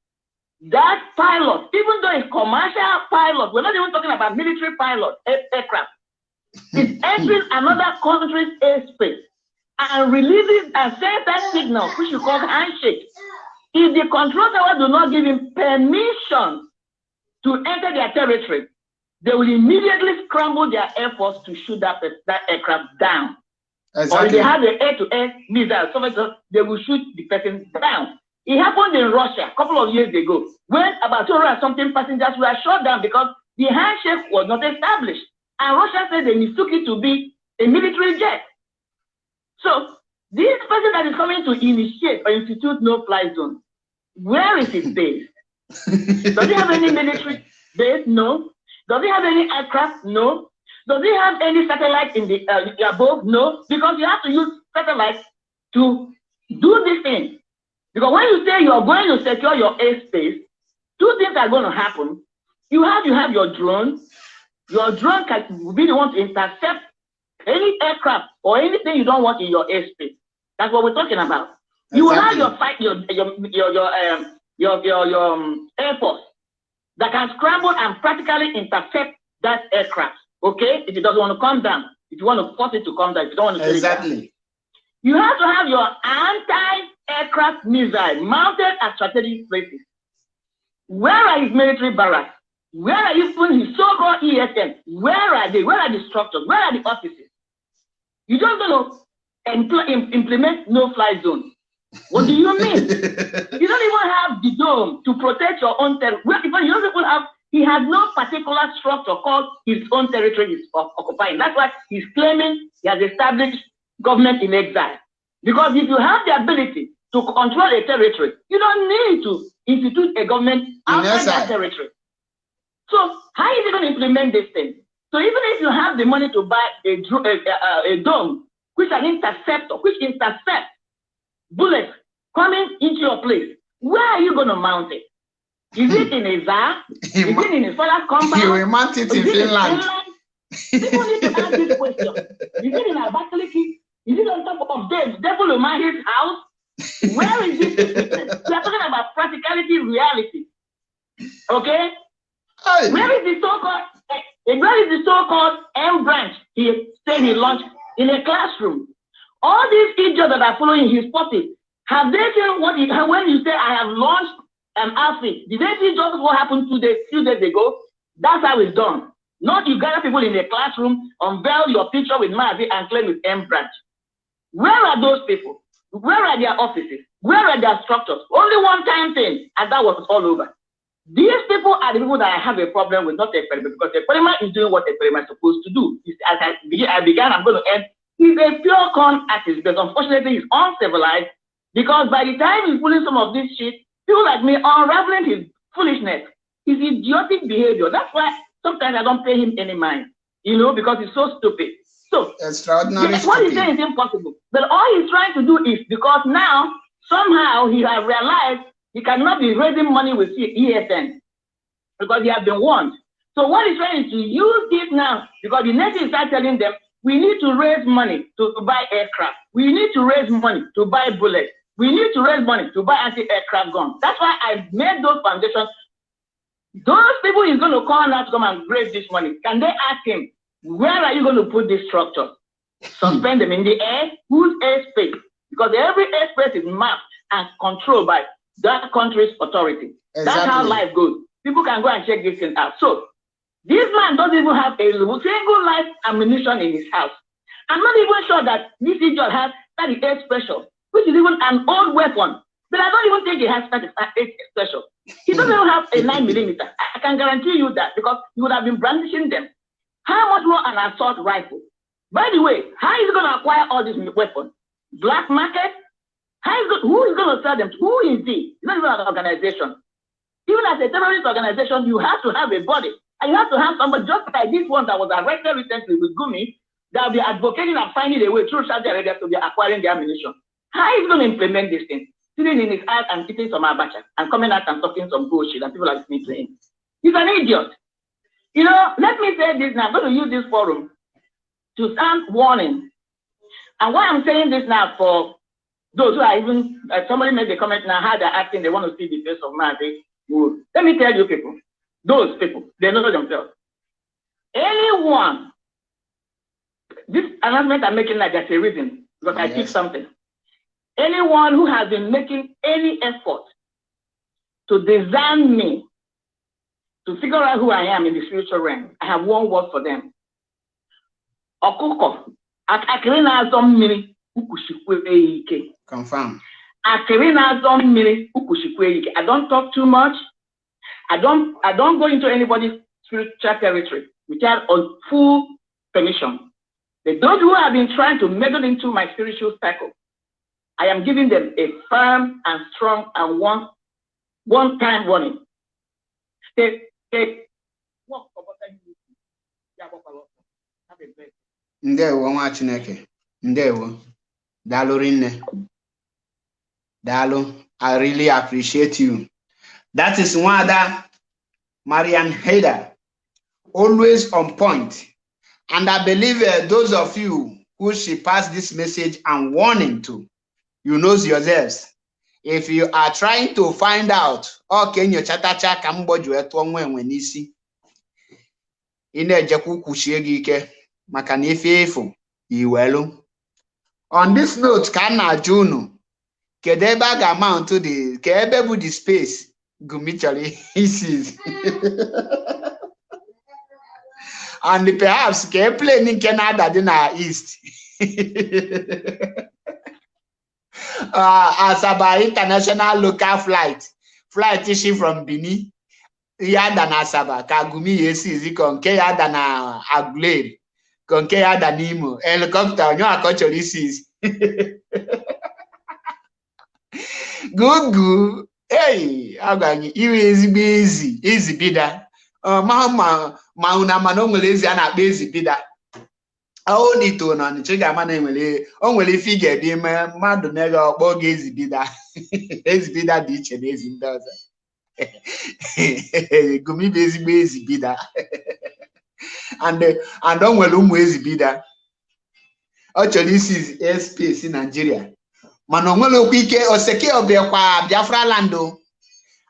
that pilot, even though it's commercial pilot, we're not even talking about military pilot aircraft, is entering another country's airspace and releases and sends that signal, which you call handshake. If the control tower do not give him permission to enter their territory, they will immediately scramble their air force to shoot that, that aircraft down. Exactly. Or if they have an air-to-air missile, so they will shoot the person down. It happened in Russia a couple of years ago when about 200 something passengers were shot down because the handshake was not established. And Russia said they mistook it to be a military jet. So this person that is coming to initiate or institute no-fly zone, where is his base? Does he have any military base? No. Does he have any aircraft? No. Does he have any satellite in the uh, above? No. Because you have to use satellites to do this thing. Because when you say you are going to secure your airspace, two things are going to happen. You have you have your drone. Your drone can be the one to intercept any aircraft or anything you don't want in your airspace. That's what we're talking about. You will have your fight your your your your um, your your, your um, air force that can scramble and practically intercept that aircraft. Okay, if it doesn't want to come down, if you want to force it to come down, if you don't want to exactly. You have to have your anti-aircraft missile mounted at strategic places. Where are his military barracks? Where are even his so-called ESN? Where are they? Where are the structures? Where are the offices? You don't know impl implement no-fly zone. What do you mean? you don't even have the dome to protect your own territory. You don't even have, he has no particular structure called his own territory is occupying. That's why he's claiming he has established government in exile. Because if you have the ability to control a territory, you don't need to institute a government outside that territory. So how is he going to implement this thing? So even if you have the money to buy a, a, a, a dome, which an interceptor, which intercepts bullets coming into your place, where are you going to mount it? Is it in a ZAR? Is it in a father's compound? You will mount it in Finland. People need to ask this question. Is it in Abakaliki? Is it on top of Dave, Devil Umahi's house? Where is this we are talking about practicality, reality. Okay? Hey. Where is the so-called eh, where is the so-called M branch he said he launched in a classroom? All these idiots that are following his party, have they seen what he, when you say I have launched an outfit, did they see just what happened two days, few days ago? That's how it's done. Not you gather people in a classroom, unveil your picture with Mazi and claim it's M branch. Where are those people? Where are their offices? Where are their structures? Only one time thing, and that was all over. These people are the people that I have a problem with, not the experiment, because the experiment is doing what the experiment is supposed to do. As I began, I'm going to end He's a pure con artist, but unfortunately he's uncivilized because by the time he's pulling some of this shit, people like me are unraveling his foolishness, his idiotic behavior. That's why sometimes I don't pay him any mind, you know, because he's so stupid. So, extraordinary. Yes, what he's saying is impossible. But all he's trying to do is because now somehow he has realized he cannot be raising money with ESN because he has been warned. So what he's trying to use this now because the nation start telling them we need to raise money to, to buy aircraft. We need to raise money to buy bullets. We need to raise money to buy anti-aircraft guns. That's why I made those foundations. Those people he's going to call now to come and raise this money. Can they ask him, where are you going to put this structure? Suspend them in the air? Whose airspace? Because every airspace is mapped and controlled by that country's authority. Exactly. That's how life goes. People can go and check this thing out. So this man doesn't even have a single life ammunition in his house. I'm not even sure that this idiot has 38 special, which is even an old weapon. But I don't even think he has 38 special. He doesn't even have a 9 millimeter. I can guarantee you that because he would have been brandishing them. How much more an assault rifle? By the way, how is he going to acquire all these weapons? Black market? How is who is going to sell them? Who is he? He's not even an organization. Even as a terrorist organization, you have to have a body. And you have to have somebody just like this one that was arrested recently with Gumi that will be advocating and finding a way through Saudi Arabia to be acquiring the ammunition. How is he going to implement this thing? Sitting in his house and eating some abacha and coming out and talking some bullshit and people are listening to him. He's an idiot. You know, let me say this now. I'm going to use this forum to sound warning. And why I'm saying this now for those who are even, uh, somebody made a comment now how they're acting, they want to see the face of Mazi. let me tell you people, those people, they know themselves. Anyone, this announcement I'm making like there's a reason, because I teach something. Anyone who has been making any effort to design me, to figure out who I am in the spiritual realm, I have one word for them. Ọkụkọ, ak- akịrị na-azọ mmiri, ukwuchikwe ya ike. Confirm. akịrị na-azọ mmiri ukwuchikwe ike i don't talk too much i don't i don't go into anybody's spiritual territory without on full permission but those who have been trying to meddle into my spiritual cycle i am giving them a firm and strong and one one time warning stay stay Ndewo nwa Chineke. Ndewo. Daalụ rinne. Daalụ. I really appreciate you. That is Nwada Marian Hader. Always on point. And I believe uh, those of you who she passed this message and warning to, you knows yourselves. If you are trying to find out, okay, nyochatacha ka mgboji wee tụọ nwa enwe n'isi, ị na-ejekwa kwuchie gị ike maka na ife efu iwelu. On this note ka a na-ajụ unu, kedu ebe a ga-amount the ka ebe bụ the space Gumi chọrọ isi and perhaps ka e plane nke na-ada dị east. Uh, Asaba international local flight. Flight shi from Benin ya ada na Asaba. Ka Gumi ya esi zikọ nke ya ada na Aguleri. Ka nke ya ada n'Imo helicopter onye ka ọ chọrọ isi ei agwa gị iwe ezigbo ezi ezi bida. Ọ ma ma ma unu ama na o nwere ezi a na-akpọ ezi bida. Ọ dịto na ọnịcha ị ga-ama na enwere o nwere ife ị ga-ebi ime mmadụ na-ege ọkpọ oge ezi bida. Ezi bida dị iche na ezi ndị ọzọ. Gumi bụ ezigbo ezi bida. And and o nwere ụmụ ezi bida. Ọ chọrọ isi airspace Nigeria mana o nwere okwu ike Biafra land o.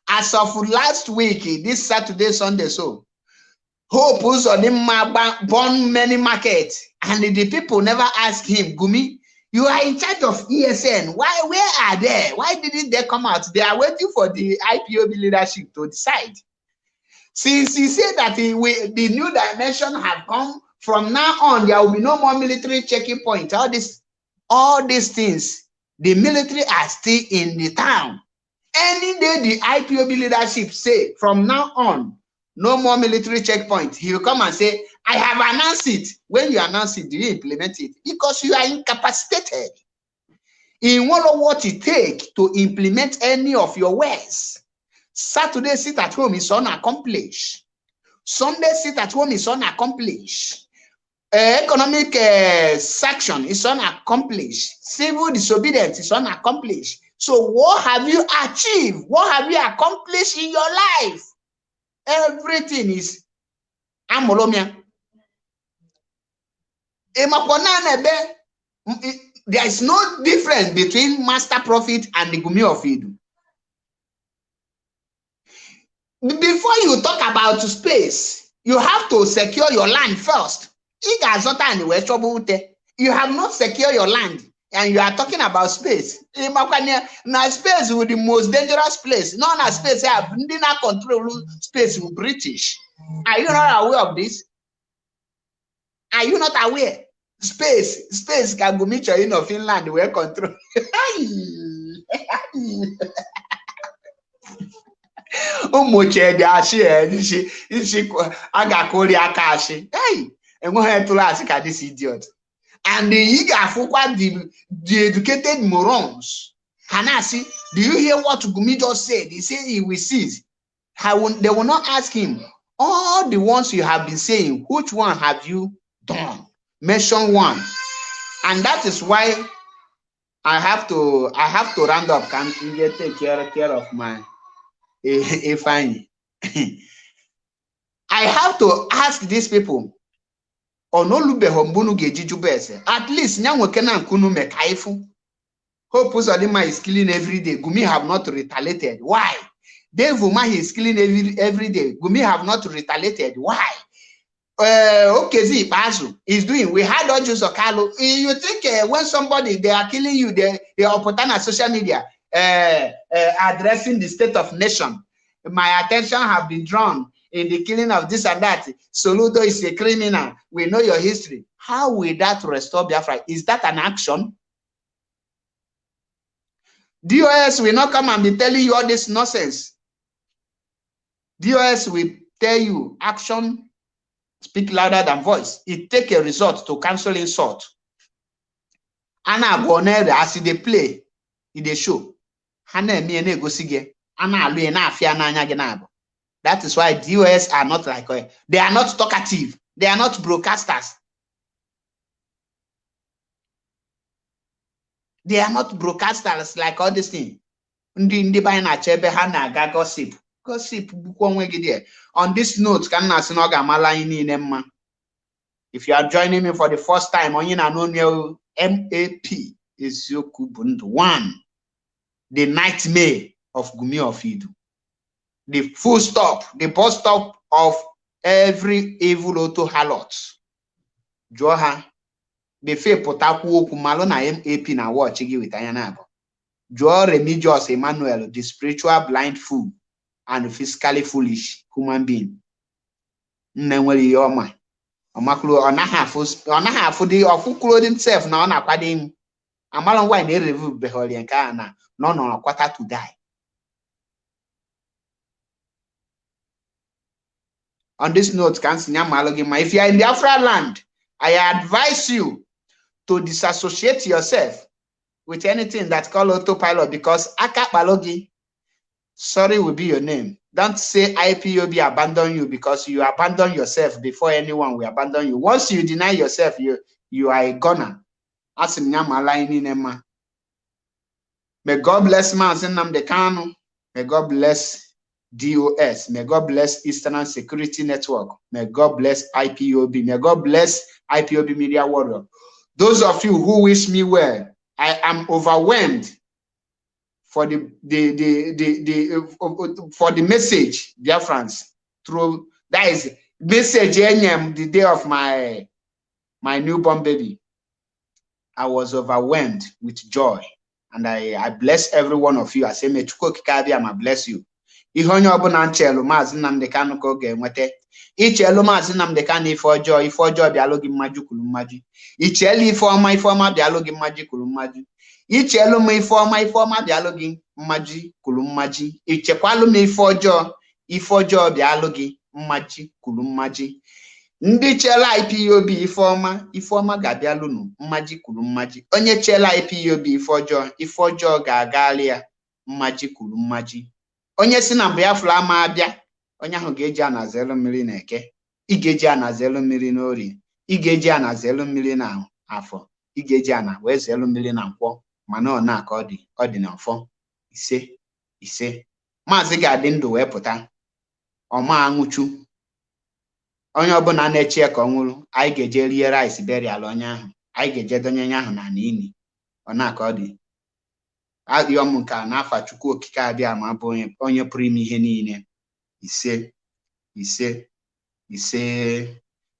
As of last week this Saturday Sunday so Hope ba- born many market and the people never ask him Gumi you are in charge of ESN why where are they? Why didn't they come out? They are waiting for the IPOB leadership to decide. Since he said that he the new dimension have come from now on there will be no more military checking point. All this all these things the military are still in the town. Any day the IPOB leadership say from now on, no more military checkpoint, he will come and say, I have announced it. When you announce it, do you implement it? Because you are incapacitated in what of what it take to implement any of your ways. Saturday sit at home is unaccomplished. Sunday sit at home is unaccomplished. Economic uh, sanction is unaccomplished. Civil disobedience is unaccomplished. So what have you achieved? What have you accomplished in your life? Everything is amolomia. There is no difference between master prophet and the gumi of Idu. Before you talk about space, you have to secure your land first. You have not secured your land and you are talking about space. Na space bụ the most dangerous place. No na space a ndị na-control space bụ British. Are you not aware of this? Are you not aware? Space, space ka Gumi chọrọ ịnọ Finland wee control. ụmụ chedi achị isi isi a ga-akụri aka achị hey enweghị tụrụ asị ka this idiot. And ị ga-afụkwa the the educated morons. Ha na-asị do you hear what Gumi just said? He said he will cease. I will, they will not ask him all the ones you have been saying which one have you done? Mention one. And that is why I have to I have to round up. Can you take care, care of my eh, eh, Ifeanyi. I have to ask these people ga-eji ese at least nya nweke na nke unu ka ifu Hope Uzodinma is killing every day Gumi have not retaliated why Dave Umahi is killing every, every day. Gumi have not retaliated. Why? Uh, Okezi Bazu is doing. We had Ojus Okalo. You think uh, when somebody, they are killing you, they, they are put on social media, uh, uh, addressing the state of nation. My attention have been drawn in the killing of this and that. Soludo is a criminal. We know your history. How will that restore Biafra? Is that an action? DOS will not come and be telling you all this nonsense. DOS will tell you action speak louder than voice. It take a result to cancel insult. Ana abonere as they play, in the show. Hana me na egosi gị. Ana alụ na afia That is why DOS are not like uh, they are not talkative. They are not broadcasters. They are not broadcasters like all this thing. Ndị ndị be na-achọ ebe ha na-aga gossip. Gossip bụkwa onwe gị there. On this note, ka m na-asị. If you are joining me for the first time, onye na-anụ MAP eziokwu bụ ndụ one. The nightmare of Gumi of Idu. The full stop, the bus stop of every evil auto harlot. Jụọ ha befe pụtakwu okwu malụ na MAP na watch gị weta anya na abụ. Jụọ Remigius Emmanuel, the spiritual blind fool and physically foolish human being. Nne nwere ihe ọma. Ọ naghị afụ dị ọfụkwuru himself na ọ na-akwado imu. Amalụ nwaanyị na-erevu beghọrịa nke a na na ọ nọrọ kwata to die. On this note, ka m si ma if you are in Biafra land, I advise you to disassociate yourself with anything that call autopilot because akakpalogi, sorry will be your name. Don't say IPOB abandon you because you abandon yourself before anyone will abandon you. Once you deny yourself, you you are a gunner. Asim nyamala inema. May God bless Mazi Nnamdi. May God bless DOS. May God bless Eastern Security Network. May God bless IPOB. May God bless IPOB Media Warrior. Those of you who wish me well, I am overwhelmed for the the the the, the for the message, dear friends. Through that is message eh, NM the day of my my newborn baby. I was overwhelmed with joy, and I I bless every one of you. I say, may I bless you. Ihe onye ọbụla nchelu maazị Nnamdi Kanu ka ọ ga-enweta. Ichelu maazị Nnamdi Kanu ife ọjọọ ife ọjọọ bịalụ gị mmaju kwuru mmaju ichelu ife ọma ife ọma bịalụ gị mmaju kwuru mmaju ichelu m ife ọma ife ọma bịalụ gị mmaji kwuru mmaji ichekwalụ m ife ọjọọ ife ọjọọ bịalụ gị mmaji kwuru mmaji ndị chela IPOB ife ọma ife ọma ga-abịalụnụ mmaji kwuru mmaji onye chela IPOB ife ọjọọ ife ọjọọ ga-agalị ya mmaji kwuru mmaji onye si na Biafra ama abịa onye ahụ ga-eji anaza elu mmiri na eke ị ga-eji anaza elu mmiri n'orie ị ga-eji anaza elu mmiri na afọ ị ga-eji ana wee elu mmiri na nkwọ mana ọ na-aka ọ dị ọ dị n'ọfọ ise ise. Maazị ga-adị ndụ wee pụta. Ọma anwụchu onye ọbụla na-eche ya ka ọ nwụrụ anyị ga-eje rie rice burial onye ahụ anyị ga-eje donye onye ahụ na n'ili ọ na-aka ọ dị. Adịghị m nke a n'afa Chukwu okike abịa ma bụ onye pụrụ ime ihe niile. Ise ise ise.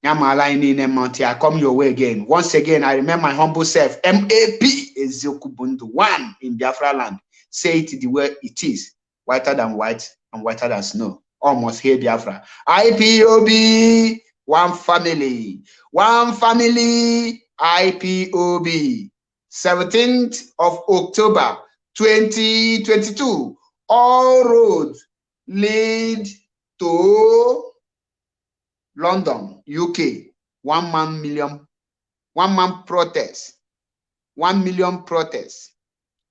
Ya maala anyị niile ma until I come your way again. Once again I remember my humble self. MAP eziokwu bụ ndụ. One in Biafra land. Say it the way it is. Whiter than white and whiter than snow. Almost here Biafra. IPOB one family. One family IPOB 17th of October 2022 all roads lead to London, UK, one man million, one man protest, one million protests.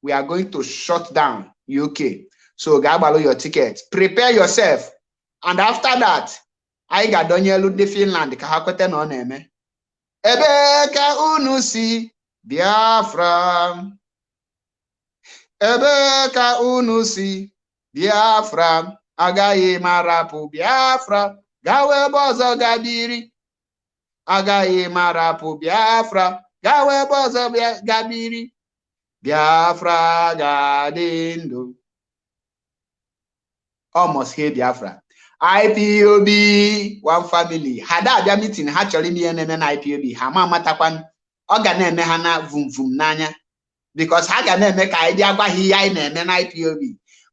We are going to shut down UK. So gabalo your ticket. Prepare yourself. And after that, I got Daniel de Finland ka ha kwete na ọ na-eme. Ebe ka unu si Biafra. Ebe ka unu si Biafra. Agaghị m Biafra. gawa ebe ọzọ gabiri agaghị m biafra. Gawa ebe ọzọ gabiri biafra ga-adị ndụ. Almost here Biafra. IPOB one family. Ha da abịa meeting ha chọrọ ime ihe na-eme na IPOB ha ma amatakwan ọ ga na-eme ha na vum vum n'anya. Because ha ga na-eme ka anyị bịa gwa ha ihe anyị na-eme na IPOB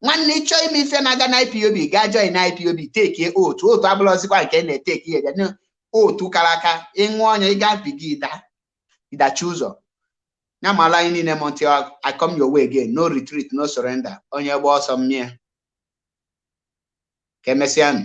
nwanne ịchọọ ime ife na-aga na IPOB gaa join na IPOB tekie otu otu abụrụzikwa nke na-eteki ya bịa. Otu kara aka ịṅụ ọnya ịga biga ịda ịdachi ụzọ. Ya mala anyị niile m until I come your way again no retreat no surrender. Onye gba ọsọ mmịa ka emesịanụ